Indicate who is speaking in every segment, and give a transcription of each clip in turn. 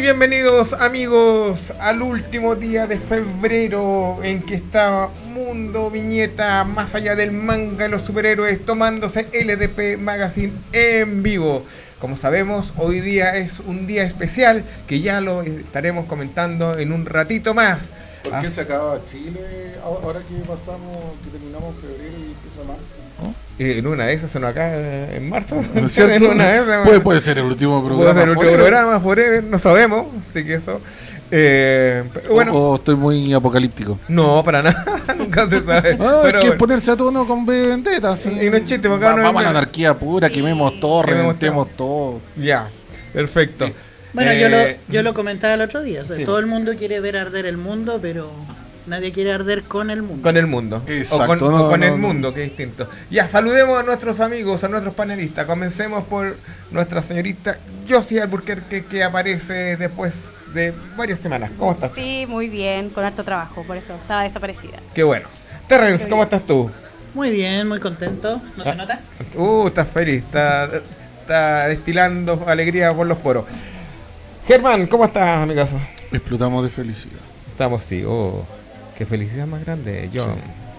Speaker 1: Muy bienvenidos amigos al último día de febrero en que está Mundo Viñeta más allá del manga y los superhéroes tomándose LDP Magazine en vivo. Como sabemos, hoy día es un día especial que ya lo estaremos comentando en un ratito más.
Speaker 2: ¿Por qué se acaba Chile ahora que pasamos, que terminamos febrero y empieza marzo?
Speaker 1: Eh, en una de esas se nos acaba en marzo.
Speaker 2: ¿No es cierto?
Speaker 1: en una de esas,
Speaker 2: puede, puede ser el último programa.
Speaker 1: Puede ser el último programa, forever, no sabemos. Así que eso. Eh, bueno,
Speaker 2: o, o estoy muy apocalíptico.
Speaker 1: no, para nada, nunca se sabe.
Speaker 2: Ah,
Speaker 1: Pero
Speaker 2: hay que
Speaker 1: bueno.
Speaker 2: ponerse a tono con B Vendetta. Sí.
Speaker 1: Y no es chiste, porque acá no
Speaker 2: Vamos a la anarquía pura, quememos todo,
Speaker 1: Quememos
Speaker 2: reventemos todo.
Speaker 1: Ya, perfecto.
Speaker 3: Bueno, yo,
Speaker 1: Eh,
Speaker 3: lo, yo lo comentaba el otro día. o sea,
Speaker 1: sí.
Speaker 3: Todo el mundo quiere ver arder el mundo, pero nadie quiere arder con el mundo.
Speaker 1: Con el mundo.
Speaker 2: Exacto,
Speaker 1: O con,
Speaker 2: no,
Speaker 1: o con
Speaker 2: no,
Speaker 1: el
Speaker 2: no.
Speaker 1: mundo, que es distinto. Ya, saludemos a nuestros amigos, a nuestros panelistas. Comencemos por nuestra señorita Josie Alburquerque, que aparece después de varias semanas. ¿Cómo estás?
Speaker 4: Sí, muy bien, con harto trabajo, por eso estaba desaparecida.
Speaker 1: Qué bueno. Terrence,
Speaker 4: Qué
Speaker 1: ¿cómo estás tú?
Speaker 3: Muy bien, muy contento. ¿No
Speaker 1: Ah.
Speaker 3: se nota?
Speaker 1: Uh, estás feliz, está, está destilando alegría por los poros. Germán, ¿cómo estás, amigazo?
Speaker 2: Explotamos de felicidad.
Speaker 1: Estamos, sí, oh, qué felicidad más grande, John.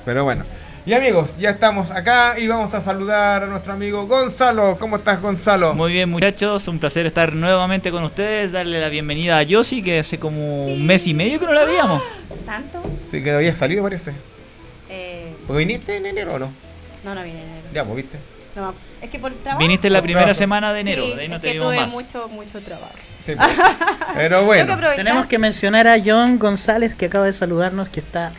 Speaker 1: Pero bueno. Y amigos, ya estamos acá y vamos a saludar a nuestro amigo Gonzalo. ¿Cómo estás, Gonzalo?
Speaker 5: Muy bien muchachos, un placer estar nuevamente con ustedes, darle la bienvenida a Yossi, que hace como un mes y medio que no la veíamos.
Speaker 4: ¿Tanto?
Speaker 1: Sí, que había salido, parece.
Speaker 4: Eh,
Speaker 1: ¿Pues viniste en enero o no?
Speaker 4: no, no vine en enero.
Speaker 1: Ya, pues viste.
Speaker 4: No, es que por trabajo.
Speaker 5: Viniste en la primera
Speaker 1: trabajo.
Speaker 5: semana de enero,
Speaker 4: Sí,
Speaker 5: de ahí no
Speaker 4: es
Speaker 5: te
Speaker 4: que
Speaker 5: vimos
Speaker 4: tuve
Speaker 5: más.
Speaker 4: mucho, mucho trabajo.
Speaker 1: Sí, pues. Pero
Speaker 4: que
Speaker 1: bueno.
Speaker 3: Tenemos que mencionar a John González, que acaba de saludarnos, que está...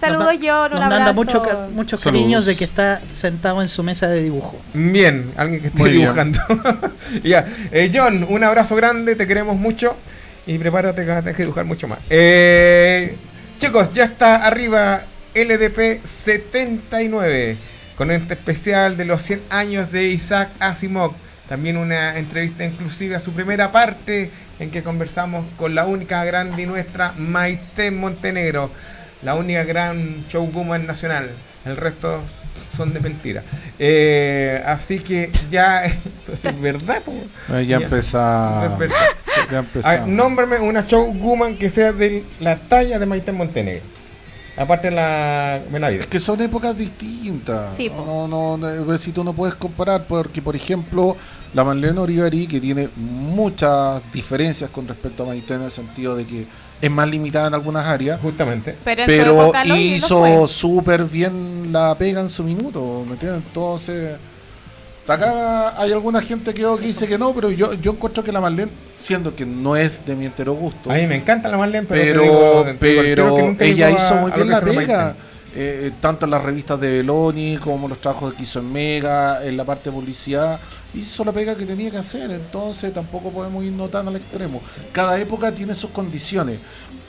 Speaker 4: Saludos, John, un
Speaker 3: Nos manda
Speaker 4: abrazo.
Speaker 3: mucho muchos
Speaker 2: Saludos.
Speaker 3: cariños de que está sentado en su mesa de dibujo.
Speaker 1: Bien, alguien que esté
Speaker 2: Muy
Speaker 1: dibujando. ya, eh, John, un abrazo grande, te queremos mucho y prepárate que vas a tener que dibujar mucho más. Eh, chicos, ya está arriba LDP 79 con este especial de los 100 años de Isaac Asimov. También una entrevista inclusive a su primera parte en que conversamos con la única grande y nuestra Maite Montenegro, la única gran showwoman nacional. El resto son de mentira. Eh, así que ya es verdad.
Speaker 2: ya
Speaker 1: Ya. A ver, nómbrame una showwoman que sea de la talla de Maite Montenegro. Aparte de la Benavides.
Speaker 2: Es que son épocas distintas.
Speaker 4: Sí,
Speaker 2: no, no, no, pues, si tú no puedes comparar, porque por ejemplo, la Marlene Orivari, que tiene muchas diferencias con respecto a Maite en el sentido de que es más limitada en algunas áreas,
Speaker 1: Justamente.
Speaker 4: Pero, en
Speaker 2: hizo súper bien la pega en su minuto, ¿me entiendes? Entonces, acá hay alguna gente que, dice que no, pero yo, yo encuentro que la Marlene, siendo que no es de mi entero gusto,
Speaker 1: A mí me encanta la Marlene, pero, te
Speaker 2: pero,
Speaker 1: digo- te digo al tiro
Speaker 2: pero
Speaker 1: que nunca
Speaker 2: ella
Speaker 1: a-
Speaker 2: hizo muy bien la pega. eh, tanto en las revistas de Beloni como los trabajos que hizo en Mega, en la parte de publicidad, hizo la pega que tenía que hacer, entonces tampoco podemos irnos tan al extremo. Cada época tiene sus condiciones.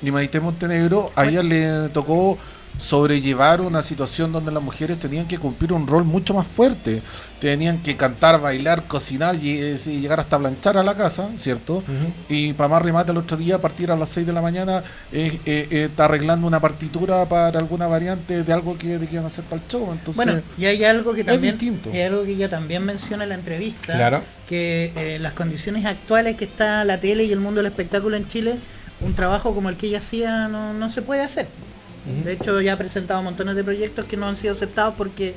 Speaker 2: Y Maite Montenegro, a ella le tocó sobrellevar una situación donde las mujeres tenían que cumplir un rol mucho más fuerte. Tenían que cantar, bailar, cocinar y, eh, y llegar hasta planchar a la casa, ¿cierto? Y para más remate el otro día, a partir a las 6 de la mañana, eh, eh, eh, está arreglando una partitura para alguna variante de algo que, de que iban a hacer para el show. Entonces,
Speaker 3: Bueno, y hay algo que
Speaker 2: es
Speaker 3: también
Speaker 2: distinto.
Speaker 3: hay algo que ella también menciona en la entrevista,
Speaker 1: Claro.
Speaker 3: que eh, las condiciones actuales que está la tele y el mundo del espectáculo en Chile, un trabajo como el que ella hacía no, no se puede hacer. De hecho, ya ha presentado montones de proyectos que no han sido aceptados porque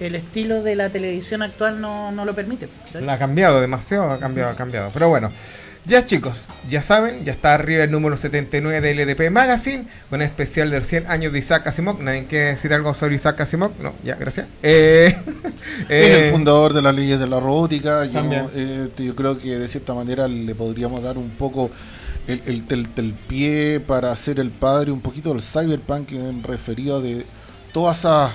Speaker 3: el estilo de la televisión actual no, no lo permite. ¿sabes?
Speaker 1: La ha cambiado demasiado, ha cambiado, ha cambiado. Pero bueno, ya chicos, ya saben, ya está arriba el número 79 de LDP Magazine, con el especial de los 100 años de Isaac Asimov. ¿Nadie quiere decir algo sobre Isaac Asimov? No, ya, gracias. Eh,
Speaker 2: es
Speaker 1: eh,
Speaker 2: el fundador de las leyes de la robótica. Yo, eh, yo creo que de cierta manera le podríamos dar un poco el, el, el- el pie para ser el padre un poquito del cyberpunk en referido de todas esas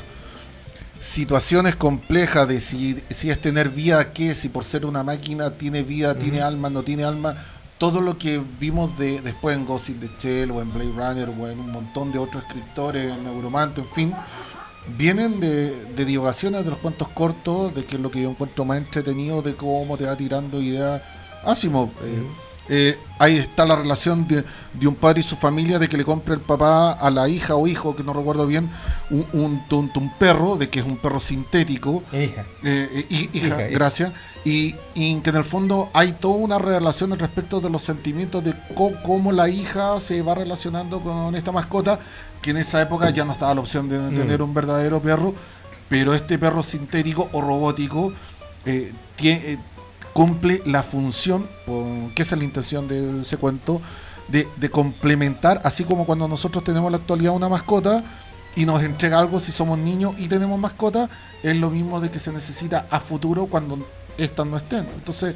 Speaker 2: situaciones complejas de si, si es tener vida, qué, si por ser una máquina tiene vida, tiene alma, no tiene alma. Todo lo que vimos de, después en Ghost in the Shell o en Blade Runner o en un montón de otros escritores, en Neuromante, en fin, vienen de, de divagaciones de los cuentos cortos, de que es lo que yo encuentro más entretenido, de cómo te va tirando ideas. Asimov, eh, eh, ahí está la relación de, de un padre y su familia, de que le compre el papá a la hija o hijo, que no recuerdo bien, un, un, un- un perro, de que es un perro sintético,
Speaker 1: Hija.
Speaker 2: eh, eh, hi- hija,
Speaker 1: Hija, hija.
Speaker 2: gracias. Y, y que en el fondo hay toda una relación al respecto de los sentimientos de cómo la hija se va relacionando con esta mascota, que en esa época ya no estaba la opción de tener un verdadero perro, pero este perro sintético o robótico eh, tie- eh, cumple la función, que es la intención de ese cuento, de, complementar, así como cuando nosotros tenemos en la actualidad una mascota y nos entrega algo si somos niños y tenemos mascota, es lo mismo de que se necesita a futuro cuando estas no estén. Entonces,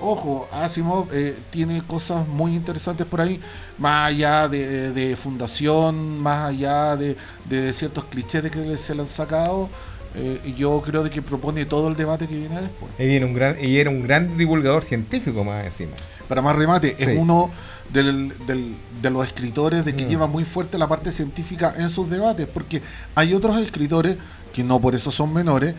Speaker 2: ojo, Asimov eh, tiene cosas muy interesantes por ahí, más allá de, fundación, más allá de, de ciertos clichés que se le han sacado. Eh, yo creo de que propone todo el debate que viene después.
Speaker 1: Y, viene un gran, y era un gran divulgador científico más encima.
Speaker 2: Para más remate,
Speaker 1: Sí.
Speaker 2: es uno del- del- de los escritores de que
Speaker 1: Mm.
Speaker 2: lleva muy fuerte la parte científica en sus debates, porque hay otros escritores, que no por eso son menores,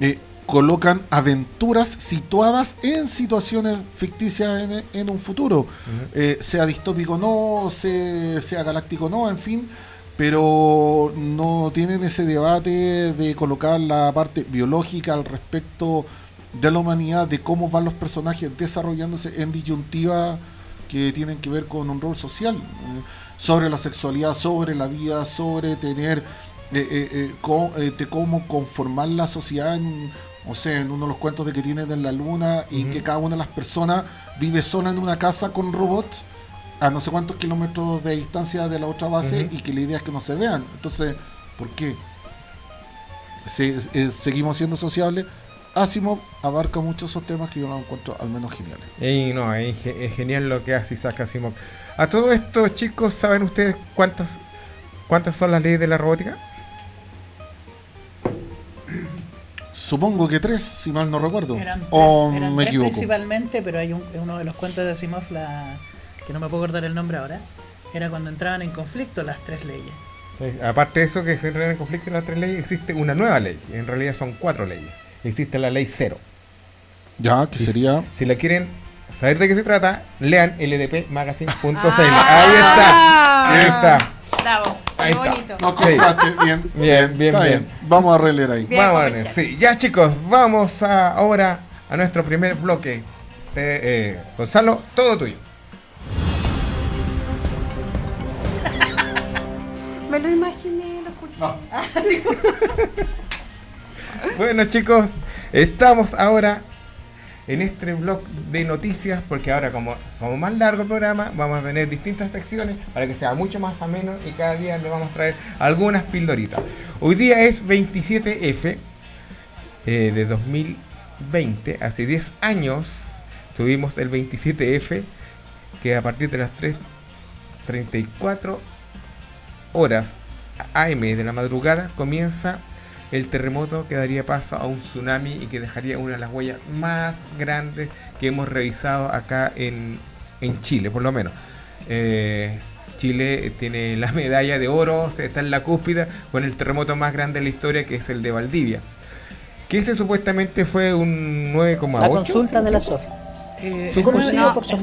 Speaker 2: eh, colocan aventuras situadas en situaciones ficticias en, en un futuro, Eh, sea distópico o no, se- sea galáctico o no, en fin, pero no tienen ese debate de colocar la parte biológica al respecto de la humanidad, de cómo van los personajes desarrollándose en disyuntiva que tienen que ver con un rol social, eh, sobre la sexualidad, sobre la vida, sobre tener, eh, eh, eh, co- eh, de cómo conformar la sociedad en, o sea, en uno de los cuentos de que tienen en la luna y que cada una de las personas vive sola en una casa con robots a no sé cuántos kilómetros de distancia de la otra base y que la idea es que no se vean. Entonces, ¿por qué? Eh, seguimos siendo sociables. Asimov abarca muchos esos temas que yo los encuentro al menos geniales.
Speaker 1: Y no, es, ge- es genial lo que hace Isaac Asimov. A todo esto, chicos, ¿saben ustedes cuántas cuántas son las leyes de la robótica?
Speaker 2: Supongo que tres, si mal no recuerdo.
Speaker 3: Eran,
Speaker 2: o
Speaker 3: eran
Speaker 2: me
Speaker 3: tres
Speaker 2: equivoco.
Speaker 3: principalmente, pero hay un, uno de los cuentos de Asimov, la, que no me puedo acordar el nombre ahora, era cuando entraban en conflicto las tres leyes.
Speaker 1: Aparte de eso, que se entran en conflicto las tres leyes, existe una nueva ley. En realidad son cuatro leyes. Existe la ley cero.
Speaker 2: Ya, que sería.
Speaker 1: Si la quieren saber de qué se trata, lean ldpmagazine.cl.
Speaker 4: Ah.
Speaker 1: Ahí está. Ahí está.
Speaker 4: Bravo.
Speaker 1: Ahí está.
Speaker 4: bonito.
Speaker 2: No
Speaker 1: Sí.
Speaker 2: compraste, bien,
Speaker 1: Bien, bien,
Speaker 2: está
Speaker 1: bien.
Speaker 2: Vamos a releer ahí.
Speaker 4: Bien
Speaker 1: Vamos a ver.
Speaker 4: comercial.
Speaker 1: Sí, ya chicos, vamos a- ahora a nuestro primer bloque. Eh, eh, Gonzalo, todo tuyo. Bueno chicos, estamos ahora en este blog de noticias porque ahora como somos más largo el programa vamos a tener distintas secciones para que sea mucho más ameno y cada día le vamos a traer algunas pildoritas. Hoy día es 27F eh, de 2020, hace 10 años tuvimos el 27F que a partir de las 3.34 horas AM de la madrugada comienza el terremoto que daría paso a un tsunami y que dejaría una de las huellas más grandes que hemos revisado acá en, en Chile, por lo menos. Eh, Chile tiene la medalla de oro, está en la cúspide con el terremoto más grande de la historia que es el de Valdivia. Que ese supuestamente fue un 9,8.
Speaker 3: La consulta de la SOF. Eh,
Speaker 1: ¿Tú
Speaker 3: nueve-
Speaker 1: se
Speaker 4: llama?
Speaker 3: es 9,8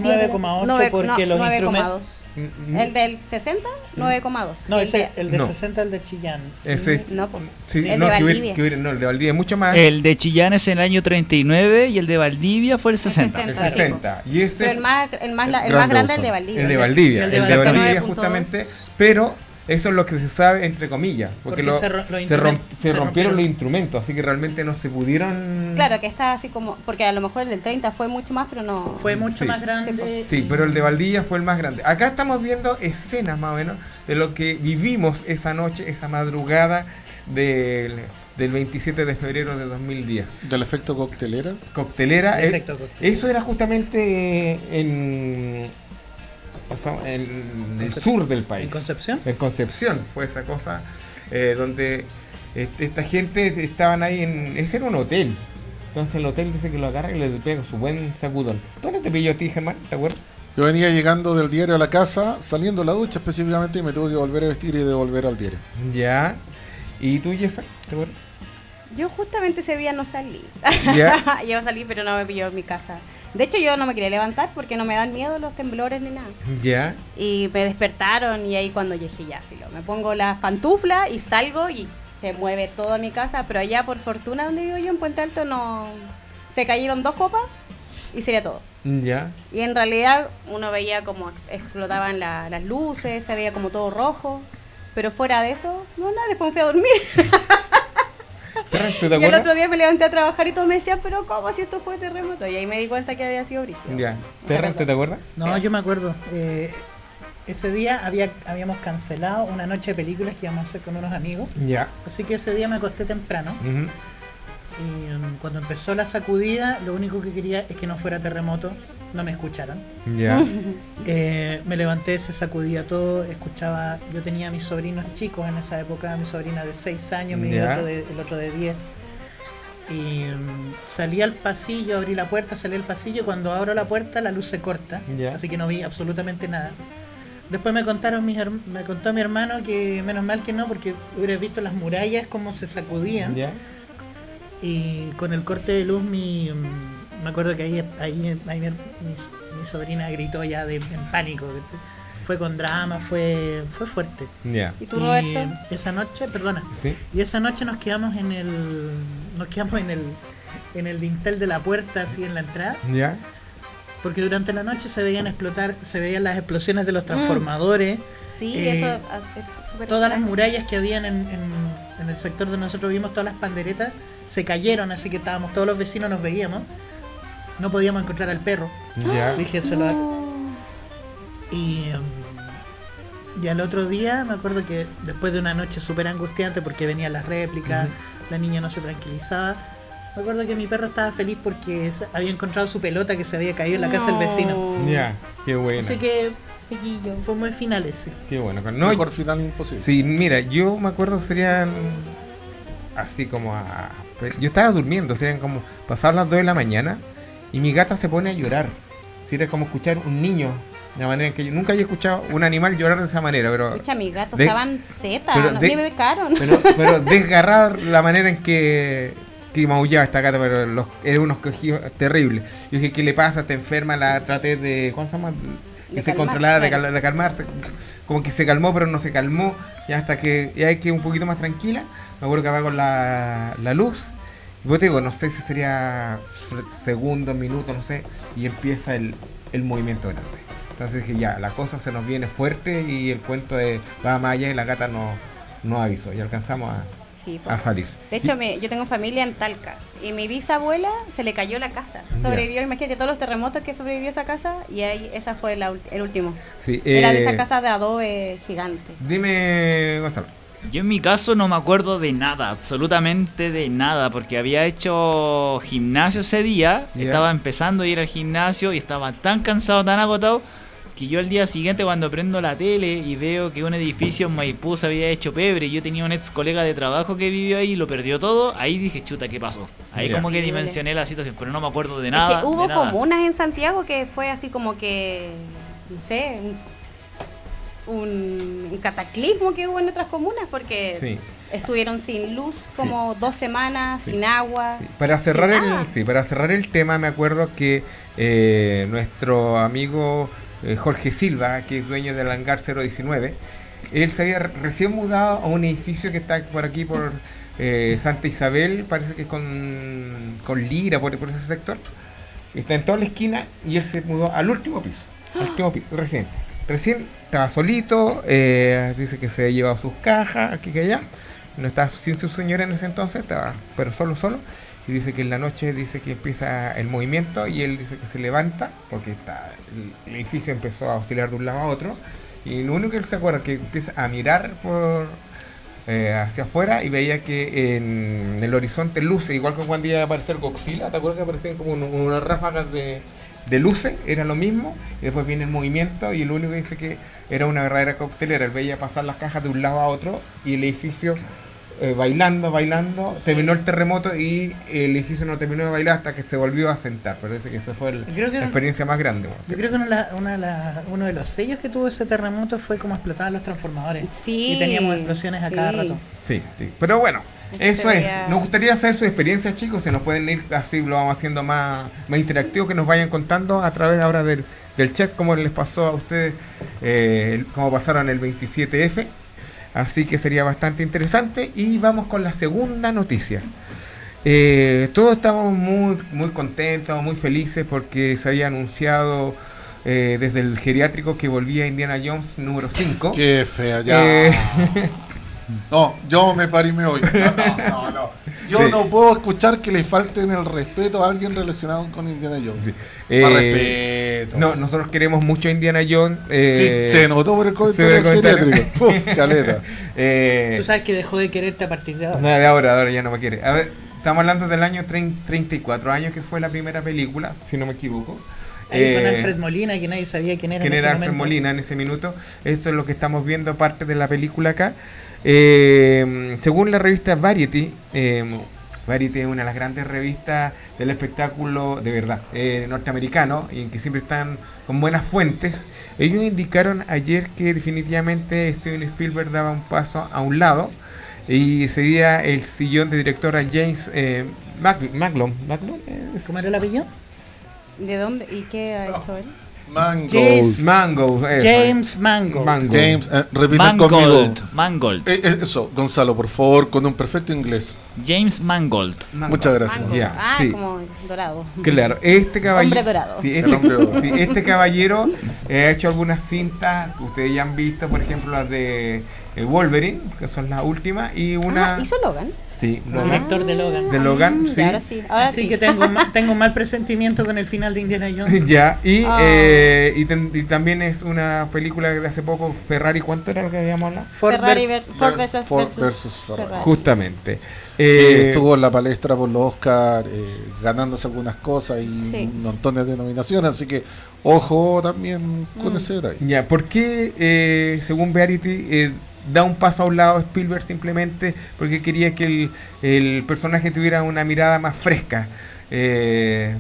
Speaker 4: Nueve-
Speaker 3: porque
Speaker 4: no,
Speaker 3: los instrumentos...
Speaker 4: 9,2.
Speaker 1: Mm, mm.
Speaker 4: El del 60, 9,2.
Speaker 3: No,
Speaker 4: El
Speaker 3: ese,
Speaker 4: de-
Speaker 3: el de
Speaker 1: No.
Speaker 3: 60 el de Chillán.
Speaker 1: Ese-
Speaker 4: No, pues.
Speaker 1: Sí,
Speaker 4: el
Speaker 1: no,
Speaker 4: de
Speaker 1: que hubiera-
Speaker 4: Valdivia.
Speaker 1: que hubiera- no, el de Valdivia es mucho más.
Speaker 5: El de Chillán es en el año 39 y el de Valdivia fue el 60.
Speaker 1: el
Speaker 4: 60.
Speaker 1: 60. Y ese
Speaker 4: Pero el más, el más, el
Speaker 2: Grande
Speaker 4: más grande es el de Valdivia.
Speaker 1: El de Valdivia,
Speaker 3: El
Speaker 1: el
Speaker 3: de
Speaker 1: de
Speaker 3: Valdivia.
Speaker 1: Valdivia
Speaker 4: 9.2.
Speaker 1: justamente, pero eso es lo que se sabe entre comillas, porque,
Speaker 3: Porque
Speaker 1: lo-
Speaker 3: se ro- los
Speaker 1: se, rompieron los instrumentos, así que realmente no se pudieron...
Speaker 4: Claro, que está así como. Porque a lo mejor el del 30 fue mucho más, pero no.
Speaker 3: Fue mucho
Speaker 1: Sí.
Speaker 3: más grande.
Speaker 1: Sí,
Speaker 3: y-
Speaker 1: pero el de Valdivia fue el más grande. Acá estamos viendo escenas más o menos de lo que vivimos esa noche, esa madrugada del, del 27 de febrero de 2010.
Speaker 2: Del efecto coctelera.
Speaker 1: Coctelera,
Speaker 3: El
Speaker 1: eh,
Speaker 3: efecto coctelera.
Speaker 1: eso era justamente en, en el sur del país.
Speaker 3: ¿En Concepción?
Speaker 1: En Concepción fue esa cosa eh, donde este, esta gente estaban ahí en. Ese era un hotel. Entonces el hotel dice que lo agarra y le pega su buen sacudón. ¿Dónde te pilló a ti, Germán? ¿Te acuerdas?
Speaker 2: Yo venía llegando del diario a la casa, saliendo de la ducha específicamente, y me tuve que volver a vestir y devolver al diario.
Speaker 1: Ya. ¿Y tú, Yesa? ¿Te acuerdas?
Speaker 4: Yo justamente ese día no salí.
Speaker 1: Ya.
Speaker 4: Yo salí, pero no me pilló en mi casa. De hecho, yo no me quería levantar porque no me dan miedo los temblores ni nada.
Speaker 1: Ya.
Speaker 4: Y me despertaron y ahí cuando yo dije, ya, filo, me pongo las pantuflas y salgo y se mueve toda mi casa, pero allá por fortuna donde vivo yo en Puente Alto no... Se cayeron dos copas y sería todo.
Speaker 1: Ya.
Speaker 4: Y en realidad uno veía como explotaban la- las luces, se veía como todo rojo, pero fuera de eso, no nada, después me fui a dormir.
Speaker 1: Terren, ¿tú te
Speaker 4: y el otro día me levanté a trabajar y todos me decían, pero ¿cómo si esto fue terremoto? Y ahí me di cuenta que había sido brígido.
Speaker 1: Ya.
Speaker 4: Me
Speaker 1: Terren,
Speaker 4: acuerdo.
Speaker 1: ¿tú te acuerdas?
Speaker 3: No, yo me acuerdo. eh, ese día había, habíamos cancelado una noche de películas que íbamos a hacer con unos amigos.
Speaker 1: Ya.
Speaker 3: Así que ese día me acosté temprano. Y um, cuando empezó la sacudida, lo único que quería es que no fuera terremoto. No me escucharon.
Speaker 1: Ya.
Speaker 3: Eh, me levanté, se sacudía todo, escuchaba, yo tenía a mis sobrinos chicos en esa época, mi sobrina de 6 años, mi otro de- el otro de 10. Y mm, salí al pasillo, abrí la puerta, salí al pasillo, cuando abro la puerta la luz se corta, así que no vi absolutamente nada. Después me contaron mis me contó mi hermano que menos mal que no, porque hubieras visto las murallas como se sacudían. Y con el corte de luz, mi, mm, me acuerdo que ahí, ahí, ahí mi, mi- sobrina gritó ya de, en pánico. Fue con drama, fue, fue fuerte.
Speaker 4: ¿Y tú,
Speaker 3: Y
Speaker 4: Roberto?
Speaker 3: esa noche, perdona,
Speaker 1: Sí.
Speaker 3: y esa noche nos quedamos en el, nos quedamos en el, en el dintel de la puerta, así en la entrada,
Speaker 1: Ya.
Speaker 3: porque durante la noche se veían explotar, se veían las explosiones de los transformadores,
Speaker 4: Sí,
Speaker 3: eh,
Speaker 4: eso es súper
Speaker 3: todas las murallas que habían en, en- en el sector donde nosotros vimos, todas las panderetas, se cayeron, así que estábamos, todos los vecinos nos veíamos, no podíamos encontrar al perro,
Speaker 1: Ya.
Speaker 3: dije, se lo,
Speaker 4: No.
Speaker 3: Y, um, y al otro día me acuerdo que después de una noche súper angustiante porque venían las réplicas, la niña no se tranquilizaba. Me acuerdo que mi perro estaba feliz porque había encontrado su pelota que se había caído en la casa del vecino.
Speaker 4: No.
Speaker 1: Ya. Qué bueno.
Speaker 3: Así que fue muy final ese.
Speaker 1: Qué bueno. No,
Speaker 2: Mejor final imposible.
Speaker 1: Sí, mira, yo me acuerdo serían así como a... Yo estaba durmiendo, serían como pasar las 2 de la mañana y mi gata se pone a llorar. Era como escuchar un niño, de la manera en que yo nunca había escuchado un animal llorar de esa manera, pero...
Speaker 4: Escucha, mis gatos
Speaker 1: de-
Speaker 4: estaban zeta,
Speaker 1: pero
Speaker 4: no,
Speaker 1: de-
Speaker 4: me becaron.
Speaker 1: Pero, pero la manera en que, que maullaba esta gata, pero los, eran unos cogidos terribles. Yo dije, ¿qué le pasa? ¿Está enferma? La traté de... ¿Cómo se llama? Que se controlaba, de, cal- de calmarse. Como que se calmó, pero no se calmó. Y hasta que ya que un poquito más tranquila, me acuerdo que apago la, la luz. Y vos te digo, no sé si sería segundos, minutos, no sé. Y empieza el, el movimiento grande. Entonces dije, ya, la cosa se nos viene fuerte y el cuento de va más allá y la gata no, no avisó. Y alcanzamos a,
Speaker 4: Sí,
Speaker 1: a salir.
Speaker 4: De hecho, me- yo tengo familia en Talca y mi bisabuela se le cayó la casa. Sobrevivió, imagínate todos los terremotos que sobrevivió esa casa y ahí esa fue la el último.
Speaker 1: Sí,
Speaker 4: Era de
Speaker 1: eh,
Speaker 4: esa casa de adobe gigante.
Speaker 1: Dime, Gonzalo.
Speaker 5: Yo en mi caso no me acuerdo de nada, absolutamente de nada, porque había hecho gimnasio ese día, estaba empezando a ir al gimnasio y estaba tan cansado, tan agotado, que yo al día siguiente cuando prendo la tele y veo que un edificio en Maipú se había hecho pebre y yo tenía un ex colega de trabajo que vivió ahí y lo perdió todo, ahí dije, chuta, ¿qué pasó? Ahí como que dimensioné la situación, pero no me acuerdo de
Speaker 4: Es
Speaker 5: nada.
Speaker 4: que hubo
Speaker 5: de nada.
Speaker 4: comunas en Santiago que fue así como que, no sé, un, cataclismo que hubo en otras comunas porque
Speaker 1: Sí.
Speaker 4: estuvieron sin luz como dos semanas,
Speaker 1: Sí.
Speaker 4: sin agua.
Speaker 1: Para cerrar el, sí, para cerrar el tema, me acuerdo que eh, nuestro amigo eh, Jorge Silva, que es dueño del hangar 019, él se había re- recién mudado a un edificio que está por aquí por eh, Santa Isabel, parece que es con, con Lira, por, por ese sector. Está en toda la esquina y él se mudó al último piso. Al último piso, recién. Recién estaba solito, eh, dice que se llevado sus cajas aquí que allá. No estaba sin su señora en ese entonces, estaba pero solo, solo. Y dice que en la noche dice que empieza el movimiento y él dice que se levanta porque está, el, edificio empezó a oscilar de un lado a otro. Y lo único que él se acuerda es que empieza a mirar por eh, hacia afuera y veía que en el horizonte luces, igual que cuando iba a aparecer Godzilla, ¿te acuerdas que aparecían como un- unas ráfagas de, de luces? Era lo mismo, y después viene el movimiento y lo único que dice que era una verdadera coctelera, él veía pasar las cajas de un lado a otro y el edificio eh, bailando, bailando, terminó el terremoto y el edificio no terminó de bailar hasta que se volvió a sentar, parece que esa fue el-
Speaker 3: Creo que
Speaker 1: la experiencia más grande. bueno.
Speaker 3: Yo creo que una de la- una de la- uno de los sellos que tuvo ese terremoto fue como explotaban los transformadores.
Speaker 4: Sí,
Speaker 3: Y teníamos explosiones a cada rato.
Speaker 1: Sí, sí, pero bueno, Eso es. Nos gustaría saber su experiencia, chicos. Se nos pueden ir así, lo vamos haciendo más, más interactivo, que nos vayan contando a través ahora del, del chat cómo les pasó a ustedes, eh, cómo pasaron el 27F. Así que sería bastante interesante. Y vamos con la segunda noticia. Eh, todos estamos muy, muy contentos, muy felices porque se había anunciado eh, desde el geriátrico que volvía Indiana Jones número 5.
Speaker 2: Qué fea, ya.
Speaker 1: Eh.
Speaker 2: No, yo me parí y me voy. No, no, no, no. Yo
Speaker 1: Sí.
Speaker 2: no puedo escuchar que le falten el respeto a alguien relacionado con Indiana Jones.
Speaker 1: Sí.
Speaker 2: Más
Speaker 1: Eh,
Speaker 2: respeto.
Speaker 1: No, nosotros queremos mucho a Indiana Jones.
Speaker 2: Sí,
Speaker 1: eh,
Speaker 2: se notó por el
Speaker 1: se ve
Speaker 2: comentario
Speaker 1: el comentario.
Speaker 2: Puf, caleta.
Speaker 1: eh,
Speaker 3: Tú sabes que dejó de quererte a partir de ahora.
Speaker 1: no, de ahora, de ahora ya no me quiere. A ver, estamos hablando del año 30 34 años que fue la primera película, si no me equivoco.
Speaker 3: Ahí con
Speaker 1: Eh,
Speaker 3: Alfred Molina, que nadie sabía quién era.
Speaker 1: quién
Speaker 3: en ese
Speaker 1: era Alfred
Speaker 3: momento.
Speaker 1: Molina en ese minuto. Esto es lo que estamos viendo parte de la película acá. Eh, según la revista Variety, eh, Variety es una de las grandes revistas del espectáculo de verdad eh, norteamericano y en que siempre están con buenas fuentes. Ellos indicaron ayer que definitivamente Steven Spielberg daba un paso a un lado y cedía el sillón de director a James eh, Mac- Maclon. ¿Maclon?
Speaker 3: ¿Cómo era el apellido?
Speaker 4: ¿De dónde? ¿Y qué ha hecho él?
Speaker 2: Mangos.
Speaker 3: James-
Speaker 1: Mango. eso.
Speaker 3: James Mango.
Speaker 1: Mango.
Speaker 2: James, eh, repitan conmigo.
Speaker 5: Mangold. Mangold.
Speaker 2: Eh, eh, eso, Gonzalo, por favor, con un perfecto inglés.
Speaker 5: James Mangold.
Speaker 1: Mango.
Speaker 2: Muchas gracias.
Speaker 4: Mango.
Speaker 1: Ya,
Speaker 4: ah,
Speaker 1: sí.
Speaker 4: como dorado.
Speaker 1: Claro, este caballero.
Speaker 4: Hombre dorado.
Speaker 1: Sí,
Speaker 2: hombre dorado.
Speaker 1: este, sí, este caballero eh, ha hecho algunas cintas que ustedes ya han visto, por ejemplo, las de Wolverine, que son las últimas, y una.
Speaker 4: Ah, ¿Hizo Logan?
Speaker 1: Sí,
Speaker 3: El
Speaker 1: Logan.
Speaker 3: director de Logan.
Speaker 1: De Logan,
Speaker 4: Mm,
Speaker 1: sí.
Speaker 4: ahora sí. Ahora
Speaker 3: Así
Speaker 4: sí.
Speaker 3: que tengo, un tengo un mal presentimiento con el final de Indiana Jones.
Speaker 1: ya, y,
Speaker 4: Ah.
Speaker 1: eh, y, ten- y también es una película de hace poco, Ferrari, ¿cuánto era lo que habíamos hablado?
Speaker 3: Ford
Speaker 4: Ferrari
Speaker 3: vers-
Speaker 4: Ford
Speaker 2: vers-
Speaker 4: versus,
Speaker 2: Ford
Speaker 4: versus
Speaker 2: versus Ferrari.
Speaker 4: Ferrari.
Speaker 1: Justamente.
Speaker 2: que
Speaker 1: Eh,
Speaker 2: estuvo en la palestra por los Oscar, eh, ganándose algunas cosas y
Speaker 4: Sí.
Speaker 2: montones de nominaciones, así que ojo también con
Speaker 4: Mm.
Speaker 2: ese detalle.
Speaker 1: Ya, ¿por qué, eh, según Verity, eh, da un paso a un lado Spielberg simplemente porque quería que el, el personaje tuviera una mirada más fresca? eh,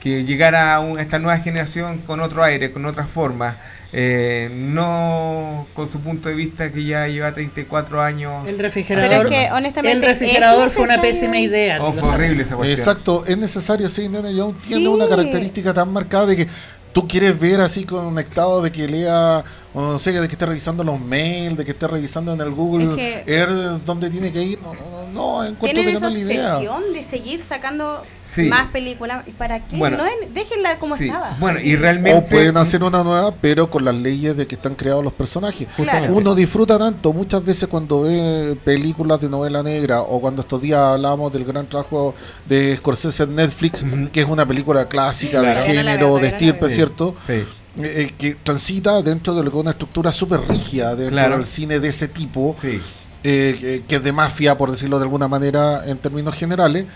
Speaker 1: que llegara a, un- a esta nueva generación con otro aire, con otra forma, eh, no con su punto de vista que ya lleva 34 años.
Speaker 3: El
Speaker 4: Pero
Speaker 3: refrigerador.
Speaker 4: es que, honestamente,
Speaker 3: el refrigerador
Speaker 4: ¿es
Speaker 3: fue una pésima idea.
Speaker 1: Oh, fue horrible esa cuestión.
Speaker 2: Exacto, es necesario, sí, Indiana Jones tiene
Speaker 4: Sí.
Speaker 2: una característica tan marcada de que tú quieres ver así conectado de que lea, o no sé, de que esté revisando los mails, de que esté revisando en el Google
Speaker 4: Es que-
Speaker 2: Earth dónde tiene que ir. No, no, no encuentro
Speaker 4: Tienen
Speaker 2: que
Speaker 4: esa
Speaker 2: la idea.
Speaker 4: obsesión de seguir sacando
Speaker 1: Sí.
Speaker 4: más películas. ¿Y para qué?
Speaker 1: Bueno.
Speaker 4: no, en- déjenla como
Speaker 1: Sí,
Speaker 4: estaba.
Speaker 1: Bueno, y realmente...
Speaker 2: O pueden hacer una nueva, pero con las leyes de que están creados los personajes.
Speaker 4: Claro.
Speaker 2: Uno disfruta tanto muchas veces cuando ve películas de novela negra o cuando estos días hablamos del gran trabajo de Scorsese en Netflix, que es una película clásica
Speaker 1: Claro.
Speaker 2: de género,
Speaker 4: veo,
Speaker 2: de estirpe, ¿cierto?
Speaker 1: Sí.
Speaker 2: Eh, eh, que transita dentro de lo que es una estructura súper rígida dentro
Speaker 1: Claro.
Speaker 2: del cine de ese tipo,
Speaker 1: Sí.
Speaker 2: eh, que- es de mafia, por decirlo de alguna manera, en términos generales,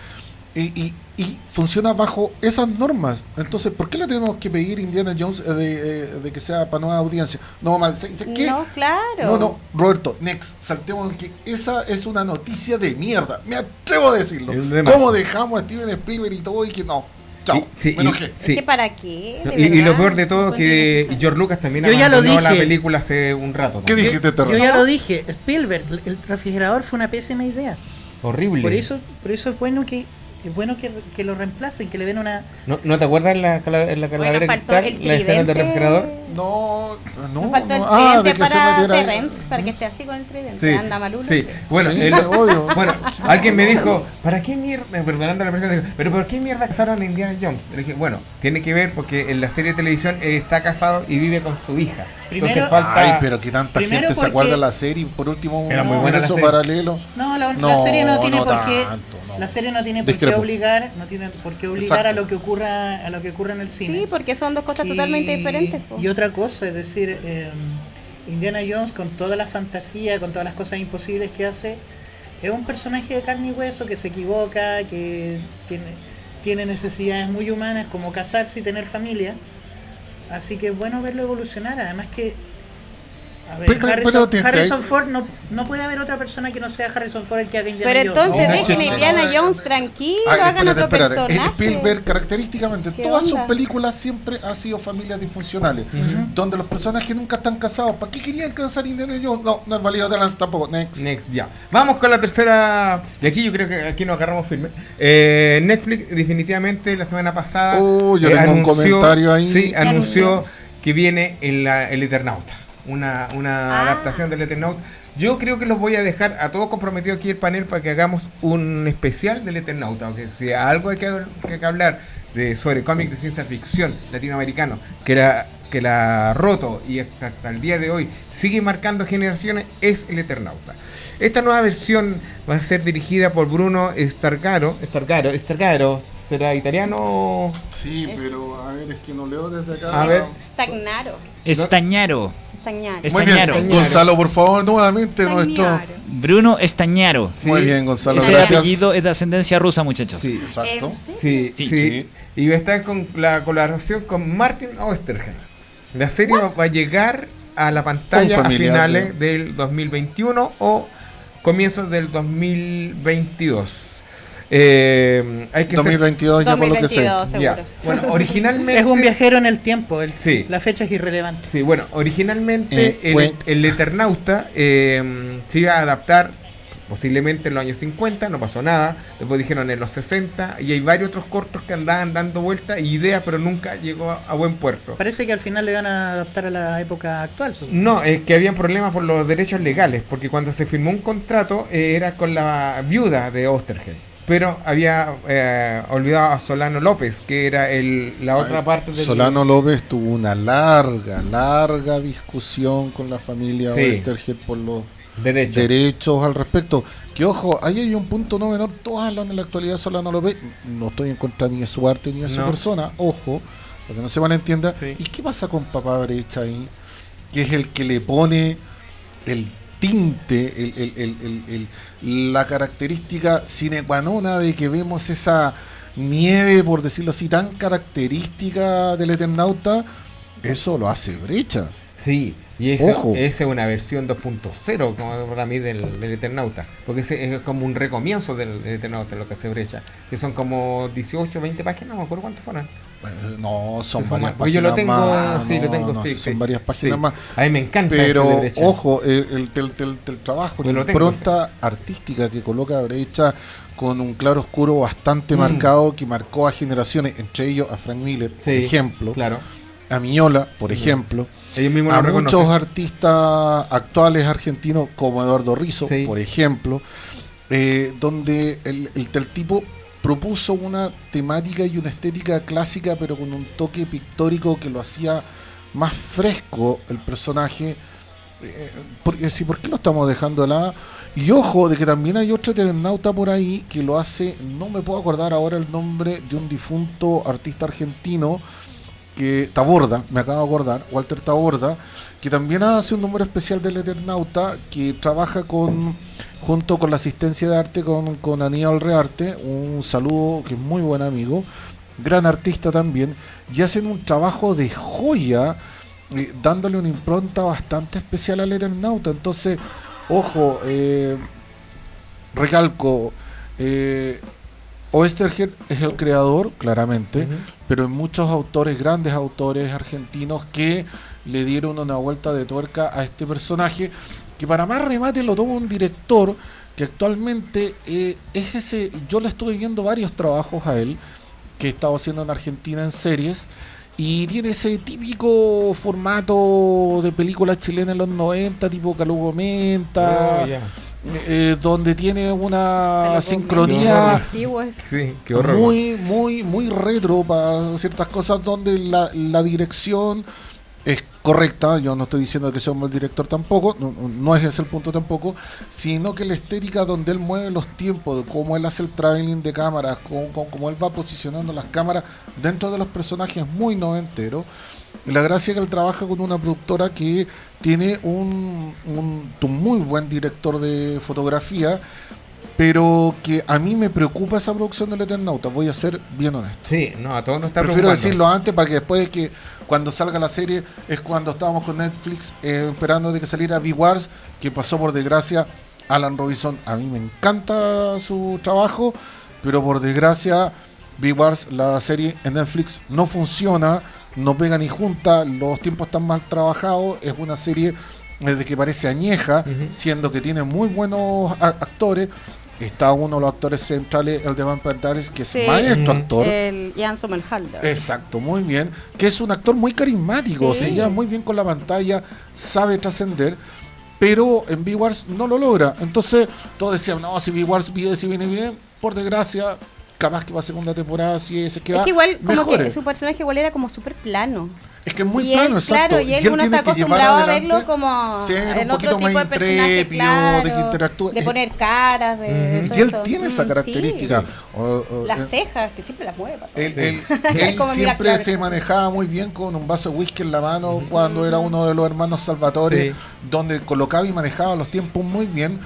Speaker 2: y, y- y funciona bajo esas normas. Entonces, ¿por qué le tenemos que pedir Indiana Jones eh, de, eh, de que sea para nueva audiencia? No, mal, ¿se- se- ¿qué?
Speaker 4: No, claro.
Speaker 2: No, no, Roberto, next, saltemos en que esa es una noticia de mierda. Me atrevo a decirlo. ¿Cómo dejamos a Steven Spielberg y todo y que no? Chao.
Speaker 1: Sí,
Speaker 2: me
Speaker 1: y-
Speaker 2: enojé.
Speaker 1: sí.
Speaker 4: Es que para qué.
Speaker 1: No, y, y lo peor de todo que. George Lucas también
Speaker 3: Yo ya lo
Speaker 1: la película hace un rato.
Speaker 2: ¿Qué dijiste?
Speaker 3: Yo ya lo dije, Spielberg, el refrigerador fue una pésima idea.
Speaker 1: Horrible.
Speaker 3: Por eso, por eso es bueno que es bueno que, que lo reemplacen, que le den una
Speaker 1: ¿No, ¿no te acuerdas en la, cala- en la calavera
Speaker 4: Bueno, faltó
Speaker 1: cristal,
Speaker 4: el
Speaker 1: la escena del
Speaker 4: tridente.
Speaker 1: refrigerador?
Speaker 2: No, no,
Speaker 4: Nos faltó el
Speaker 2: no. Ah, de
Speaker 4: tridente
Speaker 2: que se
Speaker 4: para
Speaker 2: metiera ahí.
Speaker 4: Terrence, para que esté así con el tridente.
Speaker 1: Sí,
Speaker 4: Anda malulo.
Speaker 1: sí. Bueno,
Speaker 2: Sí,
Speaker 1: el-
Speaker 2: obvio.
Speaker 1: bueno, alguien me dijo, ¿para qué mierda? Perdonando la presencia, pero ¿por qué mierda casaron a Indiana Jones? Le dije, bueno, tiene que ver porque en la serie de televisión él está casado y vive con su hija.
Speaker 3: Primero-
Speaker 1: Entonces falta.
Speaker 2: Ay, pero que tanta
Speaker 3: Primero
Speaker 2: gente se acuerda de la serie y por último
Speaker 1: Era muy
Speaker 2: un
Speaker 1: buena la serie.
Speaker 2: paralelo.
Speaker 3: No, la, la
Speaker 2: No,
Speaker 3: serie no tiene
Speaker 2: no
Speaker 3: por qué
Speaker 2: tanto, no.
Speaker 3: La serie no tiene por qué obligar, no tiene por qué obligar
Speaker 2: Exacto.
Speaker 3: a lo que ocurra a lo que ocurra en el cine.
Speaker 4: Sí, porque son dos cosas
Speaker 3: Y-
Speaker 4: totalmente diferentes. po.
Speaker 3: Y otra cosa, es decir, eh, Indiana Jones con toda la fantasía, con todas las cosas imposibles que hace, es un personaje de carne y hueso que se equivoca, que tiene, tiene necesidades muy humanas como casarse y tener familia. Así que es bueno verlo evolucionar. Además que A ver,
Speaker 2: Pero- pero-
Speaker 3: Harrison,
Speaker 2: pero
Speaker 3: Ford, no, no puede haber otra persona que no sea Harrison Ford el que haga Indiana
Speaker 4: Pero
Speaker 3: Jones.
Speaker 4: entonces
Speaker 2: No,
Speaker 4: dejen
Speaker 2: no,
Speaker 4: Indiana
Speaker 2: no,
Speaker 4: Jones tranquilo,
Speaker 2: Ay,
Speaker 4: hagan
Speaker 2: espérate,
Speaker 4: otro
Speaker 2: espérate.
Speaker 4: personaje.
Speaker 2: Spielberg característicamente en
Speaker 4: ¿Qué
Speaker 2: todas sus películas siempre ha sido familias disfuncionales, donde los personajes nunca están casados. ¿Para qué querían casar Indiana Jones? No, no es válido de tampoco. Next.
Speaker 1: Next, ya. Vamos con la tercera. Y aquí yo creo que aquí nos agarramos firme. Eh, Netflix, definitivamente, la semana pasada.
Speaker 2: Oh, yo
Speaker 1: eh,
Speaker 2: tengo un comentario ahí.
Speaker 1: Sí,
Speaker 4: anunció?
Speaker 1: anunció que viene en la- el Eternauta. Una, una
Speaker 4: Ah.
Speaker 1: adaptación del Eternauta. Yo creo que los voy a dejar a todos comprometidos aquí el panel para que hagamos un especial del Eternauta. Aunque si algo hay que, que hay que hablar de, sobre cómics de ciencia ficción latinoamericano, que era que la ha roto y hasta, hasta el día de hoy sigue marcando generaciones, es el Eternauta. Esta nueva versión va a ser dirigida por Bruno Stargaro. Stargaro, Stargaro, ¿será italiano?
Speaker 2: Sí, pero a ver, es que no leo desde acá.
Speaker 1: A ver.
Speaker 4: Stagnaro.
Speaker 5: Estañaro.
Speaker 2: Muy bien,
Speaker 5: Estañaro.
Speaker 2: Gonzalo, por favor, nuevamente nuestro.
Speaker 4: Stagnaro.
Speaker 5: Bruno Estañaro.
Speaker 2: Muy bien, Gonzalo,
Speaker 5: Ese
Speaker 2: gracias.
Speaker 5: apellido es de ascendencia rusa, muchachos.
Speaker 1: Sí.
Speaker 2: Exacto.
Speaker 1: Sí,
Speaker 5: Sí.
Speaker 1: sí.
Speaker 2: Sí.
Speaker 1: Y va a estar con la colaboración con Martin Oesterheim. La serie va va a llegar a la pantalla a finales
Speaker 2: ¿no?
Speaker 1: del 2021 o comienzos del 2022. Eh, hay que ser-
Speaker 2: 2022 ya por lo que sé.
Speaker 4: 2022, seguro.
Speaker 1: ya. Bueno, originalmente
Speaker 3: Es un viajero en el tiempo. el-
Speaker 1: Sí.
Speaker 3: La fecha es irrelevante.
Speaker 1: Sí, bueno, originalmente
Speaker 2: Eh,
Speaker 1: el, Eternauta eh, se iba a adaptar posiblemente en los años 50, no pasó nada, después dijeron en los 60 y hay varios otros cortos que andaban dando vueltas y ideas, pero nunca llegó a, a buen puerto.
Speaker 3: Parece que al final le van a adaptar a la época actual.
Speaker 1: No, es que habían problemas por los derechos legales, porque cuando se firmó un contrato eh, era con la viuda de Osterheim. Pero había eh, olvidado a Solano López, que era el, la otra
Speaker 2: Ay,
Speaker 1: parte del...
Speaker 2: Solano López tuvo una larga, larga discusión con la familia
Speaker 1: Sí.
Speaker 2: Oestergel por los
Speaker 1: derecho.
Speaker 2: derechos al respecto. Que ojo, ahí hay un punto no menor. Todos hablan de la actualidad de Solano López. No estoy en contra ni de su arte ni de su
Speaker 1: No.
Speaker 2: persona. Ojo, para que no se malentienda.
Speaker 1: Sí.
Speaker 2: ¿Y qué pasa con Papá Brecha ahí? Que es el que le pone el tinte, el, el- el- la característica sine qua non de que vemos esa nieve, por decirlo así, tan característica del Eternauta. Eso lo hace Brecha.
Speaker 1: Sí, y esa es una versión 2.0 como para mí del, del Eternauta, porque ese es como un recomienzo del, del Eternauta lo que se brecha, que son como 18, 20 páginas, no me acuerdo cuántas fueron.
Speaker 2: Eh, No, son varias
Speaker 1: más,
Speaker 2: páginas
Speaker 1: yo lo tengo,
Speaker 2: más.
Speaker 1: sí, lo tengo,
Speaker 2: no,
Speaker 1: sí,
Speaker 2: sí, son varias páginas
Speaker 1: Sí.
Speaker 2: más.
Speaker 1: A mí me encanta
Speaker 2: Pero, ojo, eh, el, el, el- el trabajo, la impronta artística que coloca Brecha con un claro oscuro bastante
Speaker 1: Mm.
Speaker 2: marcado que marcó a generaciones, entre ellos a Frank Miller, por ejemplo,
Speaker 1: Claro,
Speaker 2: a Miñola, por ejemplo,
Speaker 1: ellos mismos
Speaker 2: a muchos
Speaker 1: reconocen.
Speaker 2: artistas actuales argentinos como Eduardo Rizzo, por ejemplo, eh, donde el, el- el tipo propuso una temática y una estética clásica, pero con un toque pictórico que lo hacía más fresco el personaje. Eh, porque si, ¿Por qué lo estamos dejando de lado? Y ojo, de que también hay otro eternauta por ahí que lo hace, no me puedo acordar ahora el nombre de un difunto artista argentino, que Taborda, me acabo de acordar, Walter Taborda, que también hace un número especial del Eternauta, que trabaja con junto con la asistencia de arte con, con Aníbal Rearte, un saludo que es muy buen amigo, gran artista también, y hacen un trabajo de joya, eh, dándole una impronta bastante especial al Eternauta. Entonces, ojo, eh, recalco, eh, es el creador, claramente, pero hay muchos autores, grandes autores argentinos que le dieron una vuelta de tuerca a este personaje, que para más remate lo toma un director que actualmente eh, es ese, yo le estuve viendo varios trabajos a él, que estaba haciendo en Argentina en series, y tiene ese típico formato de película chilena en los 90, tipo Calugo Menta,
Speaker 1: Oh, ya.
Speaker 2: eh, donde tiene una sincronía.
Speaker 1: Sí, qué horror.
Speaker 2: muy, muy, muy retro para ciertas cosas donde la, la dirección es correcta. Yo no estoy diciendo que sea un mal director tampoco, no, no- es ese el punto tampoco, sino que la estética donde él mueve los tiempos, de cómo él hace el traveling de cámaras, cómo, cómo- cómo él va posicionando las cámaras dentro de los personajes es muy noventero. Y la gracia es que él trabaja con una productora que tiene un, un- un muy buen director de fotografía, pero que a mí me preocupa esa producción del Eternauta, voy a ser bien honesto.
Speaker 1: Sí, no, a todos nos está
Speaker 2: Prefiero
Speaker 1: preocupando.
Speaker 2: decirlo antes para que después de que cuando salga la serie es cuando estábamos con Netflix eh, esperando de que saliera V-Wars, que pasó por desgracia Alan Robinson. A mí me encanta su trabajo, pero por desgracia V-Wars, la serie en Netflix, no funciona, no pega ni junta, los tiempos están mal trabajados, es una serie eh, de que parece añeja, siendo que tiene muy buenos actores. Está uno de los actores centrales, el de Vampire Diaries, que es
Speaker 4: Sí.
Speaker 2: maestro
Speaker 1: Ujú.
Speaker 2: actor.
Speaker 4: El Ian Somerhalder.
Speaker 2: Exacto, muy bien. Que es un actor muy carismático,
Speaker 4: Sí.
Speaker 2: se lleva muy bien con la pantalla, sabe trascender, pero en V-Wars no lo logra. Entonces, todos decían, no, si V-Wars viene, si viene bien, por desgracia, capaz que va a segunda temporada, si ese que va,
Speaker 4: es que igual, como que su personaje igual era como súper plano.
Speaker 2: Es que es muy
Speaker 4: y él,
Speaker 2: plano, exacto.
Speaker 4: claro, y él, uno está
Speaker 2: que llevar
Speaker 4: acostumbrado a verlo como
Speaker 2: ser un poquito
Speaker 4: tipo
Speaker 2: más intrépido,
Speaker 4: claro,
Speaker 2: de que interactúe.
Speaker 4: de
Speaker 2: Eh,
Speaker 4: poner caras, de
Speaker 2: Y él
Speaker 4: eso.
Speaker 2: tiene esa
Speaker 4: Mm,
Speaker 2: característica.
Speaker 4: sí.
Speaker 2: O- o-
Speaker 4: Las
Speaker 2: eh,
Speaker 4: cejas, que siempre las mueve.
Speaker 2: Él,
Speaker 1: Sí.
Speaker 2: él- él siempre
Speaker 4: claro.
Speaker 2: se manejaba muy bien con un vaso de whisky en la mano cuando era uno de los hermanos Salvatore,
Speaker 1: Sí.
Speaker 2: donde colocaba y manejaba los tiempos muy bien.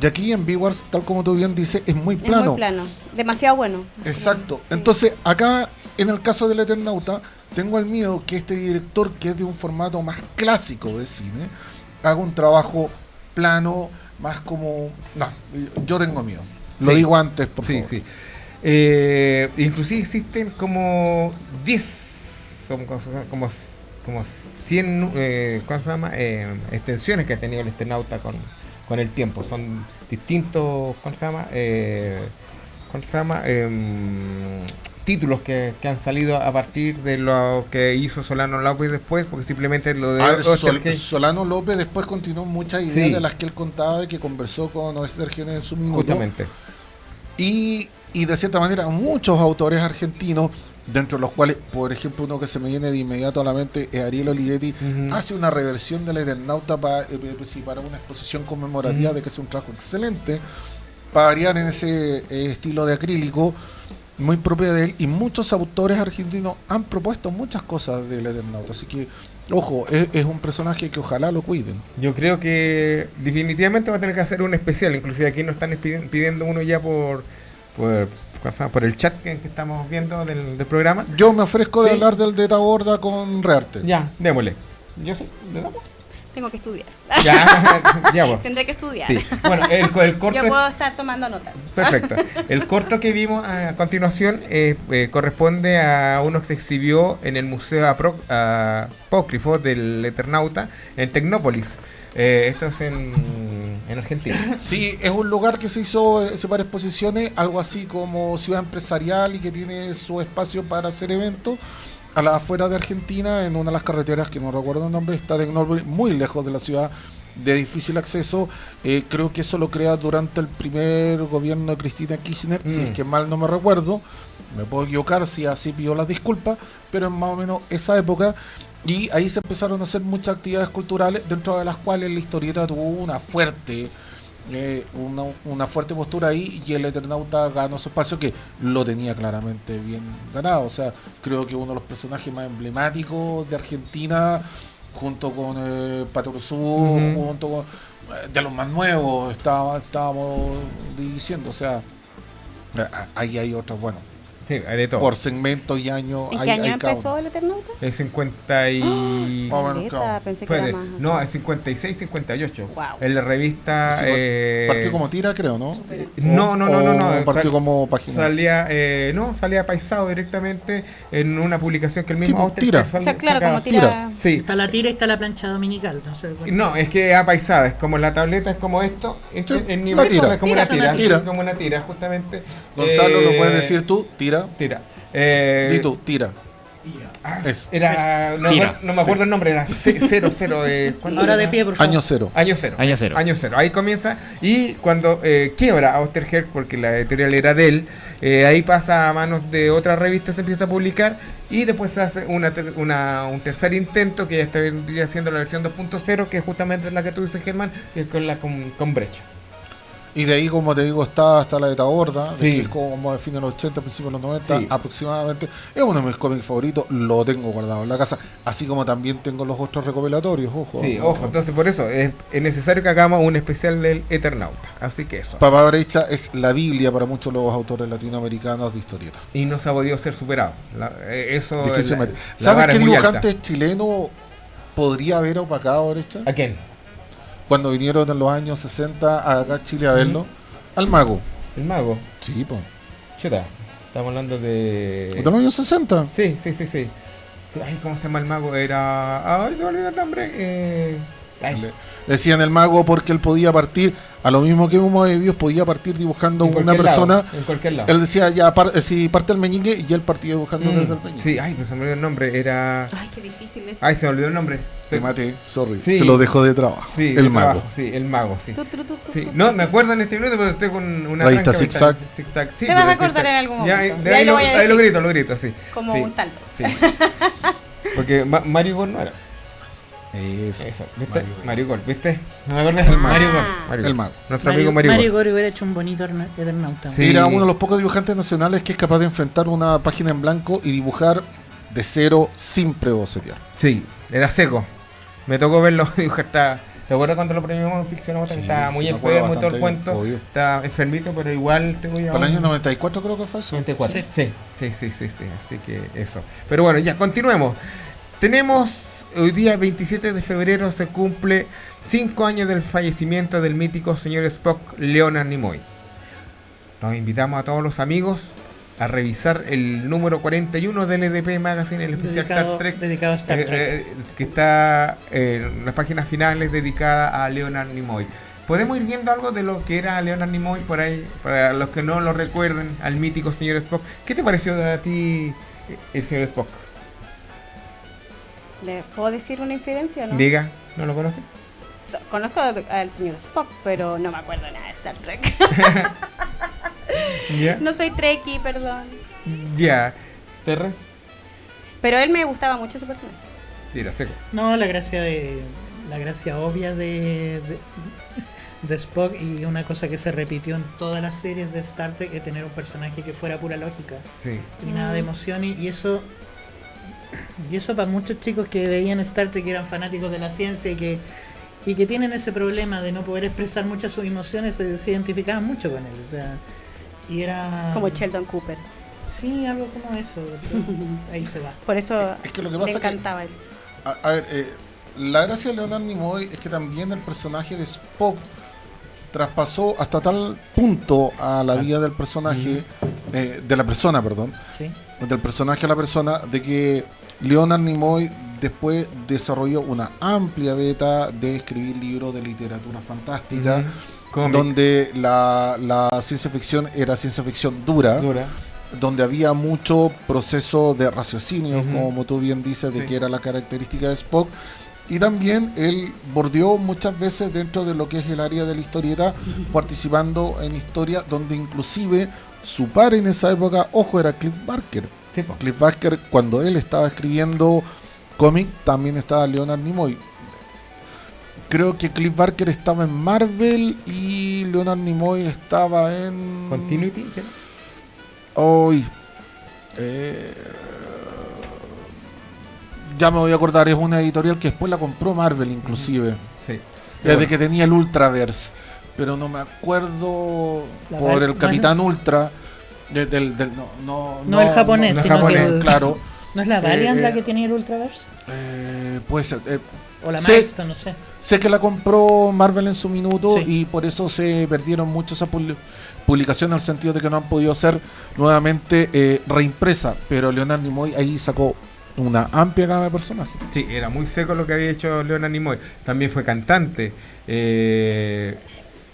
Speaker 2: Y aquí en V-Wars, tal como tú bien dices, es muy plano.
Speaker 4: Es muy plano. Demasiado bueno.
Speaker 2: Exacto.
Speaker 4: Sí.
Speaker 2: Entonces, acá, en el caso del Eternauta, tengo el miedo que este director, que es de un formato más clásico de cine, haga un trabajo plano, más como... No, yo tengo miedo. Lo
Speaker 1: Sí.
Speaker 2: digo antes, por
Speaker 1: Sí,
Speaker 2: favor.
Speaker 1: sí. Eh, inclusive existen como 10, son como, como, como 100, eh, ¿cómo se llama? Eh, extensiones que ha tenido el Esternauta con, con el tiempo. Son distintos, ¿cómo se llama? Eh, ¿Cómo se llama? Títulos que, que han salido a partir de lo que hizo Solano López después, porque simplemente lo de
Speaker 2: ver, Sol- Solano López después continuó muchas ideas
Speaker 1: Sí.
Speaker 2: de las que él contaba y que conversó con Oestergen en su minuto.
Speaker 1: justamente.
Speaker 2: Y, y de cierta manera muchos autores argentinos, dentro de los cuales, por ejemplo, uno que se me viene de inmediato a la mente es Ariel Olivetti, hace una reversión del Eternauta pa- eh, eh, sí, para una exposición conmemorativa de que es un trabajo excelente, para variar en ese eh, estilo de acrílico muy propio de él, y muchos autores argentinos han propuesto muchas cosas del Eternauta, así que, ojo, es, es un personaje que ojalá lo cuiden.
Speaker 1: Yo creo que definitivamente va a tener que hacer un especial. Inclusive aquí nos están pidi- pidiendo uno ya por por, el chat que, que estamos viendo del, del programa.
Speaker 2: Yo me ofrezco de
Speaker 1: Sí.
Speaker 2: hablar del de Taborda con Rearte.
Speaker 1: Ya, démosle. Yo sí, ¿le damos?
Speaker 4: Tengo que estudiar.
Speaker 1: Ya, ya, pues.
Speaker 4: Tendré que estudiar.
Speaker 1: Sí. Bueno, el, el corto
Speaker 4: Yo puedo estar tomando notas.
Speaker 1: Perfecto. El corto que vimos a continuación eh, eh, corresponde a uno que se exhibió en el Museo Apro- Apócrifo del Eternauta en Tecnópolis. Eh, esto es en, en Argentina.
Speaker 2: Sí, es un lugar que se hizo hace varias exposiciones, algo así como ciudad empresarial y que tiene su espacio para hacer eventos. A las afueras de Argentina, en una de las carreteras que no recuerdo el nombre, está Tecnópolis, muy lejos de la ciudad, de difícil acceso. Eh, creo que eso lo crea durante el primer gobierno de Cristina Kirchner, si
Speaker 1: Mm.
Speaker 2: es que mal no me recuerdo. Me puedo equivocar si así pido las disculpas, pero en más o menos esa época. Y ahí se empezaron a hacer muchas actividades culturales, dentro de las cuales la historieta tuvo una fuerte, eh, una, una fuerte postura ahí y el Eternauta ganó su espacio que lo tenía claramente bien ganado. O sea, creo que uno de los personajes más emblemáticos de Argentina, junto con eh, Patrusú, junto con eh, de los más nuevos, estábamos diciendo. O sea, ahí hay otros, bueno,
Speaker 1: Sí, hay de todo.
Speaker 2: por segmento y año.
Speaker 4: ¿En
Speaker 2: hay-
Speaker 4: qué año
Speaker 2: hay cada
Speaker 4: empezó
Speaker 2: uno.
Speaker 4: el Eternauta?
Speaker 1: Es 50 y...
Speaker 2: Claro.
Speaker 4: Pensé que era más.
Speaker 1: no, es 56, 58.
Speaker 4: Wow.
Speaker 1: En la revista...
Speaker 2: Sí,
Speaker 1: eh,
Speaker 2: Partió como tira, creo, ¿no?
Speaker 1: No, no, no, no, no.
Speaker 2: Partió
Speaker 1: Sal-
Speaker 2: como página.
Speaker 1: Salía, eh, no, salía paisado directamente en una publicación que el mismo
Speaker 2: Tipo,
Speaker 1: Auster
Speaker 2: tira.
Speaker 1: sal-
Speaker 4: O sea, claro,
Speaker 1: sacaba.
Speaker 4: como tira.
Speaker 1: Sí,
Speaker 3: Está la tira y está la plancha dominical. No sé.
Speaker 1: No, es que apaisada, es como la tableta, es como esto, este,
Speaker 2: Sí,
Speaker 1: el
Speaker 2: la
Speaker 1: nivel
Speaker 2: tira.
Speaker 1: es como
Speaker 3: Tira,
Speaker 1: una tira,
Speaker 2: tira.
Speaker 1: como una tira, justamente.
Speaker 2: Gonzalo, ¿lo
Speaker 1: Eh,
Speaker 2: puedes decir tú? Tira.
Speaker 1: Tira. Eh,
Speaker 2: Di tú, tira.
Speaker 1: ah, era, no,
Speaker 5: Tira.
Speaker 1: me- no me acuerdo el nombre, era ce- cero, cero. Eh, ¿cuánto
Speaker 3: Ahora
Speaker 1: era?
Speaker 3: de pie, por favor.
Speaker 2: Año cero.
Speaker 1: Año cero.
Speaker 5: Año cero.
Speaker 1: Año cero. Ahí comienza. Y cuando eh, quiebra Austerherk, porque la editorial era de él, eh, ahí pasa a manos de otra revista, se empieza a publicar. Y después se hace una, ter- una- un tercer intento, que ya está vendría siendo la versión 2.0, que es justamente la que tú dices, Germán, que es con la con, con brecha.
Speaker 2: Y de ahí, como te digo, está hasta la de Taborda,
Speaker 1: Sí.
Speaker 2: que es como de fines de los 80, principios de los 90
Speaker 1: Sí.
Speaker 2: aproximadamente. Es uno de mis cómics favoritos, lo tengo guardado en la casa, así como también tengo los otros recopilatorios, ojo.
Speaker 1: Sí, ojo, entonces por eso es, es necesario que hagamos un especial del Eternauta. Así que eso.
Speaker 2: Papá Brecha es la Biblia para muchos de los autores latinoamericanos de historieta.
Speaker 1: Y no se ha podido ser superado. La- eh, eso
Speaker 2: Difícilmente.
Speaker 1: la- la
Speaker 2: ¿Sabes qué
Speaker 1: alta.
Speaker 2: dibujante chileno podría haber opacado Brecha?
Speaker 1: ¿A quién?
Speaker 2: Cuando vinieron en los años 60 acá a Chile a verlo. Al mago.
Speaker 1: El mago.
Speaker 2: Sí, pues.
Speaker 1: Chuta. Estamos hablando de.
Speaker 2: De los años 60.
Speaker 1: Sí, sí, sí, sí. Sí, Ay, ¿cómo se llama el mago? Era. Ay, se me olvidó el nombre. Eh... ay,
Speaker 2: Le- Decían el mago porque él podía partir, a lo mismo que Humo de Dios podía partir dibujando
Speaker 1: en
Speaker 2: una persona.
Speaker 1: lado, en cualquier lado.
Speaker 2: Él decía, ya, par- eh, si parte el meñique, y él partía dibujando
Speaker 1: Mm,
Speaker 2: desde el meñique.
Speaker 1: Sí, ay, pues se me olvidó el nombre. Era.
Speaker 4: Ay, qué difícil eso.
Speaker 1: Ay, se me olvidó el nombre.
Speaker 2: Te maté, sorry.
Speaker 1: Sí.
Speaker 2: Se lo dejó de trabajo.
Speaker 1: Sí,
Speaker 2: el
Speaker 1: de
Speaker 2: mago.
Speaker 1: trabajo, Sí, el mago, sí.
Speaker 4: Tu, tu, tu, tu,
Speaker 1: Sí,
Speaker 4: tu,
Speaker 1: no, me acuerdo en este minuto, pero estoy con una.
Speaker 2: Revista Zigzag.
Speaker 1: mental. Zigzag, sí,
Speaker 4: Te vas a acordar en algún
Speaker 1: Ya,
Speaker 4: momento.
Speaker 1: de ahí,
Speaker 4: ahí
Speaker 1: lo, ahí grito, lo grito, sí.
Speaker 4: Como
Speaker 1: sí,
Speaker 4: un tanto.
Speaker 1: Sí. Porque Ma- Mario Gol no era.
Speaker 2: Eso.
Speaker 1: Eso, ¿viste?
Speaker 2: Mario Gol.
Speaker 1: Gol, ¿viste? No me acordé.
Speaker 2: El mago.
Speaker 1: Mario Gol. Mario
Speaker 2: El
Speaker 1: Gol.
Speaker 2: mago.
Speaker 1: Nuestro amigo Mario,
Speaker 3: Mario
Speaker 1: Gol.
Speaker 3: Hubiera hecho un bonito Erna- Eternauta.
Speaker 1: Sí.
Speaker 2: Era uno de los pocos dibujantes nacionales que es capaz de enfrentar una página en blanco y dibujar de cero sin prebocetear.
Speaker 1: Sí, era seco. Me tocó verlo dibujar. Estaba, ¿Te acuerdas cuando lo premiamos en ficción?
Speaker 2: Sí,
Speaker 1: estaba muy
Speaker 2: sí,
Speaker 1: enfermo y todo el cuento. Estaba enfermito, pero igual tengo ya.
Speaker 2: Para el año 94 creo que fue eso.
Speaker 1: 94. Sí. Sí, sí, sí, sí, Así que eso. Pero bueno, ya continuemos. Tenemos hoy día 27 de febrero se cumple 5 años del fallecimiento del mítico señor Spock Leonard Nimoy. Nos invitamos a todos los amigos a revisar el número 41 del EDP Magazine, el especial
Speaker 3: Dedicado,
Speaker 1: Star Trek,
Speaker 3: dedicado a Star
Speaker 1: eh,
Speaker 3: Trek.
Speaker 1: eh, que está eh, en las páginas finales dedicada a Leonard Nimoy. ¿Podemos ir viendo algo de lo que era Leonard Nimoy por ahí? Para los que no lo recuerden, al mítico señor Spock. ¿Qué te pareció a ti eh, el señor Spock?
Speaker 4: ¿Le puedo decir una infidencia o no?
Speaker 1: Diga, ¿no lo conoce?
Speaker 4: So- Conozco al al señor Spock, pero no me acuerdo nada de Star Trek. No soy Trekkie, perdón.
Speaker 1: Ya. ¿Terres?
Speaker 4: Pero él me gustaba mucho su personaje.
Speaker 1: Sí, era seco.
Speaker 3: No, la gracia de. La gracia obvia de, de, de Spock y una cosa que se repitió en todas las series de Star Trek es tener un personaje que fuera pura lógica
Speaker 1: Sí.
Speaker 3: y nada de emociones y eso y eso para muchos chicos que veían Star Trek que eran fanáticos de la ciencia y que y que tienen ese problema de no poder expresar muchas sus emociones se, se identificaban mucho con él o sea y era
Speaker 4: Como Sheldon Cooper.
Speaker 3: sí algo como eso ahí se va.
Speaker 4: Por eso
Speaker 2: Es que lo que pasa que-
Speaker 4: encantaba él.
Speaker 2: A, a ver, eh, la gracia de Leonard Nimoy es que también el personaje de Spock traspasó hasta tal punto a la vida del personaje, eh, de la persona, perdón,
Speaker 3: sí.
Speaker 2: del personaje a la persona, de que Leonard Nimoy después desarrolló una amplia beta de escribir libros de literatura fantástica, Donde la, la ciencia ficción era ciencia ficción dura,
Speaker 1: Dura.
Speaker 2: donde había mucho proceso de raciocinio,
Speaker 1: Ujú.
Speaker 2: como tú bien dices, de
Speaker 1: Sí.
Speaker 2: que era la característica de Spock. Y también él bordeó muchas veces dentro de lo que es el área de la historieta, participando en historias donde inclusive su par en esa época, ojo, era Cliff Barker.
Speaker 1: Sí.
Speaker 2: Cliff Barker, cuando él estaba escribiendo cómic, también estaba Leonard Nimoy. Creo que Cliff Barker estaba en Marvel y Leonard Nimoy estaba en...
Speaker 1: Continuity. ¿sí?
Speaker 2: Hoy. eh, ya me voy a acordar, es una editorial que después la compró Marvel inclusive.
Speaker 1: Sí.
Speaker 2: Desde que tenía el Ultraverse. Pero no me acuerdo
Speaker 3: La
Speaker 2: por el Capitán Ultra. de- del, del- no, no,
Speaker 3: No el japonés,
Speaker 1: no
Speaker 3: sino
Speaker 1: japonés,
Speaker 3: que el-
Speaker 2: Claro.
Speaker 3: ¿No es la Valiant
Speaker 2: Eh,
Speaker 3: la
Speaker 2: eh,
Speaker 3: que tenía el Ultraverse?
Speaker 2: Eh, puede ser. eh,
Speaker 3: O la. Milestone, no sé.
Speaker 2: sé que la compró Marvel en su minuto
Speaker 3: Sí.
Speaker 2: y por eso se perdieron mucho esa publi- publicación en el sentido de que no han podido ser nuevamente eh, reimpresa. Pero Leonard Nimoy ahí sacó una amplia gama de personajes.
Speaker 1: Sí, era muy seco lo que había hecho Leonard Nimoy. También fue cantante. eh,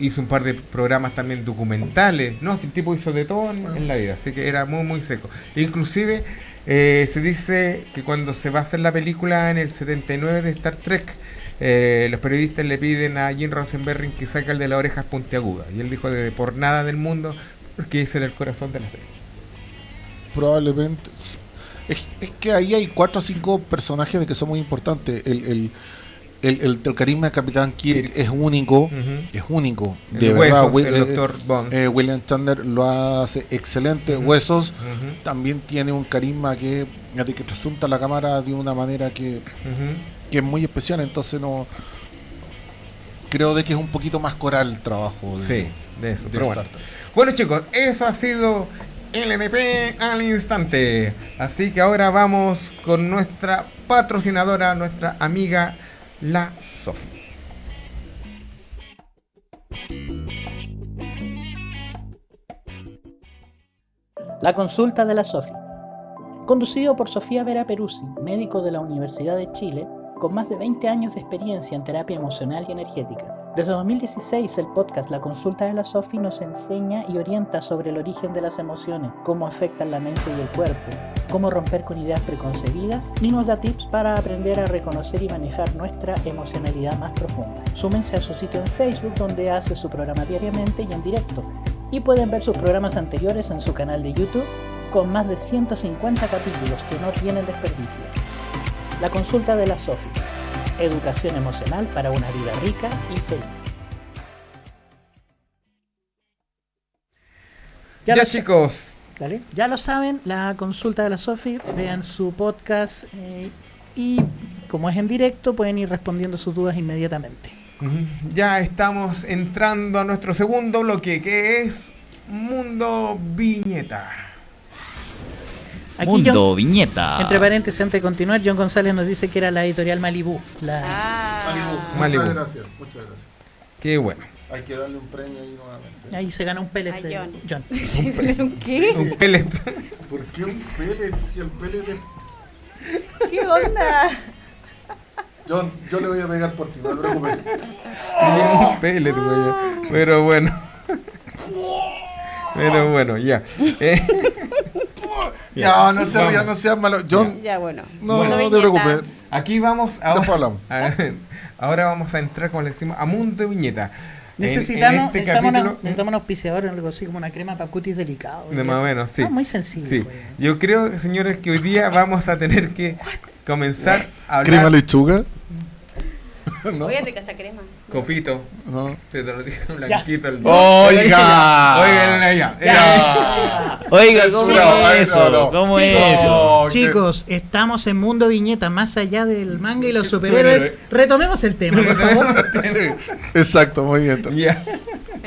Speaker 1: hizo un par de programas también documentales. No, el tipo hizo de todo en, en la vida. Así que era muy, muy seco. Inclusive eh, se dice que cuando se va a hacer la película en el 79 de Star Trek, eh, los periodistas le piden a Jim Roddenberry que saque el de las orejas puntiagudas. Y él dijo de por nada del mundo, porque ese era el corazón de la serie.
Speaker 2: Probablemente. Es, es que ahí hay cuatro o cinco personajes de que son muy importantes. El, el, el, el carisma de Capitán Kirk es único, es único.
Speaker 1: El
Speaker 2: De
Speaker 1: Huesos,
Speaker 2: verdad,
Speaker 1: el
Speaker 2: eh,
Speaker 1: Dr. Bond.
Speaker 2: eh, William Chandler lo hace excelente. Huesos también tiene un carisma que, que te asunta la cámara de una manera que, que es muy especial, entonces no creo de que es un poquito más coral el trabajo de,
Speaker 1: Sí, de eso.
Speaker 2: de
Speaker 1: pero bueno. Bueno chicos, eso ha sido LDP al instante. Así que ahora vamos con nuestra patrocinadora, nuestra amiga La Sofi.
Speaker 3: La consulta de la SOFI. Conducido por Sofía Vera Peruzzi, médico de la Universidad de Chile, con más de 20 años de experiencia en terapia emocional y energética. Desde 2016 el podcast La Consulta de la Sofi nos enseña y orienta sobre el origen de las emociones, cómo afectan la mente y el cuerpo, cómo romper con ideas preconcebidas y nos da tips para aprender a reconocer y manejar nuestra emocionalidad más profunda. Súmense a su sitio en Facebook donde hace su programa diariamente y en directo y pueden ver sus programas anteriores en su canal de YouTube con más de 150 capítulos que no tienen desperdicio. La consulta de la Sofi. Educación emocional para una vida rica y feliz.
Speaker 1: Ya, chicos,
Speaker 3: Dale. Ya lo saben, la consulta de la Sofi, vean su podcast eh, y como es en directo pueden ir respondiendo sus dudas inmediatamente.
Speaker 1: ya estamos entrando a nuestro segundo bloque que es Mundo Viñeta.
Speaker 3: Aquí
Speaker 5: Mundo
Speaker 3: John-
Speaker 5: Viñeta.
Speaker 3: entre paréntesis, antes de continuar, John González nos dice que era la editorial Malibú. La,
Speaker 4: Ah.
Speaker 1: Malibu.
Speaker 2: Muchas gracias, muchas gracias.
Speaker 1: Qué bueno.
Speaker 2: Hay que darle un premio ahí nuevamente.
Speaker 3: Ahí se gana un pellet
Speaker 4: A
Speaker 3: de
Speaker 4: John.
Speaker 3: John.
Speaker 4: Sí, ¿pero ¿Qué?
Speaker 1: Un pellet.
Speaker 2: ¿Por qué un pellet si el pellet es...
Speaker 4: ¿Qué onda?
Speaker 2: John, yo le voy a pegar por ti, no te preocupes.
Speaker 1: un pellet, güey. Pero bueno. Pero bueno, ya. Eh,
Speaker 2: Ya, no se
Speaker 1: Vamos.
Speaker 2: ría, no seas malo. John,
Speaker 4: Ya, bueno.
Speaker 2: no,
Speaker 1: Bueno,
Speaker 2: no te preocupes.
Speaker 1: Aquí vamos ahora.
Speaker 2: hablamos.
Speaker 1: Ahora vamos a entrar, como le decimos, a Mundo Viñeta. En- en
Speaker 3: Necesitamos,
Speaker 1: este
Speaker 3: necesitamos, una- necesitamos un auspiciador, algo así como una crema para cutis delicado.
Speaker 1: De más o menos, sí.
Speaker 3: Ah, muy sencillo.
Speaker 1: Sí.
Speaker 3: pues.
Speaker 1: Yo creo, señores, que hoy día vamos a tener que comenzar a hablar.
Speaker 2: ¿Crema lechuga? ¿No?
Speaker 4: Oye, rica esa crema.
Speaker 1: Copito.
Speaker 2: No.
Speaker 1: Te lo dije blanquito el
Speaker 2: Oiga.
Speaker 1: Oigan, ya.
Speaker 3: Ya.
Speaker 5: Oiga, ¿cómo es eso?
Speaker 2: no.
Speaker 5: ¿Cómo es
Speaker 3: Chicos,
Speaker 5: eso?
Speaker 3: Chicos, estamos en Mundo Viñeta, más allá del manga y los superhéroes.
Speaker 1: Superhéroe.
Speaker 3: Retomemos el tema, por favor.
Speaker 2: Exacto, muy bien.
Speaker 1: Ya.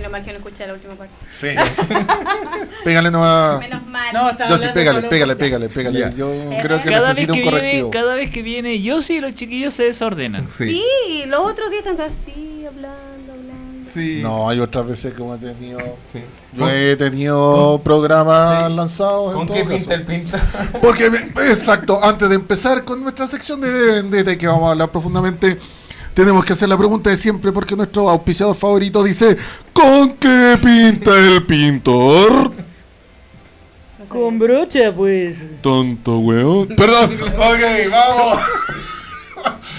Speaker 4: Menos mal que no escuché la última parte.
Speaker 2: Sí. Pégale nomás.
Speaker 4: Menos mal.
Speaker 3: No, está-
Speaker 2: Yo sí, pégale, pégale, pégale, pégale. Yo creo que
Speaker 5: Cada vez
Speaker 2: necesito
Speaker 5: que,
Speaker 2: un
Speaker 5: viene,
Speaker 2: correctivo.
Speaker 5: cada vez que viene yo sí, los chiquillos se desordenan.
Speaker 1: Sí.
Speaker 4: Sí, los otros días están así, hablando, hablando.
Speaker 1: Sí.
Speaker 2: No, hay otras veces que he tenido.
Speaker 1: Sí.
Speaker 2: Yo he tenido programas
Speaker 1: Sí.
Speaker 2: lanzados.
Speaker 1: ¿Con
Speaker 2: en
Speaker 1: qué
Speaker 2: todo
Speaker 1: pinta
Speaker 2: caso.
Speaker 1: el pinta?
Speaker 2: Porque, exacto, antes de empezar con nuestra sección de Vendetta y que vamos a hablar profundamente, tenemos que hacer la pregunta de siempre porque nuestro auspiciador favorito dice: ¿Con qué pinta el pintor?
Speaker 4: No.
Speaker 3: Con brocha, pues.
Speaker 2: Tonto, weón. Perdón, ok, vamos.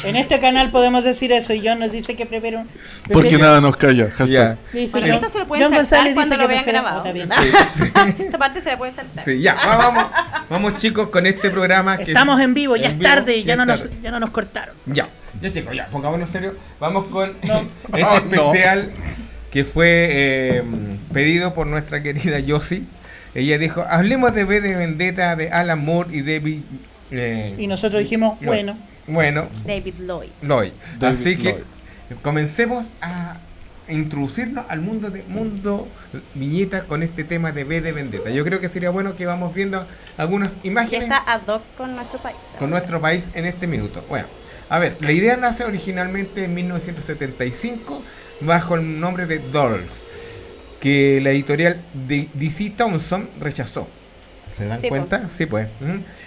Speaker 3: En este canal podemos decir eso y John nos dice que prefiere un.
Speaker 2: Porque nada nos calla. Hashtag.
Speaker 1: Ya.
Speaker 3: Dice
Speaker 4: Bueno,
Speaker 3: John,
Speaker 4: esto se lo pueden
Speaker 3: John
Speaker 4: saltar
Speaker 3: González dice
Speaker 4: lo
Speaker 3: que
Speaker 4: vean grabado.
Speaker 3: Bien.
Speaker 4: Esta parte se la pueden saltar.
Speaker 1: Sí, ya. va- Vamos, vamos chicos con este programa. que-
Speaker 3: Estamos en vivo, ya
Speaker 1: en
Speaker 3: es
Speaker 1: vivo,
Speaker 3: tarde, ya, no nos,
Speaker 1: tarde.
Speaker 3: ya no nos cortaron.
Speaker 1: Ya, ya chicos, ya, pongámonos serio. Vamos con
Speaker 3: No.
Speaker 1: este
Speaker 2: Oh, no.
Speaker 1: especial que fue eh, pedido por nuestra querida Yossi. Ella dijo, hablemos de V de Vendetta de Alan Moore y David... eh,
Speaker 3: Y nosotros dijimos,
Speaker 1: Lloyd.
Speaker 3: bueno,
Speaker 1: Bueno,
Speaker 4: David Lloyd.
Speaker 1: Lloyd.
Speaker 2: David
Speaker 1: Así que
Speaker 2: Lloyd.
Speaker 1: comencemos a introducirnos al mundo de mundo viñeta con este tema de V de Vendetta. Yo creo que sería bueno que vamos viendo algunas
Speaker 4: Y
Speaker 1: imágenes
Speaker 4: está ad hoc con nuestro país.
Speaker 1: con nuestro país en este minuto. Bueno, a ver, la idea nace originalmente en 1975 bajo el nombre de Dolls, que la editorial de DC Thompson rechazó. ¿Se dan
Speaker 4: Sí,
Speaker 1: cuenta? Sí, pues.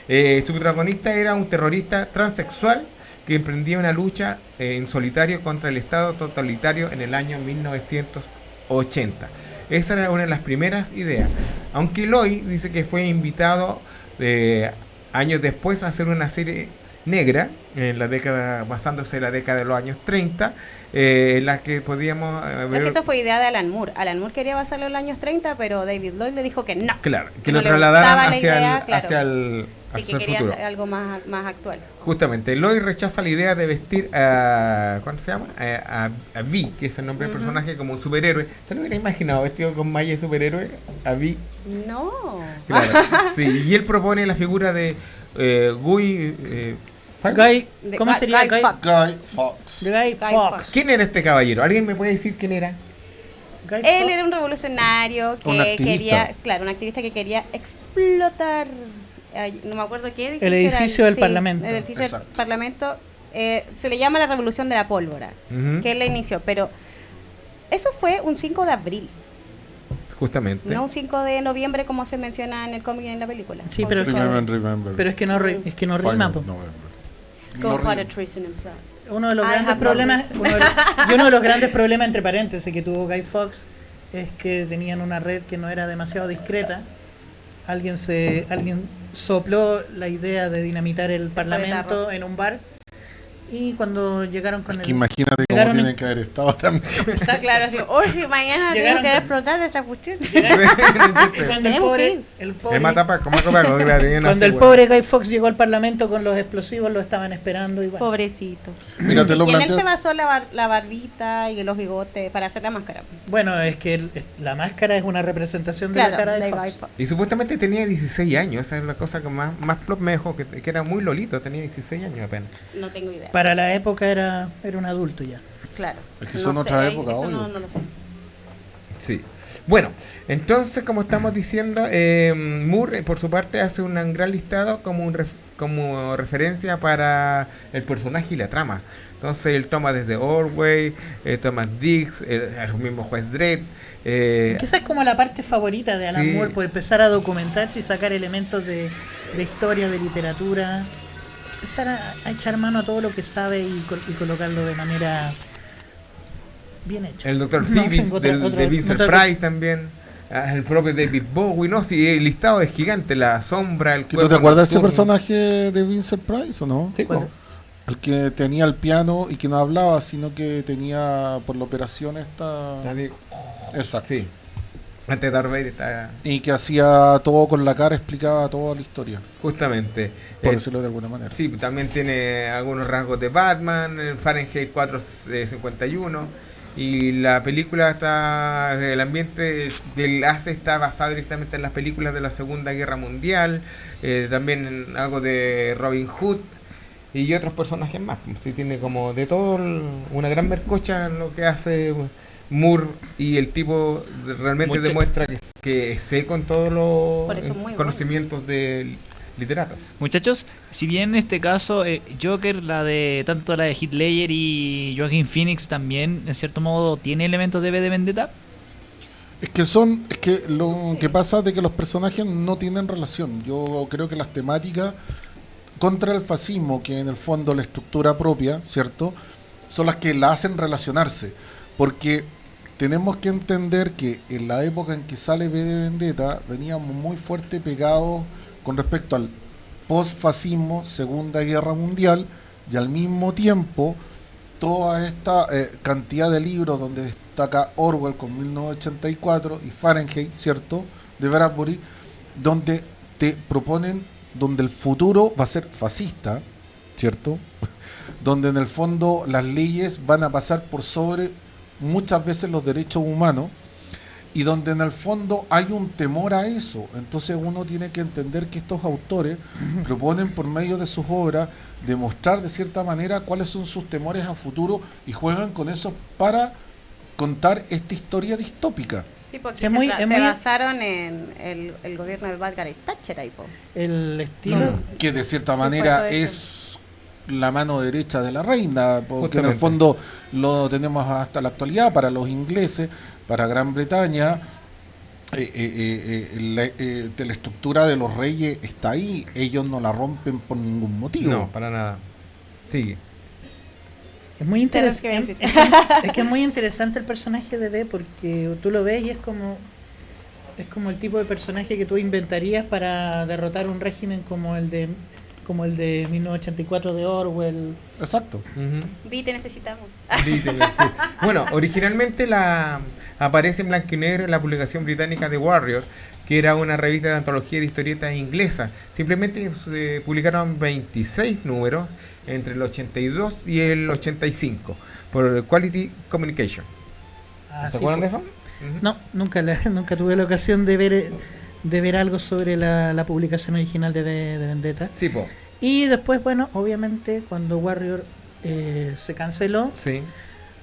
Speaker 1: Eh, su protagonista era un terrorista transexual que emprendía una lucha eh, en solitario contra el Estado totalitario en el año 1980. Esa era una de las primeras ideas. Aunque Lloyd dice que fue invitado eh, años después a hacer una serie negra en la década basándose en la década de los años 30 eh, en la que podíamos eh,
Speaker 4: Es que eso fue idea de Alan Moore. Alan Moore quería basarlo en los años 30, pero David Lloyd le dijo que no.
Speaker 1: Claro, que
Speaker 4: que
Speaker 1: lo
Speaker 4: no
Speaker 1: trasladaran hacia,
Speaker 4: idea,
Speaker 1: el,
Speaker 4: claro.
Speaker 1: hacia el,
Speaker 4: Sí, que
Speaker 1: el
Speaker 4: quería
Speaker 1: futuro.
Speaker 4: hacer algo más, más actual.
Speaker 1: Justamente, Lloyd rechaza la idea de vestir a. ¿Cuánto se llama? A, a, a Vi, que es el nombre del
Speaker 4: Ujú.
Speaker 1: personaje, como un superhéroe. ¿Te lo hubieras imaginado vestido con malla de superhéroe? A Vi.
Speaker 4: No.
Speaker 1: Claro. sí, y él propone la figura de eh, Guy. eh.
Speaker 3: Guy, ¿Cómo sería?
Speaker 4: Guy
Speaker 3: Guy,
Speaker 4: Fawkes.
Speaker 2: Guy Fox.
Speaker 3: Guy Fox.
Speaker 4: Fawkes.
Speaker 1: ¿Quién era este caballero? ¿Alguien me puede decir quién era?
Speaker 3: Guy
Speaker 4: Él
Speaker 3: Fawkes.
Speaker 4: era un revolucionario
Speaker 2: Un
Speaker 4: que
Speaker 2: activista.
Speaker 4: quería, claro, un activista que quería explotar, ay, no me acuerdo qué edificio.
Speaker 3: El
Speaker 4: era,
Speaker 3: edificio del
Speaker 4: sí,
Speaker 3: Parlamento.
Speaker 4: El edificio del
Speaker 2: Exacto.
Speaker 4: Parlamento. eh, se le llama la revolución de la pólvora,
Speaker 1: Ujú,
Speaker 4: que él la inició, pero eso fue un 5 de abril,
Speaker 1: Justamente.
Speaker 4: no un 5 de noviembre como se menciona en el cómic y en la película.
Speaker 3: Sí,
Speaker 4: Un
Speaker 3: pero-
Speaker 4: 5 de
Speaker 2: Remember,
Speaker 4: abril.
Speaker 2: remember.
Speaker 3: Pero es que no, ri- es que no rima. Po.
Speaker 2: No.
Speaker 3: Uno de los
Speaker 4: I
Speaker 3: grandes problemas, uno de los- y uno de los grandes problemas entre paréntesis que tuvo Guy Fox es que tenían una red que no era demasiado discreta. Alguien se, alguien sopló la idea de dinamitar el parlamento en un bar y cuando llegaron con
Speaker 2: Es
Speaker 3: el
Speaker 2: que imagínate cómo tienen
Speaker 3: en-
Speaker 2: que haber estado también.
Speaker 4: Está claro, así, hoy si mañana tengo
Speaker 3: Llegaron
Speaker 4: que
Speaker 3: con-
Speaker 4: explotar esta cuestión.
Speaker 3: cuando el pobre, el pobre, cuando el
Speaker 1: bueno.
Speaker 3: pobre Guy Fox llegó al parlamento con los explosivos lo estaban esperando y bueno.
Speaker 4: Pobrecito.
Speaker 2: Mira, te lo
Speaker 4: y en él se basó la, bar- la barbita y los bigotes para hacer la máscara.
Speaker 3: Bueno, es que el- la máscara es una representación de
Speaker 4: Claro,
Speaker 3: la cara de
Speaker 4: de
Speaker 3: Fox.
Speaker 4: Fawkes.
Speaker 1: Y supuestamente tenía 16 años, esa es la cosa que más, más plop me dejó, que, que era muy lolito, tenía 16 años apenas.
Speaker 4: No tengo idea.
Speaker 3: Para la época era, era un adulto ya.
Speaker 4: Claro.
Speaker 2: Es que son
Speaker 4: No
Speaker 2: otra
Speaker 4: sé,
Speaker 2: época, obvio.
Speaker 4: no, no lo sé.
Speaker 1: Sí. Bueno, entonces, como estamos diciendo, eh, Moore, por su parte, hace un gran listado como, un ref- como referencia para el personaje y la trama. Entonces, él toma desde Orway, eh, Thomas Dix, el, el mismo juez Dredd. eh,
Speaker 3: Que esa es como la parte favorita de Alan
Speaker 1: Sí.
Speaker 3: Moore, por empezar a documentarse y sacar elementos de, de historia, de literatura. Empezar a, a echar mano a todo lo que sabe y, col- y colocarlo de manera bien hecha.
Speaker 1: el.
Speaker 3: No,
Speaker 1: Phoebus, del- de Vincent Price también. El propio David Bowie, ¿no? Sí, el listado es gigante, la sombra, el
Speaker 2: ¿Tú
Speaker 1: cuerpo
Speaker 2: te acuerdas de ese personaje de Vincent Price o no?
Speaker 1: Sí,
Speaker 3: ¿Cuál?
Speaker 2: El que tenía el piano y que no hablaba, sino que tenía por la operación esta.
Speaker 1: Nadie-
Speaker 2: Exacto.
Speaker 1: Sí. Darth Vader está
Speaker 2: Y que hacía todo con la cara, explicaba toda la historia,
Speaker 1: justamente.
Speaker 2: por
Speaker 1: Eh,
Speaker 2: decirlo de alguna manera.
Speaker 1: Sí, también tiene algunos rasgos de Batman, el Fahrenheit 451. Y la película está. El ambiente que él hace está basado directamente en las películas de la Segunda Guerra Mundial. eh, también en algo de Robin Hood. Y otros personajes más. Sí, tiene como de todo una gran mercocha en lo que hace Moore. Y el tipo de- realmente
Speaker 5: Mucha-
Speaker 1: demuestra que, que sé con todos los
Speaker 4: muy bueno.
Speaker 1: conocimientos del literato.
Speaker 5: Muchachos, si bien en este caso eh, Joker, la de tanto la de Heath Ledger y Joaquin Phoenix también, en cierto modo, tiene elementos de V de Vendetta.
Speaker 2: Es que son, es que lo que pasa es de que los personajes no tienen relación. Yo creo que las temáticas contra el fascismo, que en el fondo la estructura propia, ¿cierto? Son las que la hacen relacionarse. Porque tenemos que entender que en la época en que sale V de Vendetta veníamos muy fuerte pegados con respecto al post-fascismo, Segunda Guerra Mundial, y al mismo tiempo toda esta eh, cantidad de libros donde destaca Orwell con 1984 y Fahrenheit, ¿cierto? De Bradbury, donde te proponen, donde el futuro va a ser fascista, ¿cierto? donde en el fondo las leyes van a pasar por sobre muchas veces los derechos humanos y donde en el fondo hay un temor a eso. Entonces uno tiene que entender que estos autores proponen por medio de sus obras demostrar de cierta manera cuáles son sus temores a futuro y juegan con eso para contar esta historia distópica.
Speaker 4: Sí, porque
Speaker 3: Sí,
Speaker 4: se,
Speaker 3: muy-
Speaker 4: tra-
Speaker 3: es
Speaker 4: se
Speaker 3: muy-
Speaker 4: basaron en el, el gobierno de Margaret Thatcher ahí, po.
Speaker 3: El estilo.
Speaker 4: Mm.
Speaker 2: que de cierta manera es la mano derecha de la reina, porque en el fondo lo tenemos hasta la actualidad para los ingleses, para Gran Bretaña. eh, eh, eh, la, eh, de la estructura de los reyes está ahí, ellos no la rompen por ningún motivo.
Speaker 1: No, para nada. Sigue.
Speaker 3: Es muy
Speaker 4: que
Speaker 3: interesante. Es que es muy interesante el personaje de D porque tú lo ves y es como es como el tipo de personaje que tú inventarías para derrotar un régimen como el de como el de 1984 de Orwell.
Speaker 2: Exacto.
Speaker 1: Ujú.
Speaker 4: Vi, te necesitamos.
Speaker 1: Sí. Bueno, originalmente la aparece en blanco y negro en la publicación británica The Warrior, que era una revista de antología de historietas inglesa. Simplemente se publicaron 26 números entre el 82 y el 85 por Quality Communication.
Speaker 3: Así
Speaker 1: ¿Se acuerdan de
Speaker 3: fue.
Speaker 1: eso?
Speaker 3: No, nunca, la- nunca tuve la ocasión de ver eh, de ver algo sobre la, la publicación original de, Vendetta.
Speaker 1: Sí, po.
Speaker 3: Y después, bueno, obviamente cuando Warrior eh, se canceló,
Speaker 1: Sí.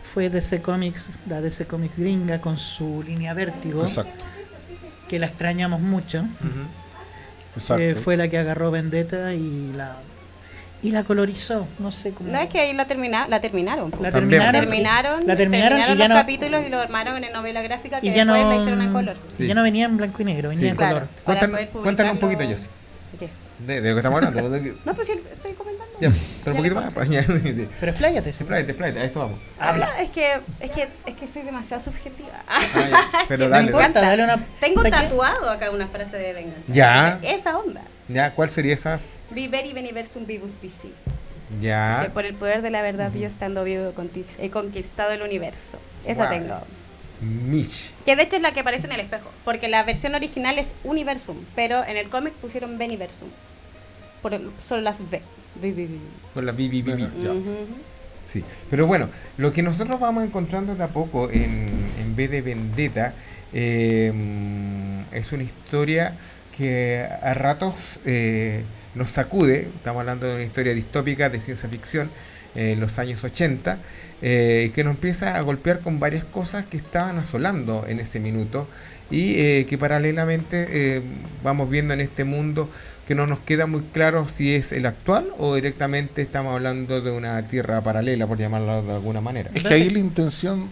Speaker 3: fue DC Comics, la DC Comics gringa con su línea Vértigo,
Speaker 2: Exacto.
Speaker 3: que la extrañamos mucho.
Speaker 1: Ujú.
Speaker 2: Exacto.
Speaker 3: Eh, fue la que agarró Vendetta y la y la colorizó, no sé cómo.
Speaker 4: No es que ahí la, termina, la terminaron.
Speaker 3: la terminaron,
Speaker 4: terminaron,
Speaker 3: la terminaron, y ya
Speaker 4: los
Speaker 3: no
Speaker 4: capítulos y lo armaron en novela gráfica que
Speaker 3: y ya
Speaker 4: después
Speaker 3: no
Speaker 4: la hicieron en color.
Speaker 3: y ya no venía en blanco y negro, venía
Speaker 1: Sí.
Speaker 3: en
Speaker 4: Claro.
Speaker 3: color.
Speaker 1: Cuéntanos, cuéntanos un poquito, Jessy,
Speaker 4: ¿De
Speaker 1: de, lo que estamos hablando.
Speaker 4: No, pues sí, estoy comentando.
Speaker 1: ya, pero un poquito más. pues, sí.
Speaker 3: Pero expláyate, sí.
Speaker 1: Expláyate, expláyate, a eso vamos.
Speaker 3: Habla.
Speaker 4: No, es que, es que, es que soy demasiado subjetiva.
Speaker 1: Ah, ya, Pero dale,
Speaker 3: importa,
Speaker 1: dale.
Speaker 3: dale una
Speaker 4: Tengo
Speaker 3: ¿sabes qué?
Speaker 4: tatuado acá una frase de venganza.
Speaker 1: Ya.
Speaker 4: Esa onda.
Speaker 1: Ya, ¿cuál sería esa?
Speaker 4: Viveri veniversum vivus vici.
Speaker 1: Ya.
Speaker 4: Dice, por el poder de la verdad, yo estando vivo conti- he conquistado el universo. Esa
Speaker 1: Guau.
Speaker 4: tengo.
Speaker 1: Mitch.
Speaker 4: Que de hecho es la que aparece en el espejo. Porque la versión original es Universum. Pero en el cómic pusieron Veniversum. Por el- solo las V. Vi, vi, vi.
Speaker 1: Con la BBB.
Speaker 2: Bueno, ya.
Speaker 4: Ujú.
Speaker 1: Sí, pero bueno, lo que nosotros vamos encontrando de a poco en, en vez de Vendetta eh, es una historia que a ratos eh, nos sacude, estamos hablando de una historia distópica de ciencia ficción eh, en los años 80, eh, que nos empieza a golpear con varias cosas que estaban asolando en ese minuto y eh, que paralelamente eh, vamos viendo en este mundo que no nos queda muy claro si es el actual o directamente estamos hablando de una tierra paralela, por llamarlo de alguna manera.
Speaker 2: Es que ahí la intención.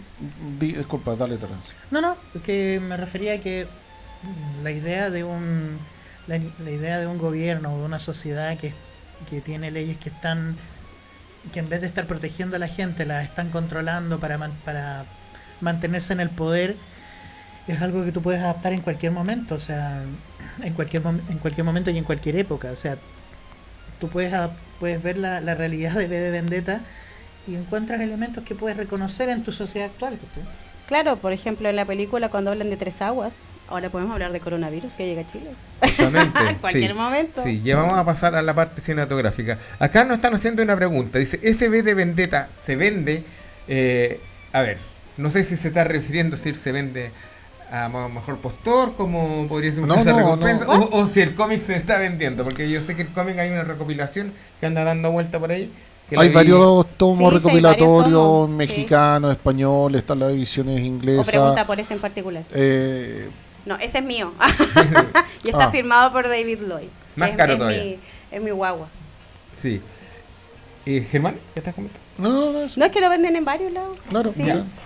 Speaker 2: di- disculpa, dale, Terence.
Speaker 3: No, no, que me refería a que la idea de un la, la idea de un gobierno o de una sociedad que, que tiene leyes que están que en vez de estar protegiendo a la gente las están controlando para man- para mantenerse en el poder es algo que tú puedes adaptar en cualquier momento, o sea, en cualquier mom- en cualquier momento y en cualquier época, o sea, tú puedes puedes ver la, la realidad de V de Vendetta y encuentras elementos que puedes reconocer en tu sociedad actual. ¿sí?
Speaker 4: Claro, por ejemplo, en la película cuando hablan de tres aguas, ahora podemos hablar de coronavirus que llega a Chile.
Speaker 1: Justamente,
Speaker 4: En cualquier
Speaker 1: sí.
Speaker 4: momento.
Speaker 1: Sí, ya vamos a pasar a la parte cinematográfica. Acá nos están haciendo una pregunta. Dice, ¿SB de Vendetta se vende? Eh, a ver, no sé si se está refiriendo si se vende a mejor postor, como podría ser una
Speaker 2: No, no,
Speaker 1: recompensa,
Speaker 2: no.
Speaker 1: O, o si el cómic se está vendiendo, porque yo sé que el cómic hay una recopilación que anda dando vuelta por ahí.
Speaker 2: Hay varios tomos
Speaker 4: Sí, sí, hay varios
Speaker 2: recopilatorios
Speaker 4: tomos, sí.
Speaker 2: mexicanos, españoles, están las ediciones
Speaker 4: O
Speaker 2: inglesas.
Speaker 4: pregunta por ese en particular.
Speaker 2: Eh,
Speaker 4: No, ese es mío. y está
Speaker 2: Ah.
Speaker 4: firmado por David Lloyd.
Speaker 1: Más
Speaker 4: es,
Speaker 1: caro
Speaker 4: es
Speaker 1: todavía.
Speaker 4: Mi, es mi guagua.
Speaker 1: Sí. Eh, Germán, ¿qué estás comentando?
Speaker 2: No, no, no, es-
Speaker 4: No es que lo venden en varios lados.
Speaker 2: claro.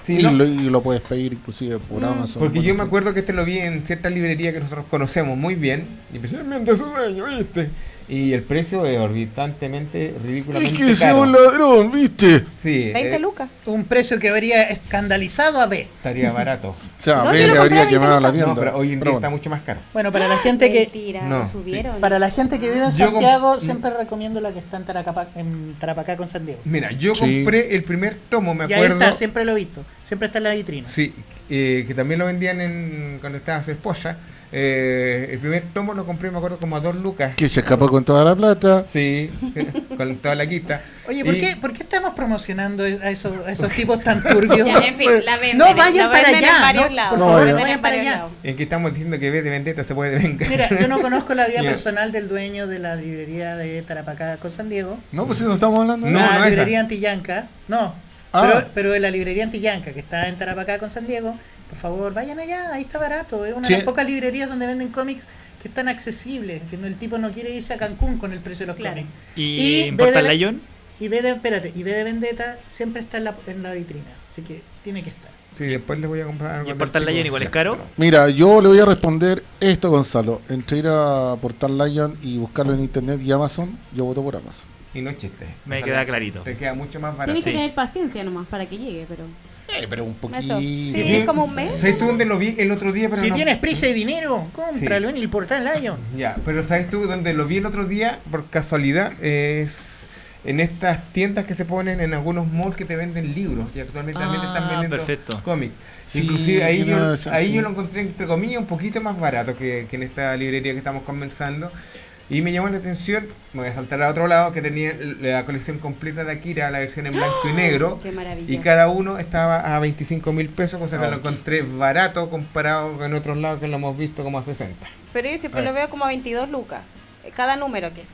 Speaker 4: Sí.
Speaker 2: y,
Speaker 1: no.
Speaker 2: lo, y lo puedes pedir inclusive por
Speaker 4: Mm.
Speaker 2: Amazon.
Speaker 1: Porque
Speaker 2: por
Speaker 1: yo me acuerdo que este lo vi en cierta librería que nosotros conocemos muy bien. Y especialmente su dueño, ¿viste? Y el precio es orbitantemente,
Speaker 2: Es
Speaker 1: ridículamente
Speaker 2: que sea
Speaker 1: caro.
Speaker 2: un ladrón, ¿viste?
Speaker 1: Sí,
Speaker 4: 20
Speaker 1: eh,
Speaker 4: lucas.
Speaker 3: Un precio que habría escandalizado a B.
Speaker 1: estaría barato.
Speaker 2: O sea,
Speaker 4: No,
Speaker 2: a ver,
Speaker 4: lo
Speaker 2: le habría quemado la
Speaker 4: 20
Speaker 2: tienda.
Speaker 1: No, pero hoy en día
Speaker 2: Pero
Speaker 1: está
Speaker 2: bueno.
Speaker 1: mucho más caro.
Speaker 3: Bueno, para la gente que
Speaker 4: Mentira,
Speaker 1: No, sí.
Speaker 4: subieron.
Speaker 3: para la gente que vive en
Speaker 1: Yo
Speaker 3: Santiago siempre recomiendo la que está en, Taracapa- en Tarapacá con San Diego.
Speaker 1: Mira, yo
Speaker 2: Sí.
Speaker 1: compré el primer tomo, me
Speaker 3: y ahí
Speaker 1: acuerdo.
Speaker 3: está, siempre lo he visto, siempre está en la vitrina.
Speaker 1: Sí, eh, que también lo vendían en, cuando estaba su esposa. Eh, el primer tomo lo compré, me acuerdo, como a dos lucas.
Speaker 2: Que se escapó con toda la plata.
Speaker 1: Sí, con toda la quita.
Speaker 3: Oye, ¿por
Speaker 1: Y-
Speaker 3: qué, ¿por qué estamos promocionando a esos, a esos tipos tan turbios?
Speaker 4: Ya, en fin, la venden,
Speaker 3: No vayan para allá, no,
Speaker 4: lados.
Speaker 3: por
Speaker 2: No,
Speaker 3: favor, no vayan para allá.
Speaker 1: En que estamos diciendo que vez de vendetta se puede vengar.
Speaker 3: Mira, yo no conozco la vida personal del dueño de la librería de Tarapacá con San Diego.
Speaker 2: No, pues si no estamos hablando de
Speaker 1: No,
Speaker 3: la
Speaker 1: no esa.
Speaker 3: librería Antillanca. No,
Speaker 2: Ah.
Speaker 3: pero, pero en la librería Antillanca, que está en Tarapacá con San Diego, por favor, vayan allá, ahí está barato. Es una
Speaker 2: Sí.
Speaker 3: de las pocas librerías donde venden cómics que están accesibles, que no- el tipo no quiere irse a Cancún con el precio de los
Speaker 4: Claro.
Speaker 3: cómics.
Speaker 5: ¿Y,
Speaker 3: Y
Speaker 5: Portal Lion?
Speaker 3: Y B de, espérate, y B de Vendetta siempre está en la, en la vitrina, así que tiene que estar.
Speaker 1: Sí, después le voy a comprar algo
Speaker 5: ¿Y el Portal Lion igual es caro?
Speaker 2: Mira, yo le voy a responder esto, Gonzalo. Entre ir a Portal Lion y buscarlo en internet y Amazon, yo voto por Amazon.
Speaker 1: Y no es chiste.
Speaker 5: Me
Speaker 1: O sea,
Speaker 5: queda clarito.
Speaker 1: Te queda mucho más barato.
Speaker 4: Tienes que
Speaker 5: Sí.
Speaker 4: tener paciencia nomás para que llegue, pero.
Speaker 2: Eh, pero un poquito.
Speaker 4: Sí,
Speaker 1: Sí.
Speaker 4: es como un mes.
Speaker 1: ¿Sabes tú dónde lo vi el otro día? Pero
Speaker 3: si
Speaker 1: no-
Speaker 3: tienes prisa y dinero, cómpralo en el portal Lion.
Speaker 1: Ya, pero ¿sabes tú dónde lo vi el otro día? Por casualidad, es en estas tiendas que se ponen en algunos malls que te venden libros. Y actualmente también te están
Speaker 5: Ah,
Speaker 1: vendiendo cómics.
Speaker 2: Sí,
Speaker 1: Inclusive ahí, yo, ahí
Speaker 2: sí.
Speaker 1: yo lo encontré, entre comillas, un poquito más barato que, que en esta librería que estamos conversando. Y me llamó la atención, me voy a saltar a otro lado, que tenía la colección completa de Akira, la versión en blanco y negro.
Speaker 4: Qué maravilla.
Speaker 1: Y cada uno estaba a 25 mil pesos, cosa que lo encontré barato comparado con otros lados que lo hemos visto como a 60.
Speaker 4: Pero yo siempre
Speaker 2: Ah.
Speaker 4: lo veo como a 22 lucas. eh, Cada número que es.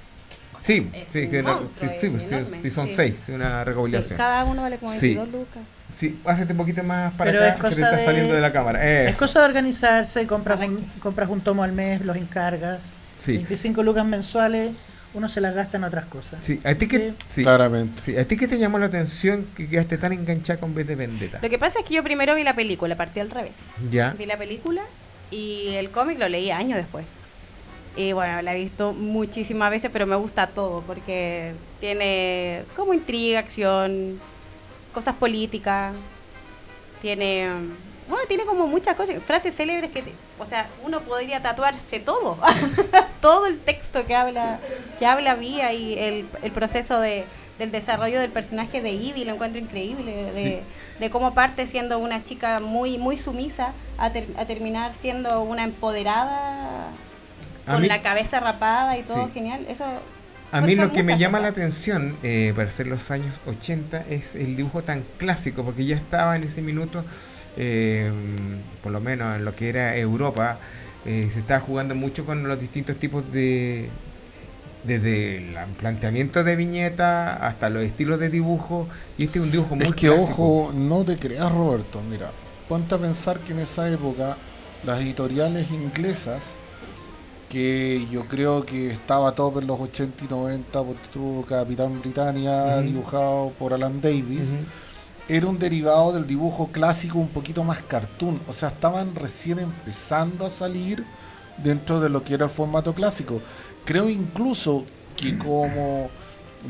Speaker 1: Sí,
Speaker 4: Es
Speaker 1: sí,
Speaker 4: un
Speaker 1: sí,
Speaker 4: monstruo,
Speaker 1: sí,
Speaker 4: es
Speaker 1: sí, sí,
Speaker 4: enorme,
Speaker 1: sí, son
Speaker 4: sí.
Speaker 1: seis, una
Speaker 4: Sí,
Speaker 1: recopilación.
Speaker 4: cada uno vale como
Speaker 1: Sí.
Speaker 4: 22 lucas.
Speaker 1: Sí, hazte un poquito más para
Speaker 3: Pero
Speaker 1: acá,
Speaker 3: es
Speaker 1: que te
Speaker 3: cosa
Speaker 1: está
Speaker 3: de-
Speaker 1: saliendo de la cámara.
Speaker 3: Es cosa de organizarse, compras un, compras un tomo al mes, los encargas.
Speaker 1: Sí.
Speaker 3: 25 lucas mensuales, uno se las gasta en otras cosas.
Speaker 1: Sí, ¿a ti
Speaker 3: Sí.
Speaker 1: sí,
Speaker 2: Claramente.
Speaker 1: sí, ¿a ti qué te llamó la atención que quedaste tan enganchada con B de Vendetta?
Speaker 4: Lo que pasa es que yo primero vi la película, partí al revés.
Speaker 1: Ya.
Speaker 4: Vi la película y el cómic lo leí años después. Y bueno, la he visto muchísimas veces, pero me gusta todo porque tiene como intriga, acción, cosas políticas, tiene, bueno, tiene como muchas cosas, frases célebres que, te- o sea, uno podría tatuarse todo, todo el texto que habla, que habla Vía y el, el proceso de, del desarrollo del personaje de Ivy, lo encuentro increíble, de,
Speaker 1: Sí.
Speaker 4: de cómo parte siendo una chica muy, muy sumisa a, ter- a terminar siendo una empoderada
Speaker 1: A
Speaker 4: con
Speaker 1: mí-
Speaker 4: la cabeza rapada y todo
Speaker 1: Sí.
Speaker 4: genial. Eso
Speaker 1: A mí lo que me llama la atención eh, para ser los años 80 es el dibujo tan clásico, porque ya estaba en ese minuto, eh, por lo menos en lo que era Europa, eh, se estaba jugando mucho con los distintos tipos de... Desde el planteamiento de viñeta hasta los estilos de dibujo, y este es un dibujo muy
Speaker 2: Es que,
Speaker 1: clásico.
Speaker 2: ojo, no te creas, Roberto. Mira, ponte a pensar que en esa época las editoriales inglesas, que yo creo que estaba todo en los 80 y 90, porque tuvo Capitán Britannia dibujado por Alan Davis. Era un derivado del dibujo clásico un poquito más cartoon. O sea, estaban recién empezando a salir dentro de lo que era el formato clásico. Creo incluso que como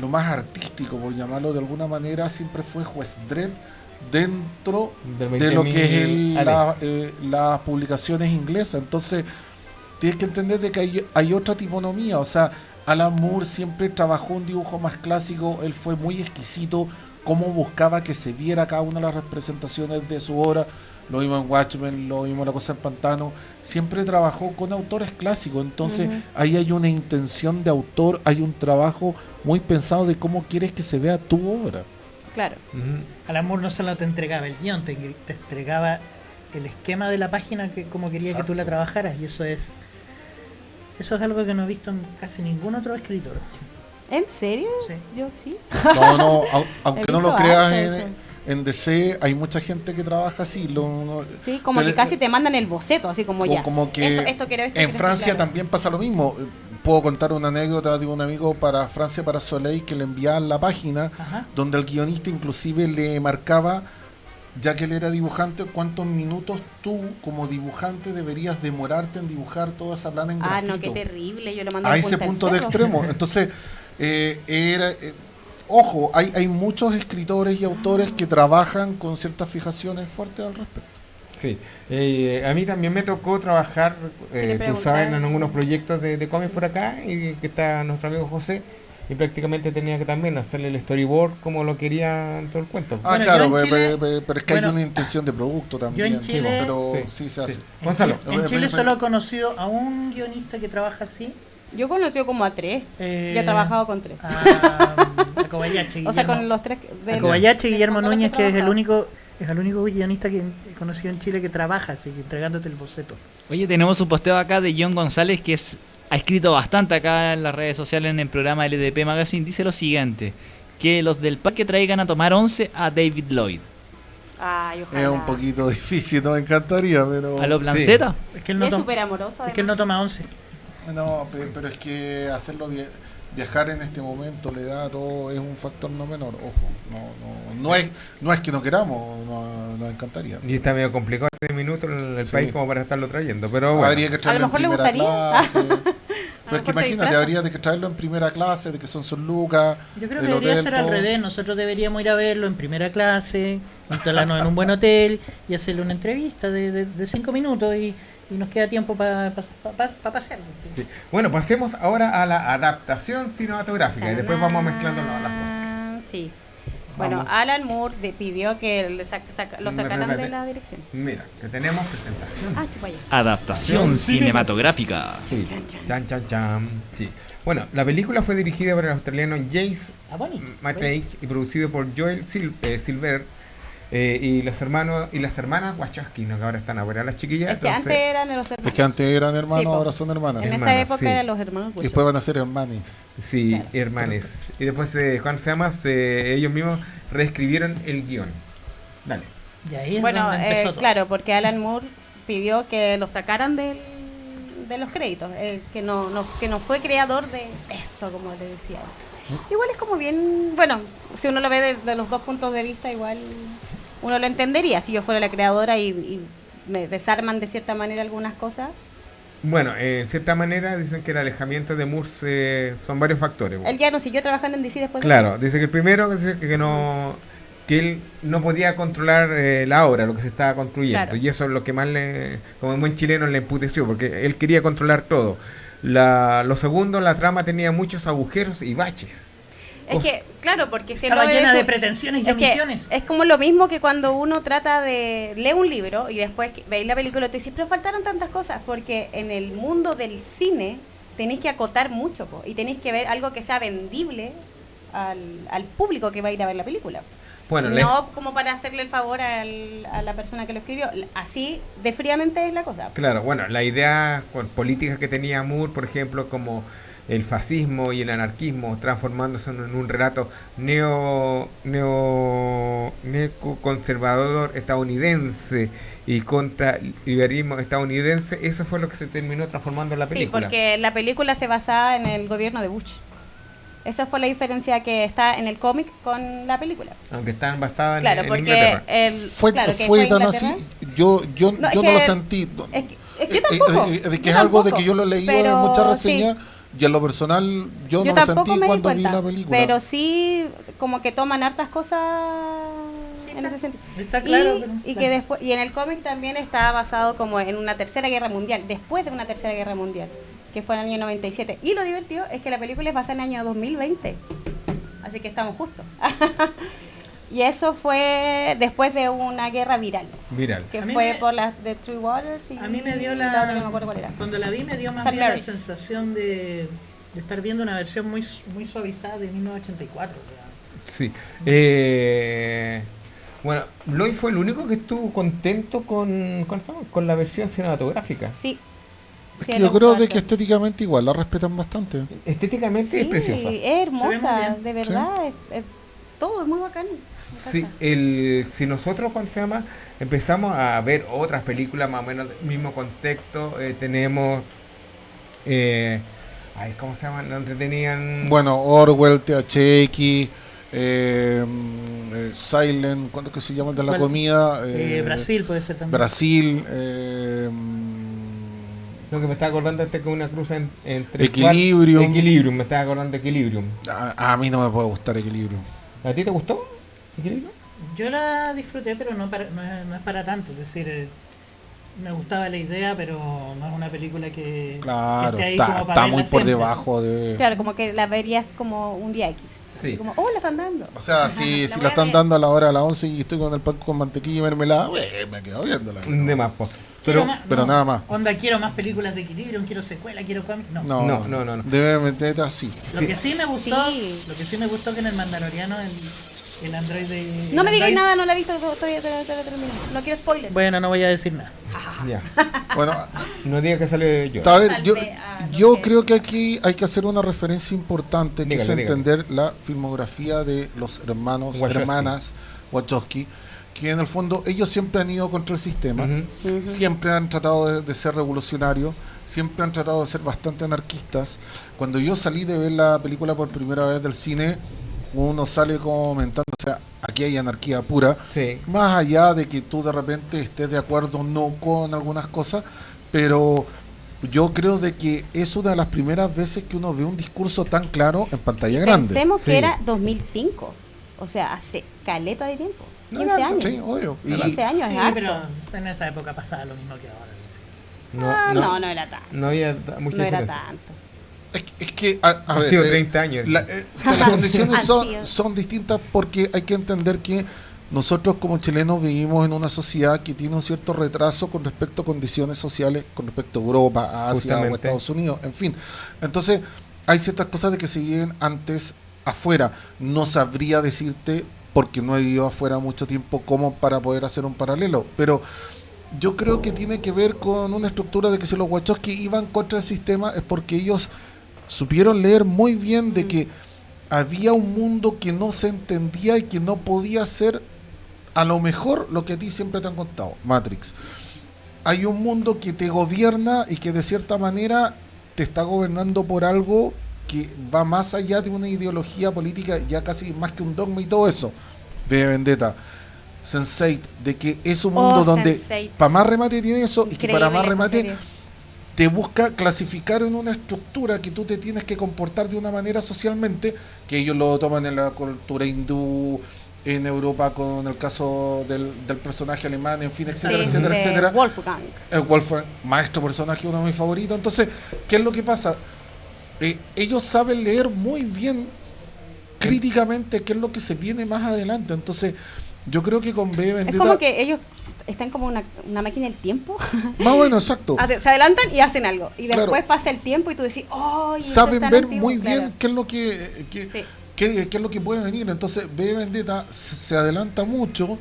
Speaker 2: lo más artístico, por llamarlo de alguna manera, siempre fue Juez Dredd dentro de lo que es el-
Speaker 1: 20.000 AD.
Speaker 2: la- eh, las publicaciones inglesas. Entonces, tienes que entender de que hay, hay otra tiponomía. O sea, Alan Moore siempre trabajó un dibujo más clásico, él fue muy exquisito, cómo buscaba que se viera cada una de las representaciones de su obra. Lo vimos en Watchmen, lo vimos en La Cosa del Pantano. Siempre trabajó con autores clásicos. Entonces, ahí hay una intención de autor, hay un trabajo muy pensado de cómo quieres que se vea tu obra.
Speaker 4: Claro.
Speaker 1: Ujú.
Speaker 3: Al amor no solo te entregaba el guion, te, te entregaba el esquema de la página que como quería que tú la trabajaras y eso es eso es algo que no he visto en casi ningún otro escritor.
Speaker 4: ¿En serio?
Speaker 3: Sí.
Speaker 4: Yo sí.
Speaker 2: No, no, au- aunque no lo creas en, en DC, hay mucha gente que trabaja así. Lo,
Speaker 4: Sí, como
Speaker 2: te-
Speaker 4: que casi te mandan el boceto, así como
Speaker 2: o
Speaker 4: ya.
Speaker 2: como que
Speaker 4: esto, esto quiero, esto
Speaker 2: en
Speaker 4: quiero,
Speaker 2: Francia
Speaker 4: claro.
Speaker 2: también pasa lo mismo. Puedo contar una anécdota de un amigo para Francia, para Soleil, que le enviaban la página
Speaker 3: Ajá.
Speaker 2: donde el guionista inclusive le marcaba, ya que él era dibujante, cuántos minutos tú como dibujante deberías demorarte en dibujar toda esa plana en
Speaker 4: Ah,
Speaker 2: grafito.
Speaker 4: no, qué terrible. Yo lo mando
Speaker 2: a ese punto de extremo. Entonces, eh, era, eh, ojo, hay, hay muchos escritores y autores que trabajan con ciertas fijaciones fuertes al respecto.
Speaker 1: Sí, eh, a mí también me tocó trabajar, eh, tú sabes, en algunos proyectos de, de cómics por acá, y que está nuestro amigo José, y prácticamente tenía que también hacerle el storyboard como lo quería en todo el cuento.
Speaker 2: Ah,
Speaker 3: Bueno,
Speaker 2: claro,
Speaker 3: yo en
Speaker 2: pe-
Speaker 3: Chile-
Speaker 2: pe- pe- pero es que
Speaker 3: bueno,
Speaker 2: hay una intención de producto también.
Speaker 3: en Chile-
Speaker 2: pero
Speaker 1: Sí,
Speaker 2: sí, se hace.
Speaker 1: sí.
Speaker 3: En
Speaker 1: Gonzalo.
Speaker 3: Chile, en Chile
Speaker 2: eh,
Speaker 3: solo he conocido a un guionista que trabaja así.
Speaker 4: Yo he conocido como a tres.
Speaker 3: eh,
Speaker 4: Ya he trabajado con tres.
Speaker 3: A, a Kobayashi.
Speaker 4: o sea, con los tres.
Speaker 3: a
Speaker 4: del-
Speaker 3: Kobayashi Guillermo Núñez, que es el único es el único guionista que he conocido en Chile que trabaja así, que entregándote el boceto.
Speaker 5: Oye, tenemos un posteo acá de John González que es, ha escrito bastante acá en las redes sociales en el programa LDP Magazine. Dice lo siguiente: que los del parque traigan a tomar 11 a David Lloyd.
Speaker 4: Ay, ojalá.
Speaker 2: Es un poquito difícil, no me encantaría, pero.
Speaker 5: ¿A los Blanceta?
Speaker 3: Es que él no,
Speaker 4: es
Speaker 3: toma,
Speaker 4: súper amoroso.
Speaker 3: es que él no toma once.
Speaker 2: No, pe- pero es que hacerlo via- viajar en este momento, la edad, todo es un factor no menor. Ojo, no, no, no, es, no es que no queramos, no- nos encantaría.
Speaker 1: Y está medio complicado este minuto en el
Speaker 2: Sí.
Speaker 1: país como para estarlo trayendo, pero bueno.
Speaker 2: Habría que traerlo
Speaker 4: mejor
Speaker 2: en
Speaker 4: le
Speaker 2: primera
Speaker 4: gustaría.
Speaker 2: clase. Pero es que imagínate, habría de que traerlo en primera clase, de que son sus lucas.
Speaker 3: Yo creo que
Speaker 2: el
Speaker 3: debería
Speaker 2: hotel,
Speaker 3: ser al
Speaker 2: todo.
Speaker 3: revés. Nosotros deberíamos ir a verlo en primera clase, instalarnos en un buen hotel y hacerle una entrevista de, de- de cinco minutos y, y nos queda tiempo para pasear.
Speaker 1: Sí. Bueno, pasemos ahora a la adaptación cinematográfica y después vamos mezclando las las cosas.
Speaker 4: Sí. Bueno,
Speaker 1: Vamos.
Speaker 4: Alan Moore de- pidió que le sac- sac- lo sacaran de la dirección.
Speaker 1: Mira, que tenemos presentación.
Speaker 4: Ah.
Speaker 5: Adaptación cinematográfica.
Speaker 1: Sí. Chan, chan, chan. Sí. Bueno, la película fue dirigida por el australiano Jace
Speaker 3: Ah.
Speaker 1: Matei y producido por Joel Sil- eh, Silver eh, y los hermanos y las hermanas Wachowski, ¿no? que ahora están afuera las chiquillas.
Speaker 4: Es que antes eran los hermanos.
Speaker 2: Es que antes eran hermanos,
Speaker 4: Sí,
Speaker 2: ahora son hermanas.
Speaker 4: en esa época
Speaker 1: sí.
Speaker 4: eran los hermanos
Speaker 2: Y después van a ser hermanes.
Speaker 1: Sí,
Speaker 4: Claro.
Speaker 1: hermanes. Y después, eh, ¿cuándo se llama? Se- ellos mismos reescribieron el guion. Dale.
Speaker 3: Y ahí es
Speaker 4: Bueno,
Speaker 3: donde
Speaker 4: eh,
Speaker 3: todo.
Speaker 4: claro, porque Alan Moore pidió que lo sacaran del, de los créditos, eh, que no, no que no fue creador de eso, como le decía. Igual es como bien, bueno, si uno lo ve desde los dos puntos de vista, igual uno lo entendería. Si yo fuera la creadora y, y me desarman de cierta manera algunas cosas,
Speaker 1: Bueno, eh, en cierta manera dicen que el alejamiento de Moore eh, son varios factores.
Speaker 4: él ya no siguió trabajando en DC después. de
Speaker 1: Claro, dice que el primero dice que no que él no podía controlar eh, la obra, lo que se estaba construyendo.
Speaker 4: Claro.
Speaker 1: Y eso es lo que más le, como buen chileno, le emputeció, porque él quería controlar todo. La, lo segundo, la trama tenía muchos agujeros y baches.
Speaker 4: Es que, claro, porque si
Speaker 3: Estaba
Speaker 4: lo
Speaker 3: llena de pretensiones y omisiones.
Speaker 4: es como lo mismo que cuando uno trata de lee un libro y después veis la película y te dices, pero faltaron tantas cosas, porque en el mundo del cine tenéis que acotar mucho po, y tenéis que ver algo que sea vendible al, al público que va a ir a ver la película.
Speaker 1: Bueno,
Speaker 4: no como para hacerle el favor al- a la persona que lo escribió. Así de fríamente es la cosa.
Speaker 1: Claro, bueno, la idea con política que tenía Moore, por ejemplo, como el fascismo y el anarquismo transformándose en un relato neo, neo neoconservador estadounidense y contra liberalismo estadounidense, eso fue lo que se terminó transformando en la
Speaker 4: Sí,
Speaker 1: película.
Speaker 4: porque la película se basaba en el gobierno de Bush. Esa fue la diferencia que está en el cómic con la película.
Speaker 1: Aunque están basadas en,
Speaker 4: Claro,
Speaker 1: en
Speaker 4: porque
Speaker 1: Inglaterra.
Speaker 4: el,
Speaker 2: Fue,
Speaker 4: claro, que
Speaker 2: fue tan así. Yo, yo,
Speaker 4: No,
Speaker 2: yo no
Speaker 4: que-
Speaker 2: lo sentí.
Speaker 4: Es que, es que
Speaker 2: eh,
Speaker 4: tampoco.
Speaker 2: eh, de que es algo de que yo lo he leído en muchas reseñas
Speaker 4: sí,
Speaker 2: y en lo personal yo,
Speaker 4: yo
Speaker 2: no lo sentí
Speaker 4: me
Speaker 2: cuando vi la película.
Speaker 4: pero sí como que toman hartas cosas
Speaker 3: Sí,
Speaker 4: en
Speaker 3: está-
Speaker 4: ese sentido.
Speaker 3: está claro,
Speaker 4: y,
Speaker 3: pero-
Speaker 4: y
Speaker 3: claro.
Speaker 4: que después y en el cómic también está basado como en una tercera guerra mundial, después de una tercera guerra mundial, que fue en el año 97. Y lo divertido es que la película es basada en el año 2020. Así que estamos justos. y eso fue después de una guerra viral,
Speaker 1: Viral.
Speaker 4: que fue
Speaker 3: me-
Speaker 4: por las de Three Waters y
Speaker 3: A mí me dio
Speaker 4: la no me acuerdo cuál era.
Speaker 3: Cuando la vi, me dio más bien la sensación de, de estar viendo una versión muy, muy suavizada de 1984. o sea.
Speaker 1: Sí. Eh, bueno, Lloyd fue el único que estuvo contento con, con, con la versión cinematográfica.
Speaker 4: Sí.
Speaker 2: es que yo creo de que estéticamente igual la respetan bastante.
Speaker 1: Estéticamente es
Speaker 4: Sí,
Speaker 1: preciosa.
Speaker 4: Es hermosa, de verdad. es- es- todo es muy bacán.
Speaker 1: Sí, el, si nosotros, ¿cuándo se llama? Empezamos a ver otras películas más o menos del mismo contexto, eh, tenemos... Eh, ay, ¿Cómo se llaman? Donde tenían...
Speaker 2: Bueno, Orwell, THX, eh, eh, Silent, ¿cuánto que se llama el de la comida?
Speaker 3: Eh,
Speaker 2: Eh,
Speaker 3: Brasil puede ser también.
Speaker 2: Brasil,
Speaker 1: Lo que me estaba acordando este que una cruz en, entre...
Speaker 2: Equilibrium.
Speaker 1: Equilibrium, me estaba acordando de Equilibrium.
Speaker 2: a, a mí no me puede gustar Equilibrio.
Speaker 1: ¿A ti te gustó?
Speaker 3: Yo la disfruté, pero no, para- no, es, no es para tanto. Es decir, eh, me gustaba la idea, pero no es una película que,
Speaker 2: Claro,
Speaker 3: que esté ahí
Speaker 2: está,
Speaker 3: como para
Speaker 2: está
Speaker 3: verla
Speaker 2: muy por
Speaker 3: siempre.
Speaker 2: debajo de...
Speaker 4: Claro, como que la verías como un día X.
Speaker 1: Sí.
Speaker 4: Como, oh, la están dando.
Speaker 2: O sea, si,
Speaker 4: La
Speaker 2: si la están
Speaker 4: ver.
Speaker 2: dando a la hora de las 11 y estoy con el pan con mantequilla y mermelada, eh, me quedo viéndola.
Speaker 1: De más.
Speaker 3: Quiero
Speaker 1: Pero...
Speaker 3: más-
Speaker 2: pero nada más.
Speaker 3: Onda, quiero más películas de equilibrio, quiero secuela, quiero cómics. No.
Speaker 2: No,
Speaker 1: No, no, no, no.
Speaker 2: Debe meter así.
Speaker 3: Lo
Speaker 1: Sí.
Speaker 3: que sí me gustó,
Speaker 4: Sí.
Speaker 3: lo que sí me gustó que en el Mandaloriano el, el Android de.
Speaker 4: No me digáis nada, no la he visto todavía, todavía. No quiero spoilers.
Speaker 3: Bueno, no voy a decir nada.
Speaker 1: Ya.
Speaker 2: Bueno,
Speaker 1: No diga que sale yo.
Speaker 2: a ver, yo, yo creo que aquí hay que hacer una referencia importante, que
Speaker 1: Dígale,
Speaker 2: es
Speaker 1: dígale.
Speaker 2: entender la filmografía de los hermanos,
Speaker 1: Wachowski.
Speaker 2: hermanas Wachowski, que en el fondo ellos siempre han ido contra el sistema. Siempre han tratado de, de ser revolucionarios, siempre han tratado de ser bastante anarquistas. Cuando yo salí de ver la película por primera vez del cine, uno sale comentando, o sea, aquí hay anarquía pura,
Speaker 1: Sí.
Speaker 2: más allá de que tú de repente estés de acuerdo o no con algunas cosas, pero yo creo de que es una de las primeras veces que uno ve un discurso tan claro en pantalla grande.
Speaker 4: Pensemos
Speaker 1: Sí.
Speaker 4: que era 2005. O sea, hace caleta de tiempo. 15 años.
Speaker 2: Sí, obvio. Y-
Speaker 4: 15 años
Speaker 3: Sí,
Speaker 4: es harto.
Speaker 3: pero en esa época pasaba lo mismo que ahora. sí.
Speaker 4: Ah, no, no, era tanto.
Speaker 1: no había mucha
Speaker 4: No era tanto.
Speaker 2: Es, que- es que, a, a
Speaker 1: Han
Speaker 2: ver,
Speaker 1: sido
Speaker 2: eh,
Speaker 1: 30 años.
Speaker 2: la- eh, las condiciones son, son distintas porque hay que entender que nosotros como chilenos vivimos en una sociedad que tiene un cierto retraso con respecto a condiciones sociales, con respecto a Europa, Asia o. Estados Unidos, en fin. Entonces, hay ciertas cosas de que se viven antes afuera. No sabría decirte, porque no he vivido afuera mucho tiempo, cómo para poder hacer un paralelo, pero yo creo que tiene que ver con una estructura de que si los Wachowski iban contra el sistema es porque ellos supieron leer muy bien de que había un mundo que no se entendía y que no podía ser a lo mejor lo que a ti siempre te han contado, Matrix. Hay un mundo que te gobierna y que de cierta manera te está gobernando por algo que va más allá de una ideología política, ya casi más que un dogma y todo eso. Ve Vendetta. Sense8, de que es un
Speaker 4: Oh,
Speaker 2: mundo donde
Speaker 4: Sense8.
Speaker 2: para más remate tiene eso y que para más remate. Te busca clasificar en una estructura que tú te tienes que comportar de una manera socialmente, que ellos lo toman en la cultura hindú, en Europa con el caso del, del personaje alemán, en fin, etcétera,
Speaker 4: Sí,
Speaker 2: etcétera, etcétera.
Speaker 4: Wolfgang.
Speaker 2: El Wolfgang, maestro personaje, uno de mis favoritos. Entonces, ¿qué es lo que pasa? Eh, ellos saben leer muy bien críticamente qué es lo que se viene más adelante. Entonces, yo creo que con B
Speaker 4: Es
Speaker 2: Vendetta...
Speaker 4: como que ellos están como una, una máquina del tiempo.
Speaker 2: Más bueno, exacto.
Speaker 4: Se adelantan y hacen algo. Y después
Speaker 2: Claro.
Speaker 4: pasa el tiempo y tú decís, ¡oh!
Speaker 2: Saben ver muy bien qué es lo que... que-
Speaker 4: Sí.
Speaker 2: qué, qué es lo que puede venir. Entonces, B Vendetta se adelanta mucho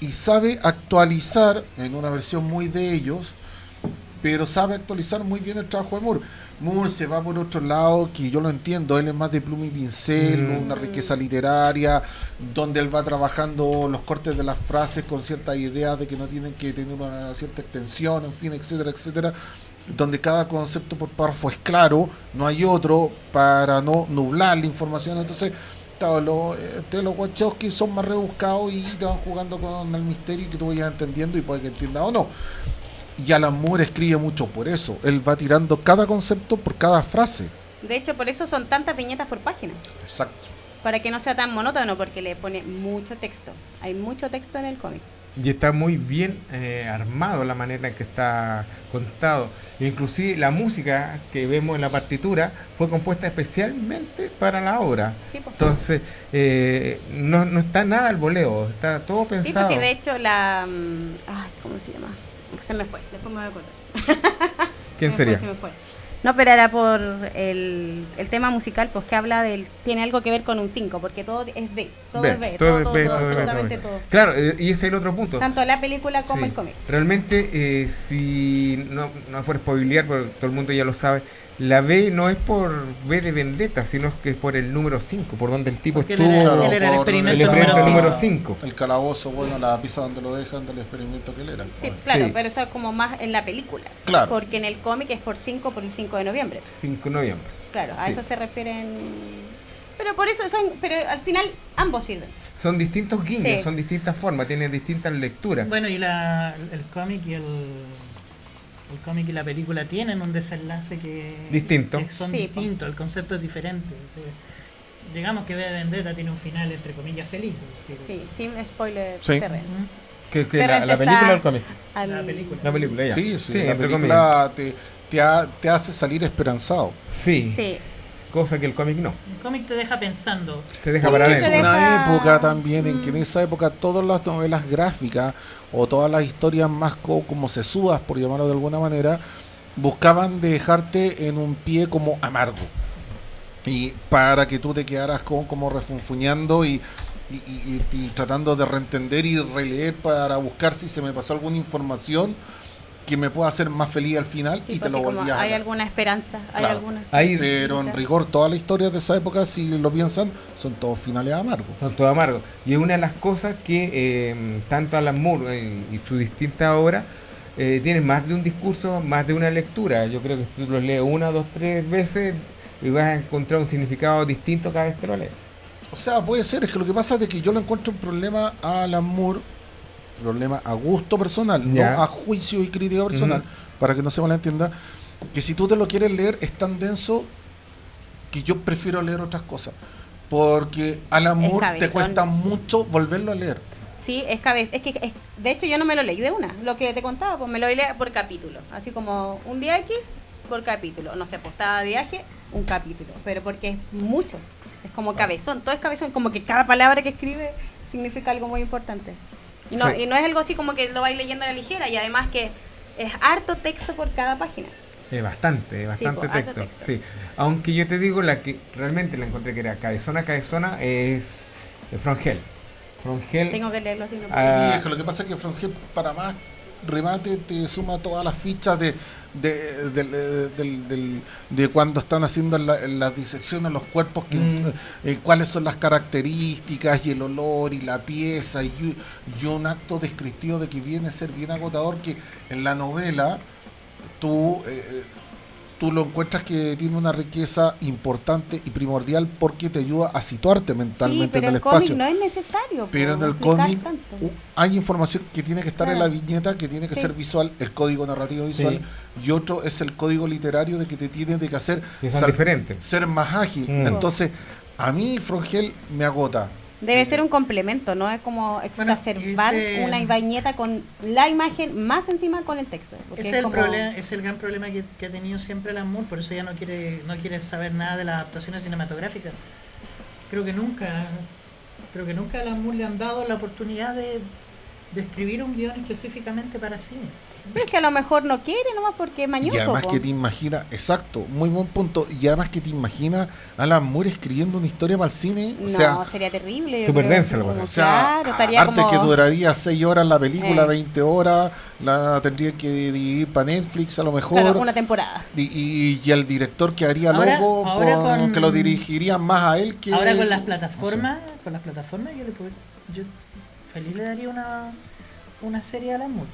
Speaker 2: y sabe actualizar en una versión muy de ellos, pero sabe actualizar muy bien el trabajo de Moore. Moore se va por otro lado, que yo lo entiendo, él es más de pluma y pincel,
Speaker 1: Mm.
Speaker 2: una riqueza literaria, donde él va trabajando los cortes de las frases con ciertas ideas de que no tienen que tener una cierta extensión, en fin, etcétera, etcétera donde cada concepto por párrafo es claro, no hay otro para no nublar la información. Entonces, claro, los, este, los Wachowski son más rebuscados y te van jugando con el misterio y que tú vayas entendiendo y puede que entiendas o no. Y Alan Moore escribe mucho por eso. Él va tirando cada concepto por cada frase.
Speaker 4: De hecho, por eso son tantas viñetas por página.
Speaker 2: Exacto.
Speaker 4: Para que no sea tan monótono, porque le pone mucho texto. Hay mucho texto en el cómic.
Speaker 1: Y está muy bien eh, armado la manera en que está contado. Inclusive la música que vemos en la partitura fue compuesta especialmente para la obra.
Speaker 4: Sí, pues.
Speaker 1: Entonces, eh, no, no está nada al voleo, está todo
Speaker 4: Sí, pues
Speaker 1: pensado.
Speaker 4: sí, de hecho, la. mm, Ay, ¿cómo se llama? Se me fue, después me voy a acordar.
Speaker 1: ¿Quién
Speaker 4: Se me fue,
Speaker 1: sería?
Speaker 4: se me fue. No, pero era por el, el tema musical, pues que habla del. Tiene algo que ver con un 5, porque todo es B. Todo es B.
Speaker 1: todo
Speaker 4: Todo,
Speaker 1: es B,
Speaker 4: todo,
Speaker 1: todo B,
Speaker 4: absolutamente
Speaker 1: todo B. Claro, eh, y ese es el otro punto.
Speaker 4: Tanto la película como
Speaker 1: Sí.
Speaker 4: el cómic.
Speaker 1: Realmente, eh, si no, no es por spoilear, porque todo el mundo ya lo sabe, la B no es por B de vendetta, sino que es por el número 5, por donde el tipo
Speaker 3: Porque él
Speaker 1: estuvo.
Speaker 3: era,
Speaker 2: Claro,
Speaker 3: él era el experimento
Speaker 1: el
Speaker 3: número
Speaker 1: experimento número
Speaker 3: 5.
Speaker 1: 5.
Speaker 2: El calabozo, bueno, la pizza donde lo dejan del experimento que él era.
Speaker 4: Sí, claro,
Speaker 1: Sí.
Speaker 4: pero eso es como más en la película.
Speaker 2: Claro.
Speaker 4: Porque en el cómic es por 5 por el 5 de noviembre.
Speaker 1: 5 de noviembre.
Speaker 4: Claro, a
Speaker 1: Sí.
Speaker 4: eso se refieren. Pero por eso son. Pero al final ambos sirven.
Speaker 1: Son distintos guiños,
Speaker 4: Sí.
Speaker 1: son distintas formas, tienen distintas lecturas.
Speaker 3: Bueno, y la, el cómic y el, el cómic y la película tienen un desenlace que,
Speaker 1: Distinto.
Speaker 3: que son
Speaker 4: Sí,
Speaker 3: distintos, el concepto es diferente. o sea, digamos que V de Vendetta tiene un final entre comillas feliz. decir,
Speaker 4: Sí, sin spoiler
Speaker 2: Sí.
Speaker 4: terreno.
Speaker 1: Que, que la,
Speaker 4: Terrence
Speaker 1: la película o el cómic.
Speaker 4: al-
Speaker 3: La película.
Speaker 1: La película, ya.
Speaker 2: Sí, sí, la
Speaker 1: entre
Speaker 2: película te, te, ha- te hace salir esperanzado.
Speaker 1: Sí,
Speaker 4: Sí,
Speaker 1: cosa que el cómic no.
Speaker 3: El cómic te deja pensando.
Speaker 1: Te deja
Speaker 4: Sí,
Speaker 1: para
Speaker 2: Es
Speaker 1: adentro.
Speaker 4: deja-
Speaker 2: una época también en que en
Speaker 4: Mm.
Speaker 2: esa época todas las novelas gráficas o todas las historias más co- como sesudas, por llamarlo de alguna manera, buscaban dejarte en un pie como amargo. Y para que tú te quedaras como, como refunfuñando y, y- y- y- y tratando de reentender y releer para buscar si se me pasó alguna información que me pueda hacer más feliz al final
Speaker 4: sí,
Speaker 2: y
Speaker 4: pues
Speaker 2: te
Speaker 4: sí,
Speaker 2: lo volvías a
Speaker 4: hay alguna esperanza, hay
Speaker 2: Claro.
Speaker 4: alguna.
Speaker 1: Ahí
Speaker 2: Pero en rigor, todas las historias de esa época, si lo piensan, son todos finales amargos.
Speaker 1: son todos amargos. Y es una de las cosas que eh, tanto Alan Moore eh, y su distinta obra eh, tienen más de un discurso, más de una lectura. Yo creo que si tú lo lees una, dos, tres veces y vas a encontrar un significado distinto cada vez que lo lees.
Speaker 2: O sea, puede ser, es que lo que pasa es que yo le encuentro un problema a Alan Moore, problema a gusto personal,
Speaker 1: Ya.
Speaker 2: no a juicio y crítica personal, para que no se malentienda, que si tú te lo quieres leer es tan denso que yo prefiero leer otras cosas. Porque Alan
Speaker 4: Es
Speaker 2: Moore te cuesta mucho volverlo a leer.
Speaker 4: Sí, es cabeza. Es que, es- de hecho, yo no me lo leí de una. Lo que te contaba, pues me lo leí por capítulo. Así como un día X por capítulo. No sé, pues estaba de viaje, un capítulo. Pero porque es mucho. Es como cabezón. Todo es cabezón. Como que cada palabra que escribe significa algo muy importante. Y no,
Speaker 1: Sí.
Speaker 4: y no es algo así como que lo vais leyendo a la ligera. Y además que es harto texto por cada página.
Speaker 1: Es bastante, bastante
Speaker 4: po, harto
Speaker 1: texto.
Speaker 4: texto.
Speaker 1: Sí. Aunque yo te digo, la que realmente la encontré que era cabezona, cabezona es. From Hell.
Speaker 4: Tengo que leerlo así. No
Speaker 1: Ah,
Speaker 2: Sí, es que lo que pasa es que Frangel, para más remate, te suma todas las fichas de, de, del- eh, de cuando están haciendo la- las disecciones los cuerpos, que,
Speaker 1: Mm.
Speaker 2: eh, cuáles son las características y el olor y la pieza y, y un acto descriptivo de que viene a ser bien agotador que en la novela tú, eh, eh, tú lo encuentras que tiene una riqueza importante y primordial porque te ayuda a situarte
Speaker 4: sí,
Speaker 2: mentalmente
Speaker 4: pero
Speaker 2: en el
Speaker 4: el cómic
Speaker 2: espacio.
Speaker 4: no es necesario.
Speaker 2: Pero en el cómic hay información que tiene que estar en la viñeta, que tiene que
Speaker 4: Sí.
Speaker 2: ser visual, el código narrativo visual, y otro es el código literario de que te tiene de que hacer sal-
Speaker 1: diferentes.
Speaker 2: ser más ágil.
Speaker 1: Mm.
Speaker 2: Entonces, a mí Frongel me agota.
Speaker 4: Debe ser un complemento, no es como
Speaker 3: Bueno,
Speaker 4: exacerbar
Speaker 3: ese-
Speaker 4: una viñeta con la imagen más encima con el texto.
Speaker 3: Ese es el,
Speaker 4: como-
Speaker 3: problema, es el gran problema que, que ha tenido siempre Alan Moore, por eso ya no quiere, no quiere saber nada de las adaptaciones cinematográficas. Creo que nunca, creo que nunca a Alan Moore le han dado la oportunidad de, de escribir un guion específicamente para cine.
Speaker 4: Es que a lo mejor no quiere nomás porque es mañoso.
Speaker 2: y además
Speaker 4: po.
Speaker 2: que te imaginas, exacto, muy buen punto, y además que te imaginas a Alan Moore escribiendo una historia para el cine,
Speaker 4: No,
Speaker 2: o sea,
Speaker 4: sería terrible.
Speaker 1: Súper densa la
Speaker 2: o sea,
Speaker 4: claro, estaría
Speaker 2: arte
Speaker 4: como...
Speaker 2: que duraría 6 horas la película,
Speaker 4: Eh.
Speaker 2: 20 horas, la tendría que dividir para Netflix a lo mejor.
Speaker 4: claro, una temporada.
Speaker 2: Y, y, y el director que haría
Speaker 3: Ahora-
Speaker 2: logo,
Speaker 3: ahora
Speaker 2: con-
Speaker 3: con-
Speaker 2: que lo dirigiría más a él que.
Speaker 3: Ahora con las
Speaker 2: no
Speaker 3: plataformas, con las plataformas yo le puedo, yo feliz le daría una, una serie a Alan Moore.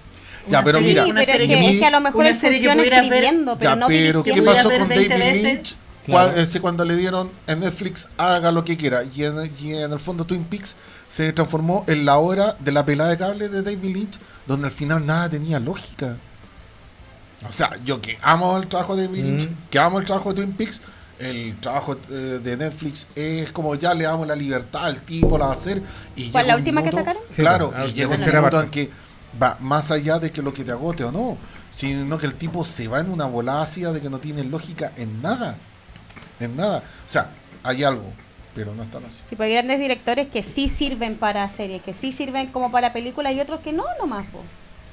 Speaker 2: Ya, pero
Speaker 3: serie-
Speaker 2: mira,
Speaker 4: sí,
Speaker 3: una
Speaker 4: pero es
Speaker 3: serie
Speaker 4: que,
Speaker 2: que
Speaker 4: es que a lo mejor
Speaker 3: una serie que
Speaker 4: funciona
Speaker 3: pudiera ver-
Speaker 4: pero
Speaker 2: Ya,
Speaker 4: no
Speaker 2: pero ¿qué pasó con
Speaker 3: 20
Speaker 2: David. Lynch?
Speaker 1: Claro.
Speaker 2: Cua- ese cuando le dieron en Netflix, haga lo que quiera. Y en, y en el fondo Twin Peaks se transformó en la hora de la pelada de cable de David Lynch, donde al final nada tenía lógica. O sea, yo que amo el trabajo de David Lynch,
Speaker 1: Mm.
Speaker 2: que amo el trabajo de Twin Peaks, el trabajo eh, de Netflix es como ya le damos la libertad al tipo, la va a hacer. Y
Speaker 4: ¿Cuál, la última que sacaron?
Speaker 2: Claro, y
Speaker 1: la
Speaker 2: llega un
Speaker 1: parte.
Speaker 2: en que va más allá de que lo que te agote o no, sino que el tipo se va en una volada ácida de que no tiene lógica en nada. En nada. O sea, hay algo, pero no están así.
Speaker 4: Sí, pues hay grandes directores que sí sirven para series, que sí sirven como para películas y otros que no nomás. po.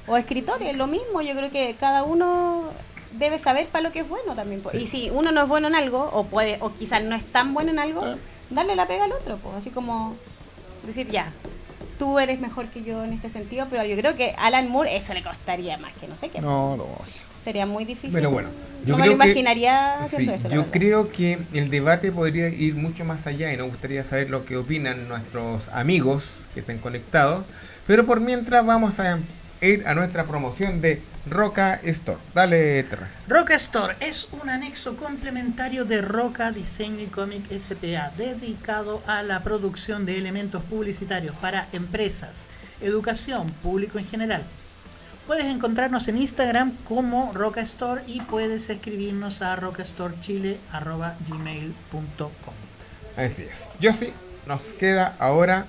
Speaker 4: O escritores, lo mismo. Yo creo que cada uno debe saber para lo que es bueno también. po.
Speaker 1: Sí.
Speaker 4: Y si uno no es bueno en algo, o puede o quizás no es tan bueno en algo,
Speaker 2: Ah.
Speaker 4: darle la pega al otro. Pues. Así como decir, ya, tú eres mejor que yo en este sentido, pero yo creo que Alan Moore eso le costaría más que no sé qué.
Speaker 2: No, no.
Speaker 4: Sería muy difícil.
Speaker 1: Pero bueno, yo
Speaker 4: no me lo
Speaker 1: creo que-
Speaker 4: imaginaría
Speaker 1: Sí,
Speaker 4: eso.
Speaker 1: yo creo que el debate podría ir mucho más allá y nos gustaría saber lo que opinan nuestros amigos que estén conectados. Pero por mientras vamos a ir a nuestra promoción de Roca Store. Dale, Terras.
Speaker 3: Roca Store es un anexo complementario de Roca Diseño y Cómic SPA dedicado a la producción de elementos publicitarios para empresas, educación, público en general. Puedes encontrarnos en Instagram como Roca Store y puedes escribirnos a rocaStoreChile.gmail.com
Speaker 1: Así es. Yo sí, nos queda ahora.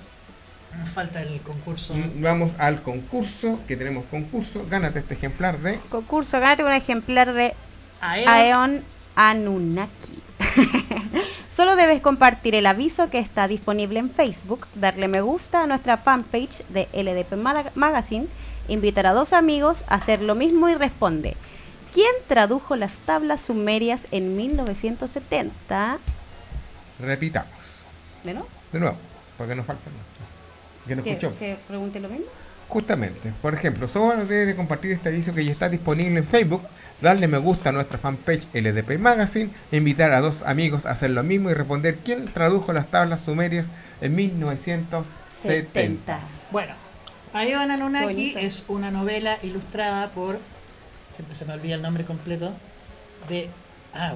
Speaker 3: Nos falta el concurso.
Speaker 1: mm, Vamos al concurso, que tenemos concurso. Gánate este ejemplar de.
Speaker 4: Concurso, gánate un ejemplar de
Speaker 3: Aeon
Speaker 4: Aeon Anunnaki. Solo debes compartir el aviso que está disponible en Facebook, darle me gusta a nuestra fanpage de LDP Magazine, invitar a dos amigos a hacer lo mismo y responde. ¿Quién tradujo las tablas sumerias en 1970?
Speaker 1: Repitamos.
Speaker 4: ¿De no?
Speaker 1: De nuevo, porque nos falta. Que nos
Speaker 4: ¿Que,
Speaker 1: escuchó.
Speaker 4: que pregunte lo mismo?
Speaker 1: Justamente, por ejemplo, solo debe de compartir este aviso que ya está disponible en Facebook, darle me gusta a nuestra fanpage LDP Magazine, invitar a dos amigos a hacer lo mismo y responder quién tradujo las tablas sumerias en 1970.
Speaker 3: Bueno, Aeon Anunnaki
Speaker 4: Bonito.
Speaker 3: es una novela ilustrada por, siempre se me olvida el nombre completo, de... Ah,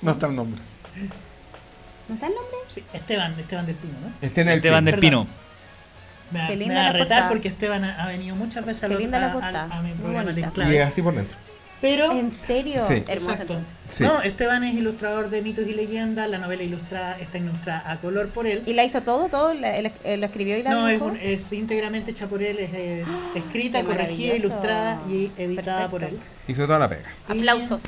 Speaker 2: No está el nombre.
Speaker 4: ¿No está el nombre?
Speaker 3: sí, Esteban, Esteban del Pino, ¿no?
Speaker 1: Este en el
Speaker 5: Esteban del
Speaker 3: Perdón.
Speaker 5: Pino.
Speaker 3: Me, va-
Speaker 4: Qué
Speaker 3: me
Speaker 4: linda
Speaker 3: va a retar
Speaker 4: portada.
Speaker 3: porque Esteban ha, ha venido muchas veces
Speaker 4: Qué
Speaker 3: otro-
Speaker 4: linda la
Speaker 3: a, a- a mi programa de
Speaker 4: bonita.
Speaker 1: Y
Speaker 3: Enclave.
Speaker 1: así por dentro.
Speaker 3: Pero
Speaker 4: ¿En serio?
Speaker 1: Sí.
Speaker 4: Hermoso
Speaker 3: Exacto.
Speaker 4: entonces.
Speaker 1: Sí.
Speaker 3: No, Esteban es ilustrador de mitos y leyendas, la novela ilustrada está ilustrada a color por él.
Speaker 4: ¿Y la hizo todo? ¿Todo? ¿La- él, él lo escribió y la
Speaker 3: No, es,
Speaker 4: dibujó?
Speaker 3: un- es íntegramente hecha por él, es, es escrita,
Speaker 4: Qué
Speaker 3: corregida, ilustrada y editada por él.
Speaker 4: Perfecto.
Speaker 1: Hizo toda la pega.
Speaker 3: Y-
Speaker 4: Aplausos.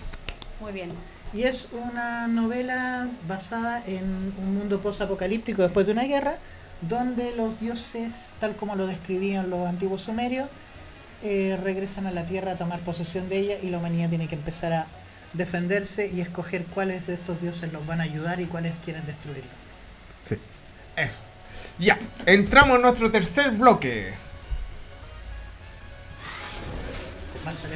Speaker 4: Muy bien.
Speaker 3: Y es una novela basada en un mundo post-apocalíptico después de una guerra, donde los dioses, tal como lo describían los antiguos sumerios, eh, regresan a la Tierra a tomar posesión de ella y la humanidad tiene que empezar a defenderse y escoger cuáles de estos dioses los van a ayudar y cuáles quieren destruirlo.
Speaker 1: Sí. Eso. Ya. Entramos en nuestro tercer bloque.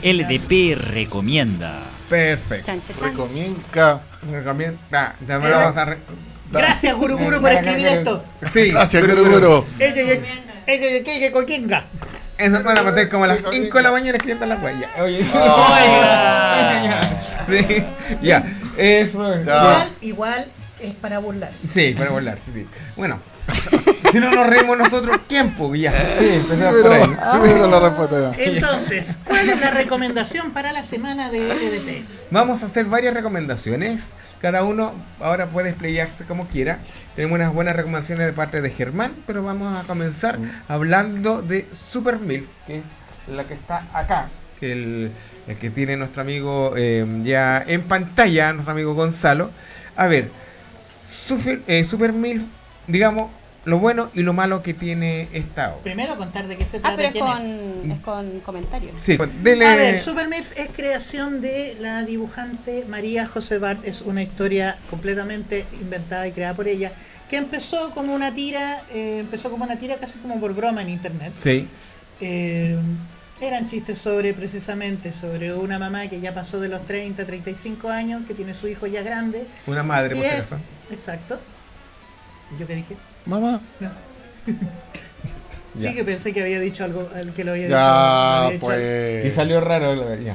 Speaker 5: LDP recomienda.
Speaker 1: Perfecto.
Speaker 2: Recomienca.
Speaker 1: Recomiendo. Ah, ya me lo vamos a re-
Speaker 3: Gracias, Guru Guru, por escribir esto.
Speaker 1: Sí,
Speaker 2: Gracias, Guru Guru.
Speaker 3: Coquinga.
Speaker 1: Eso van a meter como a las 5 de la mañana escribiendo la huella. Oye, sí.
Speaker 5: Oiga.
Speaker 1: sí, ya. Eso.
Speaker 3: Igual, igual es para burlarse.
Speaker 1: Sí, para volar, sí, sí. Bueno, si no nos reímos nosotros, ¿quién? Pues ya. Sí,
Speaker 2: Sí,
Speaker 1: empezamos por
Speaker 2: pero,
Speaker 1: ahí.
Speaker 2: la respuesta ya.
Speaker 3: Entonces, ¿cuál es la recomendación para la semana de LDP?
Speaker 1: Vamos a hacer varias recomendaciones. Cada uno ahora puede explayarse como quiera. Tenemos unas buenas recomendaciones de parte de Germán, pero vamos a comenzar hablando de Super Milk, que es la que está acá, que el, el que tiene nuestro amigo eh, ya en pantalla, nuestro amigo Gonzalo. A ver, Super, eh, Super Milk, digamos, lo bueno y lo malo que tiene esta obra.
Speaker 3: Primero contar de qué se
Speaker 4: Ah,
Speaker 3: trata,
Speaker 4: pero es
Speaker 3: quién
Speaker 4: con, es con comentarios.
Speaker 1: Sí, pues, dele.
Speaker 3: A ver, Super Milf es creación de la dibujante María José Bart. Es una historia completamente inventada y creada por ella. Que empezó como una tira, eh, empezó como una tira casi como por broma en internet.
Speaker 1: Sí,
Speaker 3: Eh, eran chistes sobre, precisamente, sobre una mamá que ya pasó de los 30, 35 años, que tiene su hijo ya grande.
Speaker 1: una madre, por
Speaker 3: es-. Exacto. ¿Y ¿Yo qué dije?
Speaker 2: Mamá.
Speaker 3: Sí, que pensé que había dicho algo, el que lo había dicho.
Speaker 2: Ya,
Speaker 3: había dicho algo.
Speaker 2: pues.
Speaker 1: Y salió raro, ya.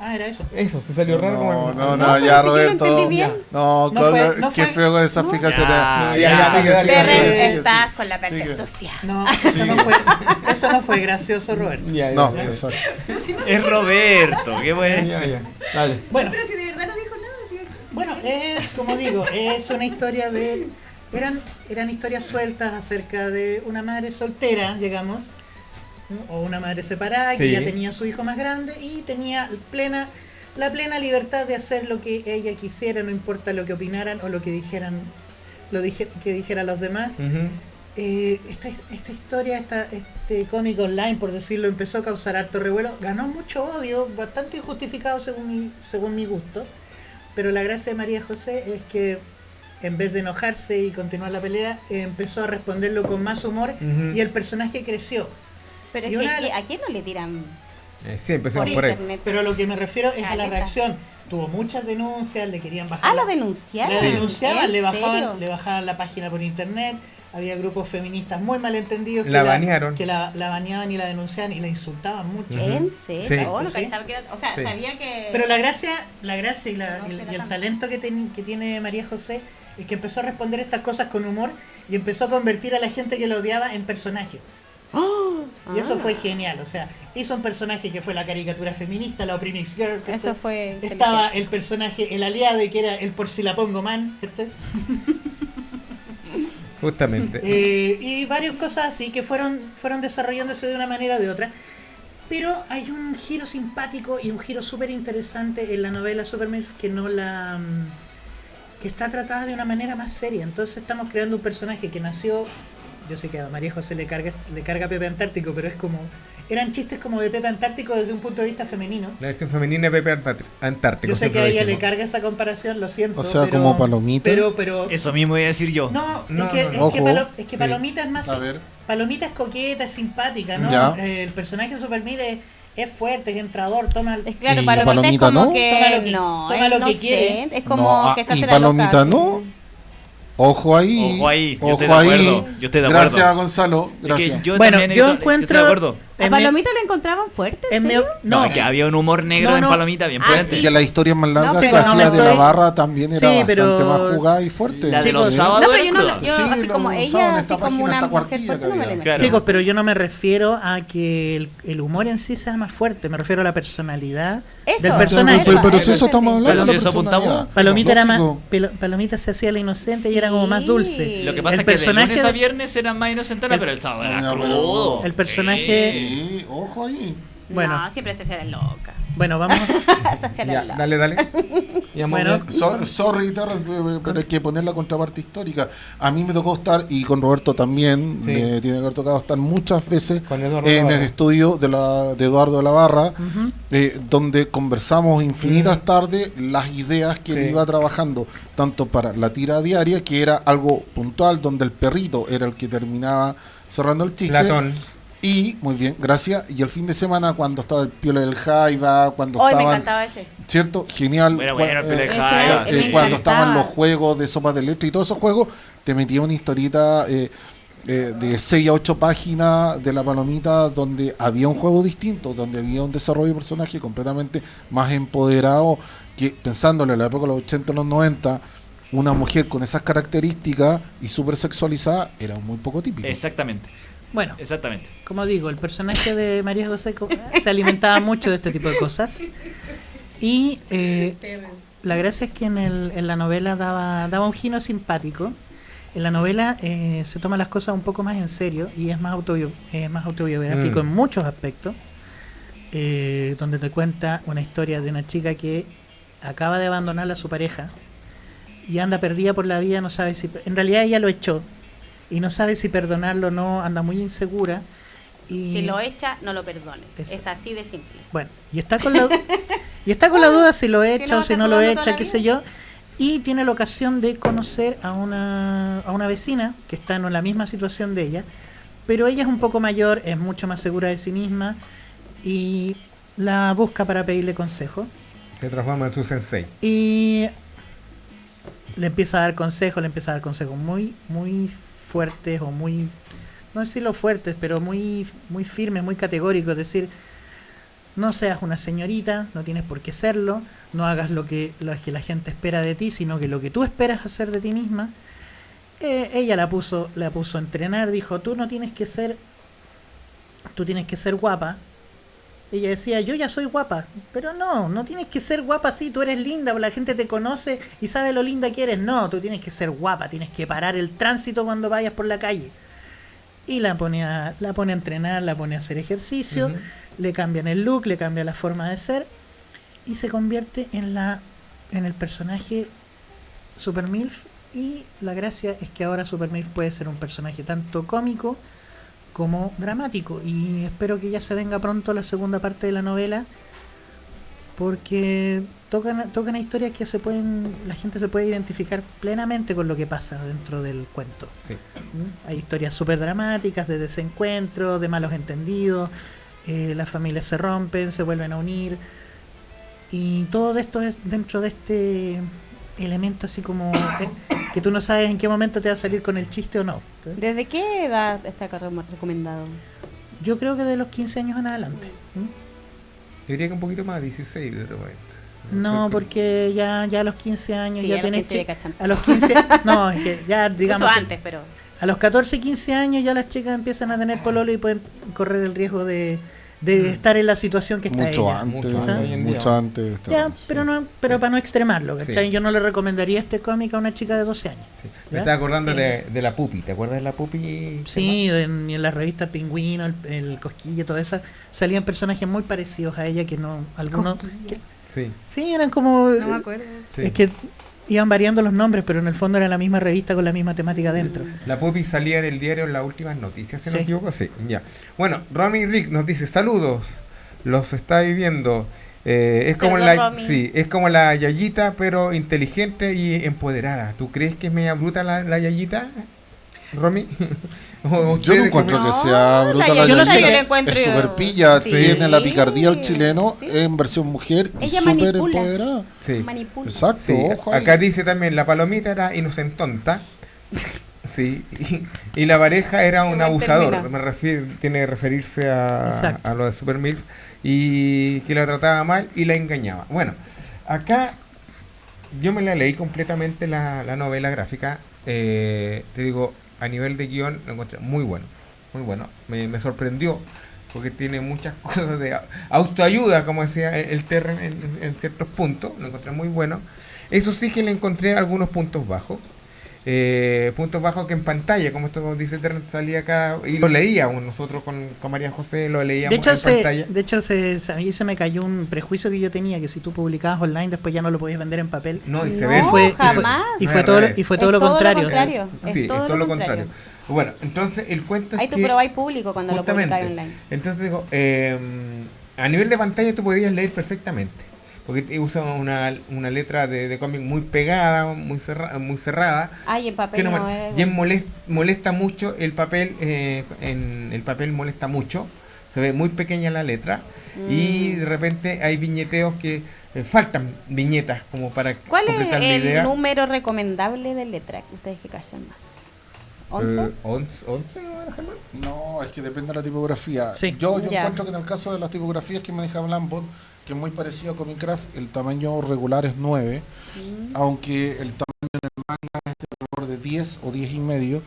Speaker 3: Ah, era eso.
Speaker 1: Eso, se salió raro como
Speaker 2: No,
Speaker 1: el-
Speaker 2: no,
Speaker 4: No,
Speaker 2: no, ya, Roberto.
Speaker 4: entendí bien.
Speaker 2: No,
Speaker 3: No fue- no
Speaker 2: qué
Speaker 3: fue-
Speaker 2: feo con esas fijaciones. Sigue, sigue,
Speaker 4: estás con la parte
Speaker 2: Sigue.
Speaker 4: social.
Speaker 3: No, eso no fue, eso no fue gracioso, Roberto.
Speaker 1: Ya, ya,
Speaker 2: No,
Speaker 1: ya,
Speaker 2: exacto.
Speaker 5: Es Roberto, qué
Speaker 1: ya,
Speaker 5: bueno.
Speaker 1: ya, ya. Dale.
Speaker 3: Bueno,
Speaker 4: Pero si de verdad no dijo nada, ¿sí?
Speaker 3: bueno, es como digo, es una historia de eran eran historias sueltas acerca de una madre soltera, digamos, o una madre separada que ya tenía su hijo más grande y tenía plena la plena libertad de hacer lo que ella quisiera, no importa lo que opinaran o lo que dijeran, lo dije, que dijeran los demás. Eh, esta, esta historia, esta, este cómic online, por decirlo, empezó a causar harto revuelo. Ganó mucho odio, bastante injustificado según mi, según mi gusto. Pero la gracia de María José es que en vez de enojarse y continuar la pelea, eh, empezó a responderlo con más humor y el personaje creció.
Speaker 4: Pero
Speaker 3: Y
Speaker 4: es que
Speaker 3: una-
Speaker 4: ¿a quién no le tiran
Speaker 1: Eh, sí, empecemos
Speaker 3: Sí,
Speaker 1: por ahí.
Speaker 4: internet?
Speaker 3: Pero a lo que me refiero es a la reacción. Tuvo muchas denuncias, le querían bajar.
Speaker 4: Ah,
Speaker 3: la-
Speaker 4: lo denunciaron.
Speaker 3: La denunciaban,
Speaker 4: ¿En
Speaker 3: le bajaban, le bajaban la página por internet. Había grupos feministas muy malentendidos que
Speaker 1: La
Speaker 3: que la, la baneaban y la denunciaban y la insultaban mucho.
Speaker 4: ¿En serio?
Speaker 1: Sí.
Speaker 4: Oh, no
Speaker 3: Sí.
Speaker 4: cachaba que era- O sea,
Speaker 1: Sí.
Speaker 4: sabía que.
Speaker 3: Pero la gracia, la gracia y, la-
Speaker 4: No,
Speaker 3: y el, y talento que, ten- que tiene María José que empezó a responder estas cosas con humor y empezó a convertir a la gente que lo odiaba en personaje. Y eso
Speaker 4: Ah.
Speaker 3: fue genial. O sea, hizo un personaje que fue la caricatura feminista, la Oprimix Girl. que
Speaker 4: Eso
Speaker 3: fue-. Estaba el personaje, el aliado, que era el por si la pongo man.
Speaker 1: Justamente.
Speaker 3: Eh, y varias cosas así que fueron, fueron desarrollándose de una manera o de otra. Pero hay un giro simpático y un giro súper interesante en la novela Superman que no la. Que está tratada de una manera más seria. Entonces estamos creando un personaje que nació. Yo sé que a María José le carga, le carga Pepe Antártico, pero es como. Eran chistes como de Pepe Antártico desde un punto de vista femenino.
Speaker 1: La versión femenina de Pepe Antártico. Antártico,
Speaker 3: Yo sé que a ella le carga esa comparación, lo siento.
Speaker 2: O sea,
Speaker 3: pero-
Speaker 2: como Palomita.
Speaker 3: Pero, pero.
Speaker 5: Eso mismo iba a decir yo.
Speaker 3: No,
Speaker 1: No,
Speaker 3: es que,
Speaker 1: no, no.
Speaker 3: es que. Palo- es que
Speaker 1: Sí.
Speaker 3: Palomita es más.
Speaker 2: A ver.
Speaker 3: Palomita es coqueta, es simpática, ¿no? Eh, el personaje de Superman es, es fuerte, es entrador, toma el-
Speaker 4: Es claro,
Speaker 2: ¿Y
Speaker 4: Palomita,
Speaker 2: Palomita
Speaker 4: es como
Speaker 2: no?
Speaker 4: que.
Speaker 3: Toma lo que-
Speaker 4: no,
Speaker 3: toma
Speaker 4: él
Speaker 3: lo
Speaker 4: no
Speaker 3: que
Speaker 4: sé,
Speaker 3: quiere.
Speaker 4: Es como
Speaker 2: No, ah,
Speaker 4: que se
Speaker 2: y
Speaker 4: hace la
Speaker 2: Palomita
Speaker 4: loca,
Speaker 2: no. Ojo ahí.
Speaker 5: Ojo ahí, yo
Speaker 2: Ojo
Speaker 5: estoy de
Speaker 2: ahí.
Speaker 5: acuerdo, yo estoy de acuerdo.
Speaker 2: Gracias, Gonzalo.
Speaker 5: Es que
Speaker 2: Gracias.
Speaker 5: yo
Speaker 3: Bueno, yo encuentro-
Speaker 5: Estoy de acuerdo.
Speaker 4: ¿A Palomita le encontraban fuerte?
Speaker 3: en
Speaker 4: ¿en
Speaker 3: mi-
Speaker 4: serio?
Speaker 5: No,
Speaker 3: no,
Speaker 5: que había un humor negro
Speaker 3: No,
Speaker 5: en. Palomita bien
Speaker 4: Ah,
Speaker 5: potente.
Speaker 4: sí.
Speaker 2: Que las historias más largas que hacía
Speaker 3: no me
Speaker 2: de la barra también era
Speaker 3: Sí,
Speaker 2: bastante
Speaker 3: pero-
Speaker 2: más jugada y fuerte.
Speaker 5: La de los
Speaker 3: sí.
Speaker 5: sábados
Speaker 4: No, pero
Speaker 5: era
Speaker 4: yo no, yo
Speaker 2: Sí,
Speaker 4: así como ella, así
Speaker 2: esta
Speaker 4: como
Speaker 2: página,
Speaker 4: una
Speaker 2: esta
Speaker 4: mujer
Speaker 2: cuartilla
Speaker 4: fuerte,
Speaker 2: que
Speaker 4: no me la
Speaker 2: había.
Speaker 4: imagino.
Speaker 5: Claro.
Speaker 3: Chicos, pero yo no me refiero a que el, el humor en sí sea más fuerte, me refiero a la personalidad
Speaker 4: Eso,
Speaker 3: del personaje.
Speaker 2: pero, pero
Speaker 4: Eso
Speaker 2: si eso estamos hablando.
Speaker 5: Pero eso apuntamos.
Speaker 3: Palomita era más, Palomita se hacía la inocente y era como más dulce.
Speaker 5: Lo que pasa es que de
Speaker 3: personaje
Speaker 5: lunes a viernes eran más inocentona, pero el sábado era crudo.
Speaker 3: El personaje-
Speaker 2: Sí, ojo ahí.
Speaker 3: Bueno.
Speaker 4: No, siempre se la loca.
Speaker 3: Bueno, vamos.
Speaker 4: se
Speaker 1: Ya,
Speaker 4: loca.
Speaker 1: dale, dale.
Speaker 3: Bueno.
Speaker 2: So- sorry, Terrence, eh, pero hay que poner la contraparte histórica. A mí me tocó estar, y con Roberto también,
Speaker 1: Sí.
Speaker 2: me tiene que haber tocado estar muchas veces en el estudio de, la, de Eduardo de la Barra, eh, donde conversamos infinitas
Speaker 1: Mm.
Speaker 2: tardes las ideas que él iba trabajando, tanto para la tira diaria, que era algo puntual, donde el perrito era el que terminaba cerrando el chiste.
Speaker 1: Platón.
Speaker 2: Y, muy bien, gracias. Y el fin de semana, cuando estaba el Piola del Jaiba, cuando
Speaker 4: Hoy me
Speaker 2: estaban
Speaker 4: encantaba ese.
Speaker 2: ¿Cierto? Genial.
Speaker 5: Bueno, bueno,
Speaker 2: eh,
Speaker 5: Jaiba,
Speaker 2: eh,
Speaker 4: me
Speaker 2: cuando estaban los juegos de sopas de letra y todos esos juegos, te metía una historieta eh, eh, de 6 a 8 páginas de la palomita donde había un juego distinto, donde había un desarrollo de personaje completamente más empoderado, que pensándole en la época de los 80 y los 90, una mujer con esas características y súper sexualizada era muy poco típico.
Speaker 5: Exactamente,
Speaker 3: Bueno,
Speaker 5: exactamente.
Speaker 3: como digo, el personaje de María José se alimentaba mucho de este tipo de cosas. Y eh, la gracia es que en, el- en la novela daba, daba un giro simpático. En la novela eh, se toma las cosas un poco más en serio y es más, autobio- es más autobiográfico
Speaker 1: Mm.
Speaker 3: en muchos aspectos. eh, donde te cuenta una historia de una chica que acaba de abandonar a su pareja y anda perdida por la vida, no sabe si... En realidad ella lo echó y no sabe si perdonarlo o no, anda muy insegura. Y,
Speaker 4: Si lo echa, no lo perdone.
Speaker 3: Eso.
Speaker 4: Es así de simple.
Speaker 3: Bueno, y está con la, y está con la duda si lo echa
Speaker 4: no,
Speaker 3: o si no lo echa, qué sé yo. Y tiene la ocasión de conocer a una, a una vecina que está en la misma situación de ella, pero ella es un poco mayor, es mucho más segura de sí misma y la busca para pedirle consejo.
Speaker 1: Se transforma en su sensei.
Speaker 3: Y le empieza a dar consejos, le empieza a dar consejos muy, muy fuertes o muy, no decirlo fuertes, pero muy, muy firmes, muy categóricos. Es decir, no seas una señorita, no tienes por qué serlo, no hagas lo que, lo que la gente espera de ti, sino que lo que tú esperas hacer de ti misma. Eh, ella la puso, la puso a entrenar, dijo, tú no tienes que ser, tú tienes que ser guapa, ella decía, yo ya soy guapa, pero no, no tienes que ser guapa así, tú eres linda, la gente te conoce y sabe lo linda que eres. No, tú tienes que ser guapa, tienes que parar el tránsito cuando vayas por la calle. Y la pone a, la pone a entrenar, la pone a hacer ejercicio, le cambian el look, le cambia la forma de ser y se convierte en la en el personaje Super MILF y la gracia es que ahora Super MILF puede ser un personaje tanto cómico como dramático y espero que ya se venga pronto la segunda parte de la novela porque tocan tocan historias que se pueden la gente se puede identificar plenamente con lo que pasa dentro del cuento
Speaker 1: Sí.
Speaker 3: ¿Mm? hay historias súper dramáticas de desencuentros de malos entendidos eh, las familias se rompen se vuelven a unir y todo esto es dentro de este elemento así como eh, que tú no sabes en qué momento te va a salir con el chiste o no
Speaker 4: ¿Desde qué edad está recom- recomendado?
Speaker 3: yo creo que de los 15 años en adelante ¿Mm?
Speaker 1: Yo diría que un poquito más, 16 de repente.
Speaker 3: No, porque ya, ya a los 15 años
Speaker 4: Sí,
Speaker 3: ya
Speaker 4: a los
Speaker 3: tienes
Speaker 4: 15 ya
Speaker 3: chi-
Speaker 4: cachan.
Speaker 3: a los 15 no, es que ya digamos
Speaker 4: antes, pero
Speaker 3: a los 14, 15 años ya las chicas empiezan a tener pololo y pueden correr el riesgo de, de estar en la situación que está
Speaker 2: Mucho
Speaker 3: ella.
Speaker 2: antes,
Speaker 1: Mucho
Speaker 3: antes
Speaker 2: mucho antes.
Speaker 3: Ya, pero no, pero para no extremarlo, ¿cachai?
Speaker 1: Sí.
Speaker 3: Yo no le recomendaría este cómic a una chica de 12 años.
Speaker 1: Me estaba acordando
Speaker 4: Sí.
Speaker 1: de, de la pupi. ¿Te acuerdas de la pupi?
Speaker 3: Sí, en, en la revista Pingüino, el, el Cosquilla, todas esas, salían personajes muy parecidos a ella que no, algunos, que-
Speaker 1: Sí.
Speaker 3: sí, eran como,
Speaker 4: no me acuerdo.
Speaker 1: sí.
Speaker 3: es que iban variando los nombres, pero en el fondo era la misma revista con la misma temática dentro.
Speaker 1: La pupi salía en el diario en las últimas noticias, si no
Speaker 3: Sí.
Speaker 1: me equivoco. Sí, ya. Bueno, Romy Rick nos dice, saludos, los está viviendo. Eh, es como la
Speaker 4: Romy.
Speaker 1: sí, es como la Yayita, pero inteligente y empoderada. ¿Tú crees que es media bruta la, la Yayita? Romy? ¿O
Speaker 2: Yo no encuentro que
Speaker 4: No,
Speaker 2: sea bruta
Speaker 4: la
Speaker 2: la
Speaker 3: Yo no sé
Speaker 2: Yayita.
Speaker 3: que-
Speaker 4: yo la encuentro-
Speaker 2: Es súper pilla,
Speaker 4: Sí.
Speaker 2: tiene la picardía al chileno
Speaker 4: Sí.
Speaker 2: en versión mujer y
Speaker 4: Ella
Speaker 2: súper
Speaker 4: manipula.
Speaker 2: empoderada.
Speaker 1: Sí.
Speaker 4: Manipula.
Speaker 2: Exacto,
Speaker 1: Sí,
Speaker 2: ojo
Speaker 1: acá dice también la palomita era inocentonta. Sí, y, y la pareja era un abusador, me refiero, tiene que referirse a, a lo de Super Milf, y que la trataba mal y la engañaba. Bueno, acá yo me la leí completamente la, la novela gráfica, eh, te digo, a nivel de guion lo encontré muy bueno, muy bueno, me, sorprendió, porque tiene muchas cosas de au- autoayuda, como decía el, el Terren en, en ciertos puntos, lo encontré muy bueno. Eso sí que le encontré algunos puntos bajos. Eh, puntos bajos que en pantalla, como esto dice salía acá y lo leíamos nosotros con, con María José, lo leíamos
Speaker 3: De hecho,
Speaker 1: en
Speaker 3: se,
Speaker 1: pantalla.
Speaker 3: de hecho se, se- a mí se me cayó un prejuicio que yo tenía, que si tú publicabas online después ya no lo podías vender en papel.
Speaker 1: No, y se
Speaker 4: No,
Speaker 1: ve.
Speaker 3: y fue-
Speaker 4: jamás.
Speaker 3: y fue todo, y fue
Speaker 4: Es
Speaker 3: todo lo contrario.
Speaker 1: Sí,
Speaker 4: es todo, lo contrario.
Speaker 1: Bueno, entonces el cuento es
Speaker 4: Ahí tú
Speaker 1: que
Speaker 4: probáis público cuando lo publicáis online.
Speaker 1: entonces digo, eh, a nivel de pantalla tú podías leer perfectamente, porque usa una, una letra de, de cómic muy pegada, muy cerrada, muy cerrada,
Speaker 4: Ay, en papel
Speaker 1: que no
Speaker 4: es-
Speaker 1: y en molest- molesta mucho el papel, eh, en el papel molesta mucho, se ve muy pequeña la letra y
Speaker 4: Mm.
Speaker 1: de repente hay viñeteos que eh, faltan viñetas como para
Speaker 4: ¿Cuál es
Speaker 1: completar la
Speaker 4: el
Speaker 1: idea.
Speaker 4: número recomendable de letra que ustedes que callan más? ¿11?
Speaker 1: Eh, ¿once- once, no
Speaker 2: es que depende de la tipografía.
Speaker 3: Sí.
Speaker 2: Yo, yo
Speaker 4: Ya.
Speaker 2: encuentro que en el caso de las tipografías que maneja Blambot, que es muy parecido a Comic Craft, el tamaño regular es 9,
Speaker 4: Mm.
Speaker 2: aunque el tamaño del manga es de alrededor de 10 o 10 y medio.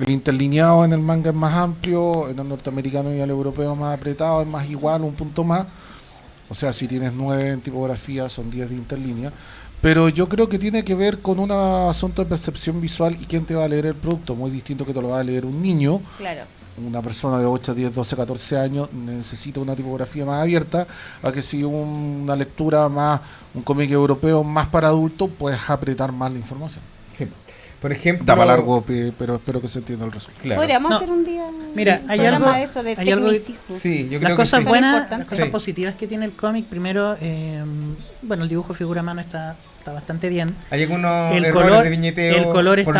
Speaker 2: El interlineado en el manga es más amplio, en el norteamericano y el europeo más apretado, es más igual, un punto más. O sea, si tienes 9 en tipografía, son 10 de interlínea. Pero yo creo que tiene que ver con un asunto de percepción visual y quién te va a leer el producto. Muy distinto que te lo va a leer un niño
Speaker 4: Claro.
Speaker 2: Una persona de 8, 10, 12, 14 años necesita una tipografía más abierta a que si un- una lectura más, un cómic europeo más para adultos, puedes apretar más la información.
Speaker 1: Sí. Por ejemplo,
Speaker 2: Da para largo, pe- pero espero que se entienda el resultado.
Speaker 1: Claro.
Speaker 4: Podríamos
Speaker 3: No.
Speaker 4: hacer un día.
Speaker 3: Mira,
Speaker 4: un
Speaker 3: hay algo-
Speaker 4: de eso, de
Speaker 3: hay algo que-
Speaker 4: tecnicismo.
Speaker 1: Sí, yo
Speaker 3: las
Speaker 1: creo
Speaker 3: cosas
Speaker 1: que sí.
Speaker 3: buenas,
Speaker 4: importante.
Speaker 3: las cosas
Speaker 1: Sí.
Speaker 3: positivas que tiene el cómic, primero, eh, bueno, el dibujo figura a mano está, está bastante bien.
Speaker 1: Hay algunos
Speaker 3: El
Speaker 1: errores
Speaker 3: color-
Speaker 1: de viñeteo,
Speaker 3: el color está-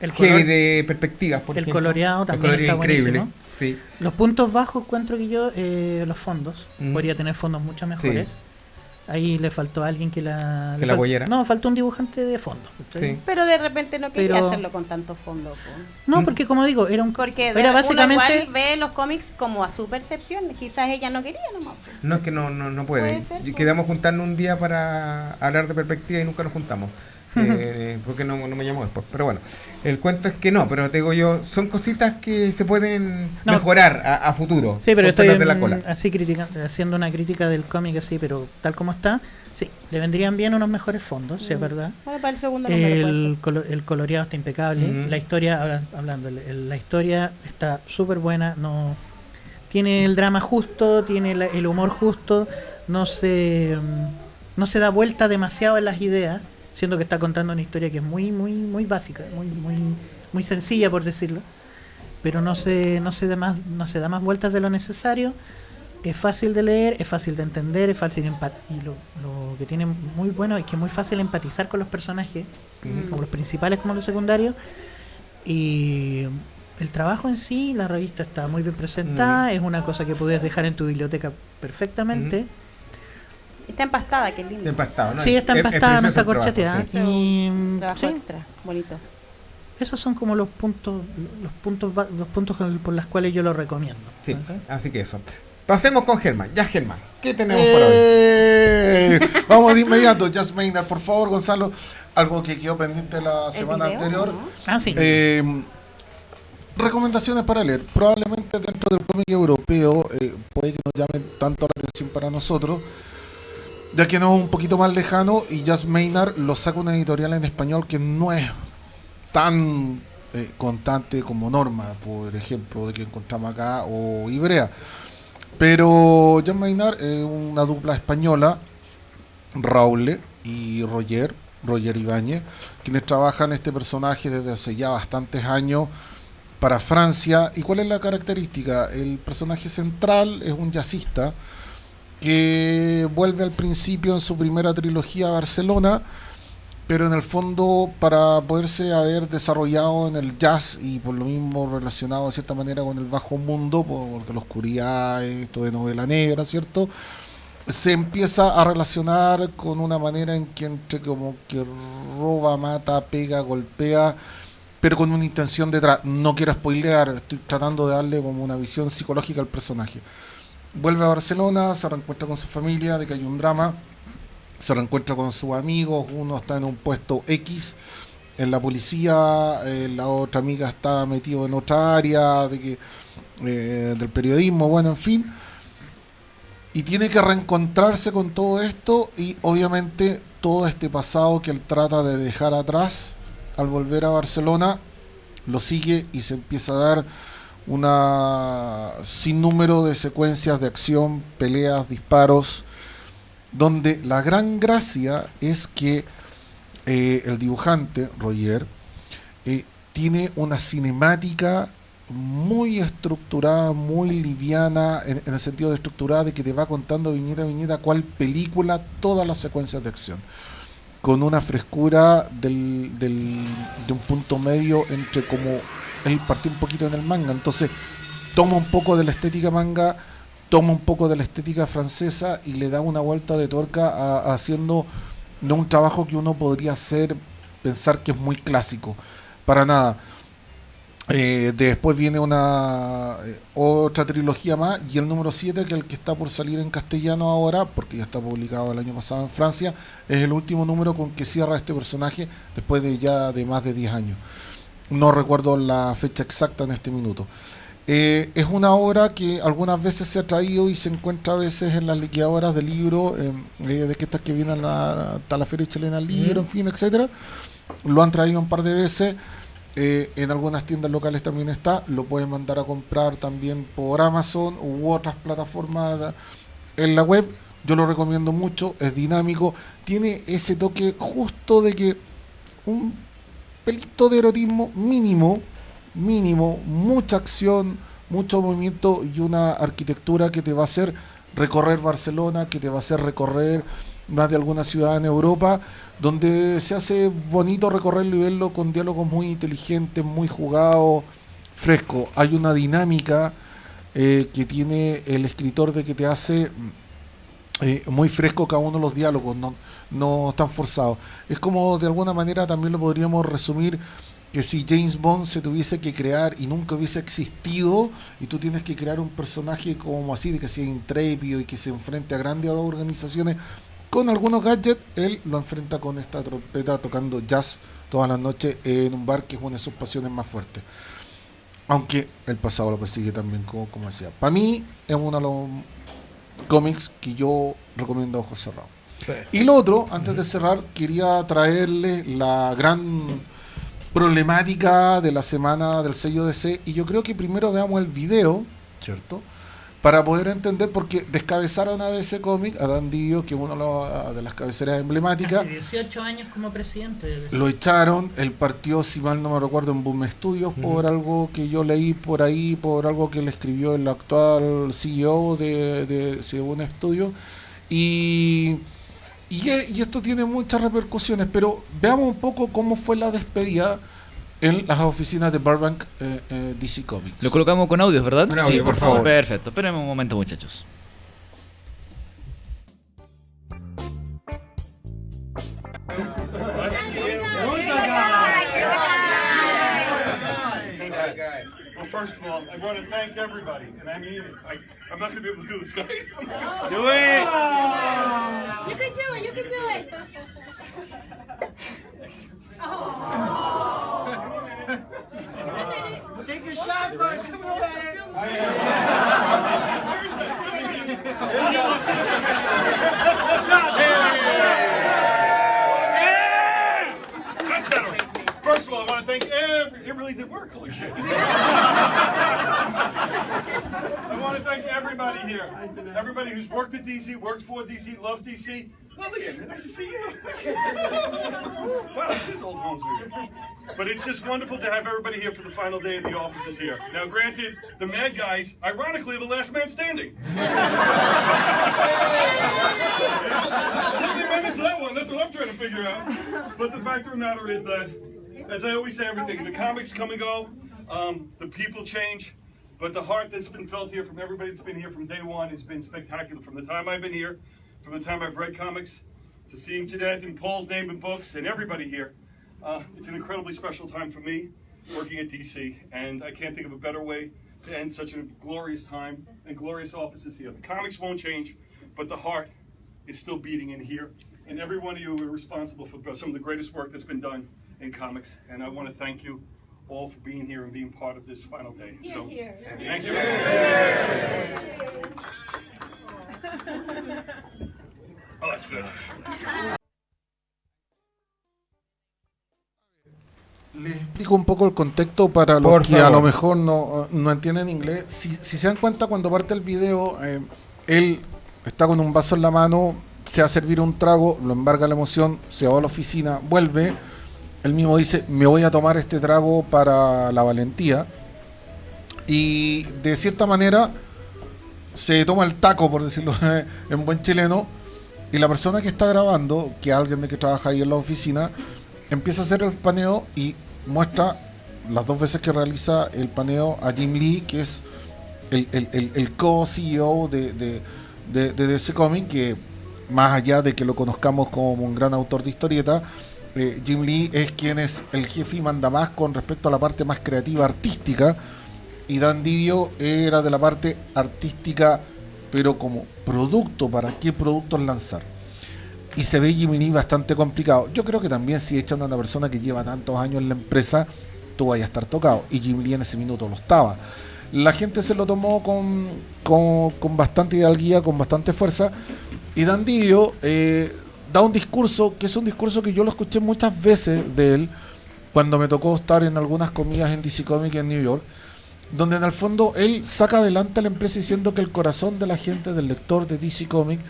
Speaker 3: el color-
Speaker 1: de perspectivas. Por
Speaker 3: el
Speaker 1: ejemplo.
Speaker 3: coloreado
Speaker 1: El
Speaker 3: también está
Speaker 1: increíble.
Speaker 3: buenísimo.
Speaker 1: Sí.
Speaker 3: Los puntos bajos encuentro que yo, eh, los fondos.
Speaker 1: Mm.
Speaker 3: Podría tener fondos mucho mejores.
Speaker 1: Sí.
Speaker 3: Ahí le faltó a alguien que la...
Speaker 1: Que la apoyara.
Speaker 3: No, faltó un dibujante de fondo.
Speaker 4: Pero de repente no quería
Speaker 3: Pero-
Speaker 4: hacerlo con tanto fondo.
Speaker 3: No, porque como digo, era un...
Speaker 4: Porque de-
Speaker 3: era
Speaker 4: uno
Speaker 3: básicamente...
Speaker 4: igual ve los cómics como a su percepción. Quizás ella no quería nomás.
Speaker 1: No es que no, no, no puede.
Speaker 4: Puede ser.
Speaker 1: Quedamos juntarnos un día para hablar de perspectiva y nunca nos juntamos. Eh, porque no, no me llamó después. Pero bueno, el cuento es que no, pero te digo yo, son cositas que se pueden
Speaker 3: No.
Speaker 1: mejorar a, a futuro.
Speaker 3: Sí, pero estoy
Speaker 1: de la cola.
Speaker 3: así criticando, haciendo una crítica del cómic así, pero tal como está, sí, le vendrían bien unos mejores fondos, sí, es
Speaker 4: Mm.
Speaker 3: verdad.
Speaker 4: Bueno, para el segundo
Speaker 3: El, colo- el coloreado está impecable,
Speaker 1: Ujú.
Speaker 3: la historia, habla- hablando, la historia está súper buena, no tiene el drama justo, tiene la- el humor justo, no se mm, no se da vuelta demasiado en las ideas, siendo que está contando una historia que es muy muy muy básica, muy muy muy sencilla por decirlo, pero no se no se da más no se da más vueltas de lo necesario. Es fácil de leer, es fácil de entender, es fácil empat y lo, lo que tiene muy bueno es que es muy fácil empatizar con los personajes como los principales como los secundarios. Y el trabajo en sí, la revista está muy bien presentada, es una cosa que puedes dejar en tu biblioteca perfectamente.
Speaker 4: Está empastada, qué lindo.
Speaker 1: Está empastado, ¿no?
Speaker 3: Sí, está
Speaker 1: Es- es
Speaker 3: empastada, no está corcheteada.
Speaker 1: sí.
Speaker 3: Y mm,
Speaker 4: Trabajo
Speaker 3: sí,
Speaker 4: extra, bonito.
Speaker 3: esos son como los puntos, los puntos, los puntos por los cuales yo lo recomiendo.
Speaker 1: Sí,
Speaker 3: ¿ok?
Speaker 1: así que eso. Pasemos con Germán. Ya, Germán, ¿qué tenemos por hoy?
Speaker 2: ¡Eh! Vamos de inmediato, Just Maynard, por favor, Gonzalo. Algo que quedó pendiente la
Speaker 4: ¿El
Speaker 2: semana
Speaker 4: video,
Speaker 2: anterior.
Speaker 4: no?
Speaker 3: Ah, sí.
Speaker 2: Eh, recomendaciones para leer. Probablemente dentro del cómic europeo eh, puede que nos llamen tanto la atención para nosotros, ya que no es un poquito más lejano y Just Maynard lo saca una editorial en español que no es tan eh, constante como Norma, por ejemplo, de que encontramos acá, o Ibrea. Pero Just Maynard es una dupla española, Raúl y Roger, Roger Ibáñez, quienes trabajan este personaje desde hace ya bastantes años para Francia. ¿Y cuál es la característica? El personaje central es un jazzista que vuelve al principio en su primera trilogía a Barcelona, pero en el fondo para poderse haber desarrollado en el jazz y por lo mismo relacionado de cierta manera con el bajo mundo, porque la oscuridad, esto de novela negra, ¿cierto? se empieza a relacionar con una manera en que entre como que roba, mata, pega, golpea pero con una intención detrás. No quiero spoilear, estoy tratando de darle como una visión psicológica al personaje. Vuelve a Barcelona, se reencuentra con su familia, de que hay un drama, se reencuentra con sus amigos, uno está en un puesto X en la policía, eh, la otra amiga está metido en otra área de que, eh, del periodismo, bueno, en fin. Y tiene que reencontrarse con todo esto y obviamente todo este pasado que él trata de dejar atrás al volver a Barcelona, lo sigue y se empieza a dar una sinnúmero de secuencias de acción, peleas, disparos, donde la gran gracia es que eh, el dibujante, Roger, eh, tiene una cinemática muy estructurada, muy liviana, en, el sentido de estructurada de que te va contando viñeta a viñeta cuál película, todas las secuencias de acción. Con una frescura del, del, de un punto medio entre como él partió un poquito en el manga, entonces toma un poco de la estética manga, toma un poco de la estética francesa y le da una vuelta de tuerca a, haciendo no un trabajo que uno podría hacer, pensar que es muy clásico, para nada. Eh, después viene una eh, otra trilogía más y el número 7, que es el que está por salir en castellano ahora, porque ya está publicado el año pasado en Francia, es el último número con que cierra este personaje después de ya de más de 10 años. No recuerdo la fecha exacta en este minuto. Eh, es una obra que algunas veces se ha traído y se encuentra a veces en las liquidadoras de libros, eh, de que estas que vienen a la, Feria Chilena del Libro, mm. en fin, etcétera. Lo han traído un par de veces. Eh, en algunas tiendas locales también está. Lo pueden mandar a comprar también por Amazon u otras plataformas en la web. Yo lo recomiendo mucho, es dinámico. Tiene ese toque justo de que un pelito de erotismo mínimo, mínimo, mucha acción, mucho movimiento y una arquitectura que te va a hacer recorrer Barcelona, que te va a hacer recorrer más de alguna ciudad en Europa, donde se hace bonito recorrerlo y verlo con diálogos muy inteligentes, muy jugados, fresco. Hay una dinámica eh, que tiene el escritor de que te hace eh, muy fresco cada uno de los diálogos, no, no tan forzados. Es como de alguna manera también lo podríamos resumir que si James Bond se tuviese que crear y nunca hubiese existido y tú tienes que crear un personaje como así, de que sea intrépido y que se enfrente a grandes organizaciones con algunos gadgets, él lo enfrenta con esta trompeta tocando jazz todas las noches en un bar que es una de sus pasiones más fuertes. Aunque el pasado lo persigue también, como, como decía. Para mí es uno de los cómics que yo recomiendo a ojos cerrados. Y lo otro, antes de cerrar, quería traerle la gran problemática de la semana del sello DC. Y yo creo que primero veamos el video, ¿cierto? para poder entender, porque descabezaron a DC Comic, a Dan Dio, que es una de las cabeceras emblemáticas.
Speaker 3: Hace 18 años como presidente de DC.
Speaker 2: Lo echaron, él partió, si mal no me recuerdo, en Boom Studios uh -huh. por algo que yo leí por ahí, por algo que le escribió el actual CEO de, de, de Boom Studios. Y, y, y esto tiene muchas repercusiones, pero veamos un poco cómo fue la despedida en las oficinas de Burbank eh, eh, DC Comics.
Speaker 5: Lo colocamos con audios, ¿verdad?
Speaker 1: Con audio,
Speaker 5: sí,
Speaker 1: por favor.
Speaker 5: Perfecto. Espérenme un momento, muchachos.
Speaker 6: First of all, I want to thank everybody, and I mean it. I, I'm not going to be able to do this, guys.
Speaker 5: Do it!
Speaker 7: You can do it. You can do it.
Speaker 3: Take a shot first and feel better.
Speaker 6: That's better. First of all, I want to thank every. It really did work. Holy shit. I want to thank everybody here. Everybody who's worked at DC, works for DC, loves DC. Lillian, nice to see you. wow, this is old sweet. But it's just wonderful to have everybody here for the final day of the offices here. Now, granted, the Mad Guys, ironically, are the last man standing. When is that one? That's what I'm trying to figure out. But the fact of the matter is that, as I always say, everything, the comics come and go, um, the people change, but the heart that's been felt here from everybody that's been here from day one has been spectacular. From the time I've been here, from the time I've read comics, to seeing Jeanette and Paul's name in books, and everybody here, uh, it's an incredibly special time for me. working at DC, and I can't think of a better way to end such a glorious time and glorious offices here. The comics won't change, but the heart is still beating in here, and every one of you are responsible for some of the greatest work that's been done in comics, and I want to thank you all for being here and being part of this final day. So, thank you. Oh, that's good.
Speaker 2: Les explico un poco el contexto para los
Speaker 1: Por
Speaker 2: que a lo mejor no, no entienden inglés. Si, si se dan cuenta, cuando parte el video, eh, él está con un vaso en la mano, se va a servir un trago, lo embarga la emoción, se va a la oficina, vuelve. Él mismo dice, me voy a tomar este trago para la valentía. Y de cierta manera se toma el taco, por decirlo en buen chileno, y la persona que está grabando, que es alguien de que trabaja ahí en la oficina, empieza a hacer el paneo y muestra las dos veces que realiza el paneo a Jim Lee, que es el, co-CEO de, de, de, de DC Comics, que más allá de que lo conozcamos como un gran autor de historieta, eh, Jim Lee es quien es el jefe y manda más con respecto a la parte más creativa artística, y Dan Didio era de la parte artística, pero como producto, para qué productos lanzar y se ve Jimmy Lee bastante complicado. Yo creo que también si echan a una persona que lleva tantos años en la empresa, tú vayas a estar tocado. Y Jimmy Lee en ese minuto lo estaba. La gente se lo tomó con, con, con bastante hidalguía, con bastante fuerza. Y Dan Didio eh, da un discurso, que es un discurso que yo lo escuché muchas veces de él, cuando me tocó estar en algunas comidas en DC Comics en New York, donde en el fondo él saca adelante a la empresa diciendo que el corazón de la gente, del lector de DC Comics,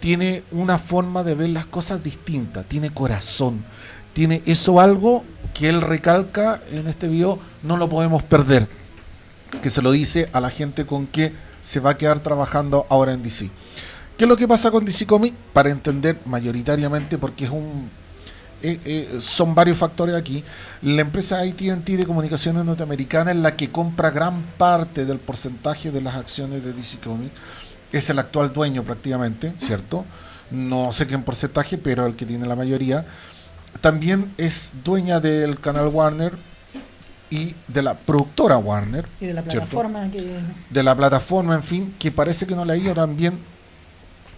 Speaker 2: tiene una forma de ver las cosas distinta, tiene corazón, tiene eso algo que él recalca en este video, no lo podemos perder, que se lo dice a la gente con que se va a quedar trabajando ahora en DC. ¿Qué es lo que pasa con DC Comics? Para entender mayoritariamente, porque es un eh, eh, son varios factores aquí. La empresa AT&T de comunicaciones norteamericana es la que compra gran parte del porcentaje de las acciones de DC Comics. Es el actual dueño prácticamente, ¿cierto? No sé qué en porcentaje, pero el que tiene la mayoría. También es dueña del canal Warner y de la productora Warner.
Speaker 3: Y de la plataforma que.
Speaker 2: de la plataforma, en fin, que parece que no le ha ido tan bien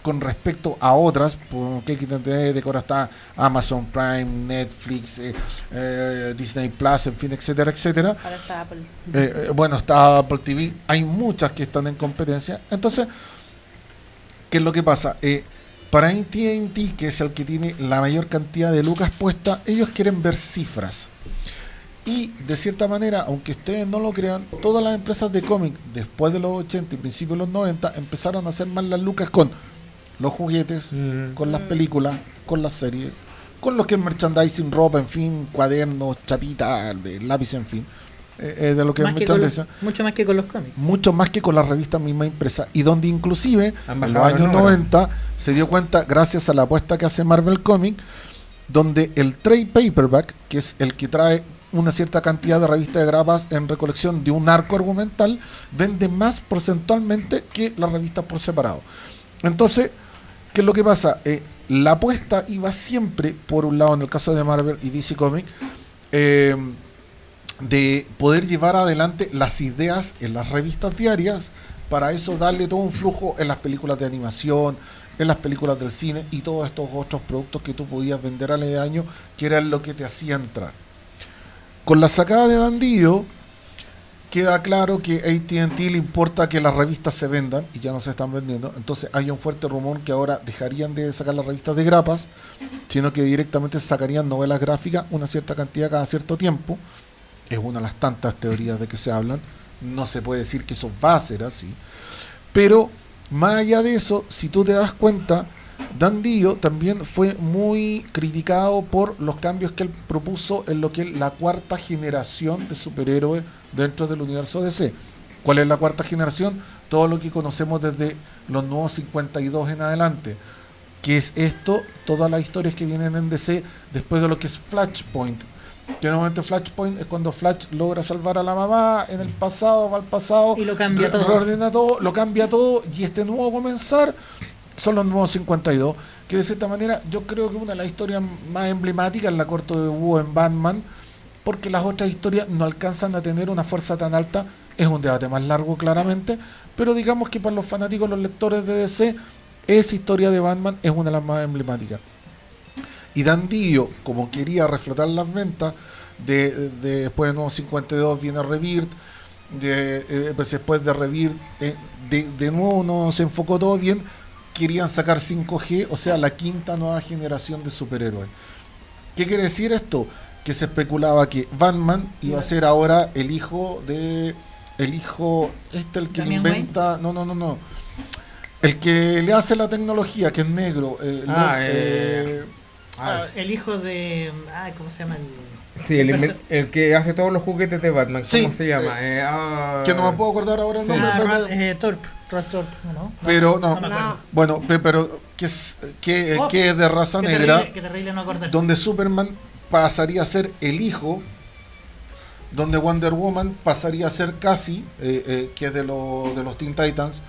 Speaker 2: con respecto a otras, porque hay que entender de ahora está Amazon Prime, Netflix, eh, eh, Disney Plus, en fin, etcétera, etcétera.
Speaker 4: Ahora está Apple.
Speaker 2: Eh, eh, bueno, está Apple TV, hay muchas que están en competencia. Entonces, ¿qué es lo que pasa? Para AT&T, que es el que tiene la mayor cantidad de lucas puesta, ellos quieren ver cifras. Y de cierta manera, aunque ustedes no lo crean, todas las empresas de cómic después de los 80 y principios de los 90 empezaron a hacer más las lucas con los juguetes,
Speaker 1: Mm.
Speaker 2: con las películas, con las series, con lo que es merchandising, ropa, en fin, cuadernos, chapitas, lápiz, en fin. Eh, eh, de lo que
Speaker 3: más
Speaker 2: es
Speaker 3: que con los-
Speaker 2: merchandising
Speaker 3: mucho más que con los cómics.
Speaker 2: mucho más que con las revistas misma impresa y donde inclusive en los
Speaker 1: los
Speaker 2: años
Speaker 1: números.
Speaker 2: 90 se dio cuenta gracias a la apuesta que hace Marvel Comics donde el trade paperback que es el que trae una cierta cantidad de revistas de grapas en recolección de un arco argumental vende más porcentualmente que las revistas por separado entonces ¿qué es lo que pasa? Eh, la apuesta iba siempre por un lado en el caso de Marvel y DC Comics eh, de poder llevar adelante las ideas en las revistas diarias, para eso darle todo un flujo en las películas de animación, en las películas del cine y todos estos otros productos que tú podías vender al año, que era lo que te hacía entrar. Con la sacada de Dandillo, queda claro que AT&T le importa que las revistas se vendan y ya no se están vendiendo. Entonces hay un fuerte rumor que ahora dejarían de sacar las revistas de grapas, sino que directamente sacarían novelas gráficas una cierta cantidad cada cierto tiempo. Es una de las tantas teorías de que se hablan. No se puede decir que eso va a ser así. Pero más allá de eso, si tú te das cuenta, Dan Dio también fue muy criticado por los cambios que él propuso en lo que es la cuarta generación de superhéroes dentro del universo DC. ¿Cuál es la cuarta generación? Todo lo que conocemos desde los nuevos 52 en adelante. Que es esto, todas las historias que vienen en DC después de lo que es Flashpoint. Que normalmente Flashpoint es cuando Flash logra salvar a la mamá en el pasado, va al pasado,
Speaker 3: Y lo cambia todo.
Speaker 2: reordena todo, lo cambia todo y este nuevo comenzar son los nuevos 52, que de cierta manera yo creo que una de las historias más emblemáticas la corto de Wu en Batman, porque las otras historias no alcanzan a tener una fuerza tan alta. Es un debate más largo, claramente, pero digamos que para los fanáticos, los lectores de DC, esa historia de Batman es una de las más emblemáticas. Y Dan Dio, como quería reflotar las ventas, de, de- después de Nuevo 52 viene Rebirth, de, eh, pues después de Rebirth, eh, de, de nuevo no se enfocó todo bien, querían sacar 5G, o sea, la quinta nueva generación de superhéroes. ¿Qué quiere decir esto? Que se especulaba que Batman iba a ser ahora el hijo de... El hijo, este el que
Speaker 3: Damian
Speaker 2: inventa... No, no, no, no. El que le hace la tecnología, que es negro. eh,
Speaker 1: Ah,
Speaker 2: lo-
Speaker 1: eh,
Speaker 2: eh,
Speaker 3: Ah,
Speaker 2: ah,
Speaker 3: el hijo de. Ay, ¿cómo se llama? El,
Speaker 1: Sí, el, que hace todos los juguetes de Batman. ¿Cómo
Speaker 2: Sí,
Speaker 1: se llama? Eh, ah,
Speaker 2: que no me puedo acordar ahora el nombre,
Speaker 3: Ah,
Speaker 2: pero-
Speaker 3: eh, Rod Thorpe, ¿o ¿no?
Speaker 2: Pero no.
Speaker 3: me acuerdo.
Speaker 4: No.
Speaker 2: Bueno, pe- pero que es, que,
Speaker 3: Oh,
Speaker 2: que es de raza negra,
Speaker 3: terrible, terrible no acordarse.
Speaker 2: donde Superman pasaría a ser el hijo, donde Wonder Woman pasaría a ser Cassie, eh, eh, que es de, lo- de los Teen Titans,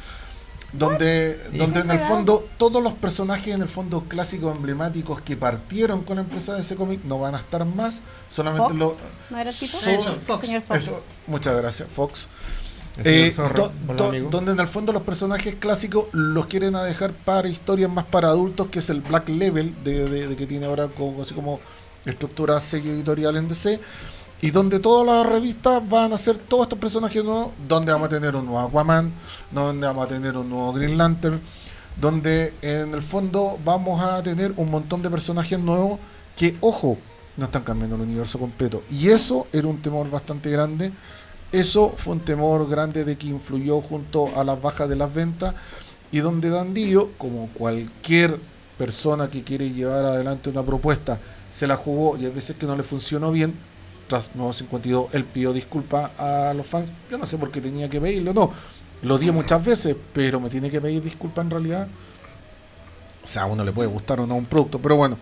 Speaker 2: donde, donde en el fondo todos los personajes en el fondo clásicos emblemáticos que partieron con la empresa de ese cómic no van a estar más, solamente
Speaker 4: Fox,
Speaker 2: lo...
Speaker 4: ¿No era el tipo?
Speaker 2: So-
Speaker 3: Eso, Fox.
Speaker 4: Señor Fox.
Speaker 2: Eso, muchas gracias, Fox. Eh,
Speaker 1: Zorro,
Speaker 2: do-
Speaker 1: hola,
Speaker 2: do-
Speaker 1: amigo.
Speaker 2: donde en el fondo los personajes clásicos los quieren a dejar para historias más para adultos, que es el Black Level de, de- de que tiene ahora como, así como estructura sello editorial en DC, y donde todas las revistas van a ser todos estos personajes nuevos, donde vamos a tener un nuevo Aquaman, donde vamos a tener un nuevo Green Lantern, donde en el fondo vamos a tener un montón de personajes nuevos que, ojo, no están cambiando el universo completo. Y eso era un temor bastante grande. Eso fue un temor grande de que influyó junto a las bajas de las ventas y donde Dandillo, como cualquier persona que quiere llevar adelante una propuesta, se la jugó y a veces que no le funcionó bien, tras Nuevo 52 él pidió disculpas a los fans. Yo no sé por qué tenía que pedirlo, no. Lo di muchas veces, pero me tiene que pedir disculpas en realidad. O sea, a uno le puede gustar o no un producto, pero bueno.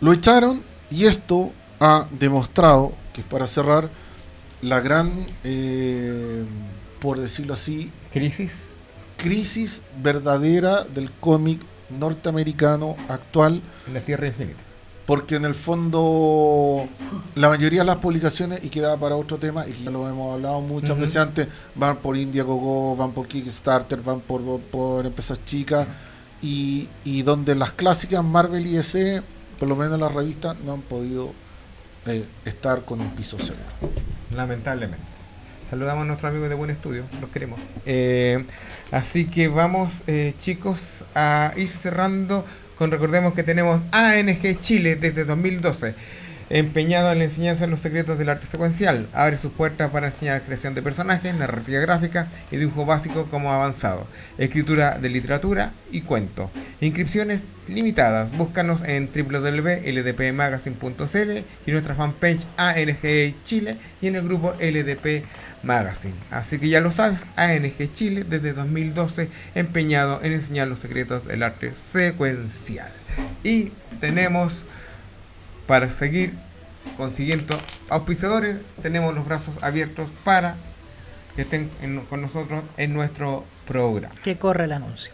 Speaker 2: Lo echaron y esto ha demostrado, que es para cerrar, la gran, eh, por decirlo así,
Speaker 1: Crisis.
Speaker 2: crisis verdadera del cómic norteamericano actual,
Speaker 1: En la Tierra Infinita.
Speaker 2: Porque en el fondo la mayoría de las publicaciones, y queda para otro tema, y que ya lo hemos hablado muchas veces antes, van por Indiegogo, van por Kickstarter, van por, por empresas chicas, y, y donde las clásicas Marvel y DC, por lo menos las revistas, no han podido eh, estar con un piso seguro.
Speaker 1: Lamentablemente. Saludamos a nuestros amigos de Buen Estudio, los queremos. Eh, así que vamos, eh, chicos, a ir cerrando con recordemos que tenemos ANG Chile desde 2012, empeñado en la enseñanza de los secretos del arte secuencial. Abre sus puertas para enseñar creación de personajes, narrativa gráfica y dibujo básico como avanzado, escritura de literatura y cuento. Inscripciones limitadas. Búscanos en www.ldpmagazine.cl y en nuestra fanpage ANG Chile y en el grupo LDP Magazine. Así que ya lo sabes, ANG Chile desde 2012 empeñado en enseñar los secretos del arte secuencial. Y tenemos para seguir consiguiendo auspiciadores, tenemos los brazos abiertos para que estén en- con nosotros en nuestro programa.
Speaker 3: Que corre el anuncio.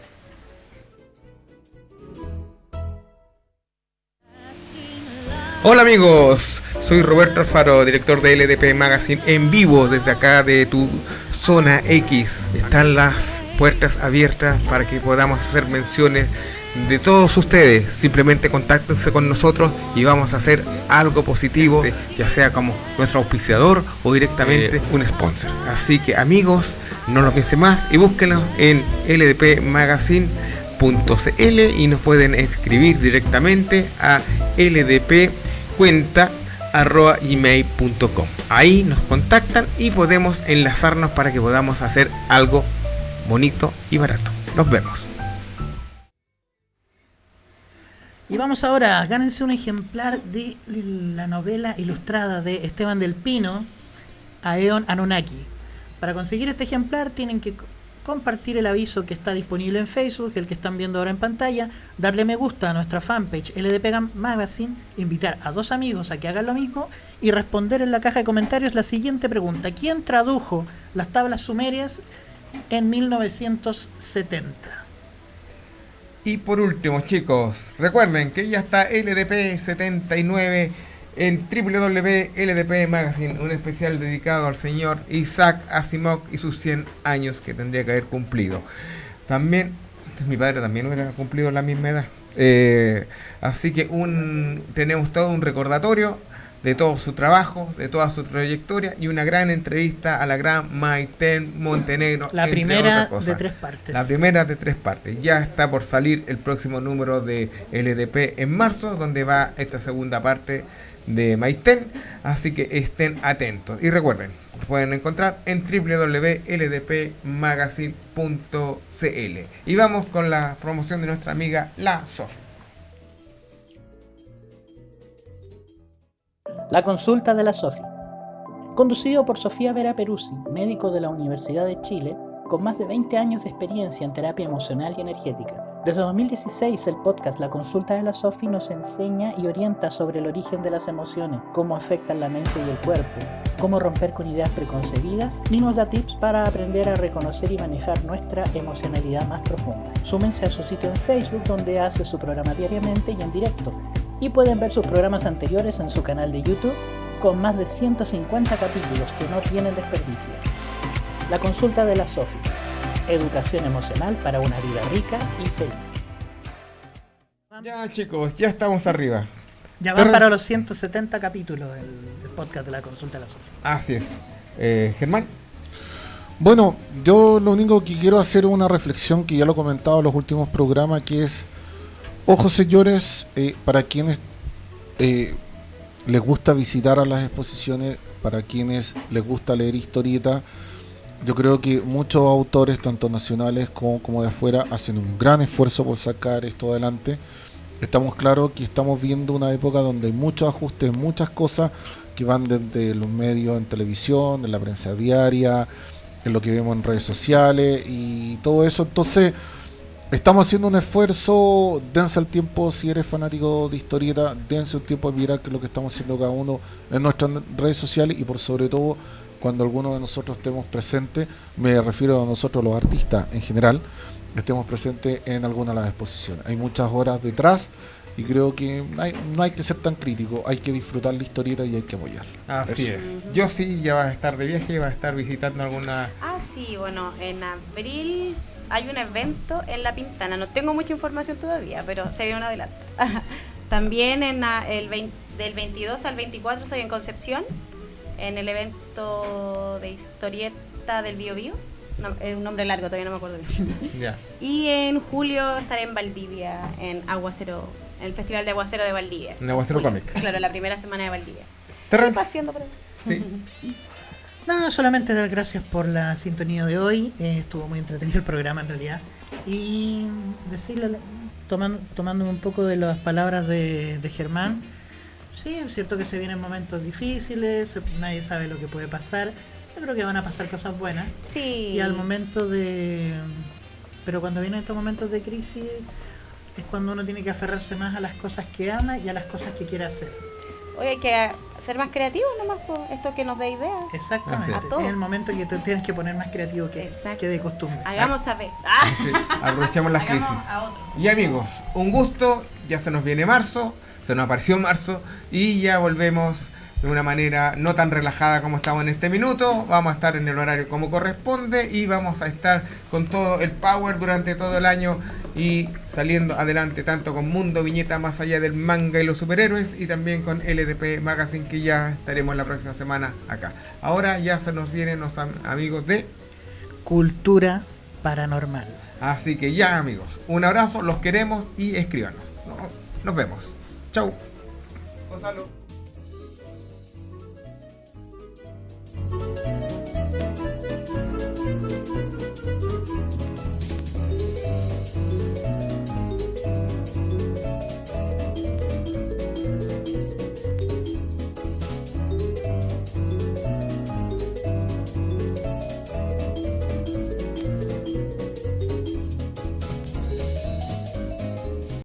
Speaker 1: Hola amigos, soy Roberto Alfaro, director de LDP Magazine en vivo desde acá de tu zona X. Están las puertas abiertas para que podamos hacer menciones de todos ustedes. Simplemente contáctense con nosotros y vamos a hacer algo positivo, ya sea como nuestro auspiciador o directamente un sponsor. Así que amigos, no lo piensen más y búsquenos en ldpmagazine.cl y nos pueden escribir directamente a ldp cuenta arroba gmail.com ahí nos contactan y podemos enlazarnos para que podamos hacer algo bonito y barato nos vemos
Speaker 3: Y vamos ahora, gánense un ejemplar de la novela ilustrada de Esteban del Pino, Aeon Anunnaki. Para conseguir este ejemplar tienen que co- compartir el aviso que está disponible en Facebook, el que están viendo ahora en pantalla, darle me gusta a nuestra fanpage LDP Magazine, invitar a dos amigos a que hagan lo mismo y responder en la caja de comentarios la siguiente pregunta. ¿Quién tradujo las tablas sumerias en 1970?
Speaker 1: Y por último chicos recuerden que ya está LDP 79 en www.ldp Magazine, un especial dedicado al señor Isaac Asimov y sus 100 años que tendría que haber cumplido. También, mi padre también hubiera cumplido la misma edad. Eh, así que un, tenemos todo un recordatorio de todo su trabajo, de toda su trayectoria y una gran entrevista a la gran Maiten Montenegro.
Speaker 3: La
Speaker 1: entre
Speaker 3: primera
Speaker 1: otras
Speaker 3: de tres partes.
Speaker 1: La primera de tres partes. Ya está por salir el próximo número de LDP en marzo, donde va esta segunda parte de Maiten. Así que estén atentos. Y recuerden, pueden encontrar en www.ldpmagazine.cl. Y vamos con la promoción de nuestra amiga La Sof.
Speaker 3: La consulta de la SOFI. Conducido por Sofía Vera Peruzzi, médico de la Universidad de Chile, con más de 20 años de experiencia en terapia emocional y energética. Desde 2016 el podcast La Consulta de la SOFI nos enseña y orienta sobre el origen de las emociones, cómo afectan la mente y el cuerpo, cómo romper con ideas preconcebidas y nos da tips para aprender a reconocer y manejar nuestra emocionalidad más profunda. Súmense a su sitio en Facebook donde hace su programa diariamente y en directo y pueden ver sus programas anteriores en su canal de YouTube con más de 150 capítulos que no tienen desperdicio. La consulta de la SOFI. Educación emocional para una vida rica y feliz.
Speaker 1: Ya chicos, ya estamos arriba.
Speaker 3: Ya van
Speaker 1: Pero-
Speaker 3: para los 170 capítulos del, del podcast de la consulta de la SOFI.
Speaker 1: Así es. Eh, Germán.
Speaker 2: Bueno, yo lo único que quiero hacer es una reflexión que ya lo he comentado en los últimos programas, que es, ojo señores, eh, para quienes eh, les gusta visitar a las exposiciones, para quienes les gusta leer historieta, yo creo que muchos autores, tanto nacionales como, como de afuera, hacen un gran esfuerzo por sacar esto adelante. Estamos claros que estamos viendo una época donde hay muchos ajustes, muchas cosas que van desde los medios en televisión, en la prensa diaria, en lo que vemos en redes sociales y todo eso. Entonces, estamos haciendo un esfuerzo, dense el tiempo, si eres fanático de historieta, dense un tiempo de mirar qué es lo que estamos haciendo cada uno en nuestras redes sociales y por sobre todo cuando alguno de nosotros estemos presentes, me refiero a nosotros los artistas en general, estemos presentes en alguna de las exposiciones. Hay muchas horas detrás y creo que hay- no hay que ser tan crítico, hay que disfrutar la historieta y hay que apoyarla.
Speaker 1: Así
Speaker 2: Eso.
Speaker 1: es. Yo sí, ya vas a estar de viaje, vas a estar visitando alguna...
Speaker 4: Ah, sí, bueno, en abril hay un evento en La Pintana. No tengo mucha información todavía, pero se viene un adelanto. También en el 20 del 22 al 24 estoy en Concepción, en el evento de historieta del Bio Bio. No, es un nombre largo, todavía no me acuerdo bien.
Speaker 1: Ya.
Speaker 4: Y en julio estaré en Valdivia, en Aguacero, en el Festival de Aguacero de Valdivia.
Speaker 1: En Aguacero. Comic.
Speaker 4: Claro, la primera semana de Valdivia.
Speaker 1: Terrence.
Speaker 4: Paseando por ahí.
Speaker 1: Sí.
Speaker 3: No, solamente dar gracias por la sintonía de hoy. Eh, estuvo muy entretenido el programa en realidad. Y decirle, tomando, tomándome un poco de las palabras de, de Germán, sí, es cierto que se vienen momentos difíciles, nadie sabe lo que puede pasar. Yo creo que van a pasar cosas buenas.
Speaker 4: Sí.
Speaker 3: Y al momento de... Pero cuando vienen estos momentos de crisis es cuando uno tiene que aferrarse más a las cosas que ama y a las cosas que quiere hacer.
Speaker 4: Oye, hay que ser más creativos nomás, pues, esto que nos dé ideas.
Speaker 3: Exactamente.
Speaker 1: Así
Speaker 4: es.
Speaker 3: Es el momento que te tienes que poner más creativo que, de costumbre.
Speaker 4: Hagamos saber. Ah.
Speaker 1: Sí, aprovechemos las
Speaker 4: Hagamos
Speaker 1: crisis.
Speaker 4: a.
Speaker 1: Y amigos, un gusto, ya se nos viene marzo, se nos apareció marzo y ya volvemos de una manera no tan relajada como estamos en este minuto. Vamos a estar en el horario como corresponde y vamos a estar con todo el power durante todo el año y saliendo adelante tanto con Mundo Viñeta más allá del manga y los superhéroes y también con LDP Magazine que ya estaremos la próxima semana acá. Ahora ya se nos vienen los amigos de
Speaker 3: Cultura Paranormal.
Speaker 1: Así que ya amigos, un abrazo, los queremos y escríbanos. Nos, nos vemos. Chau. Gonzalo.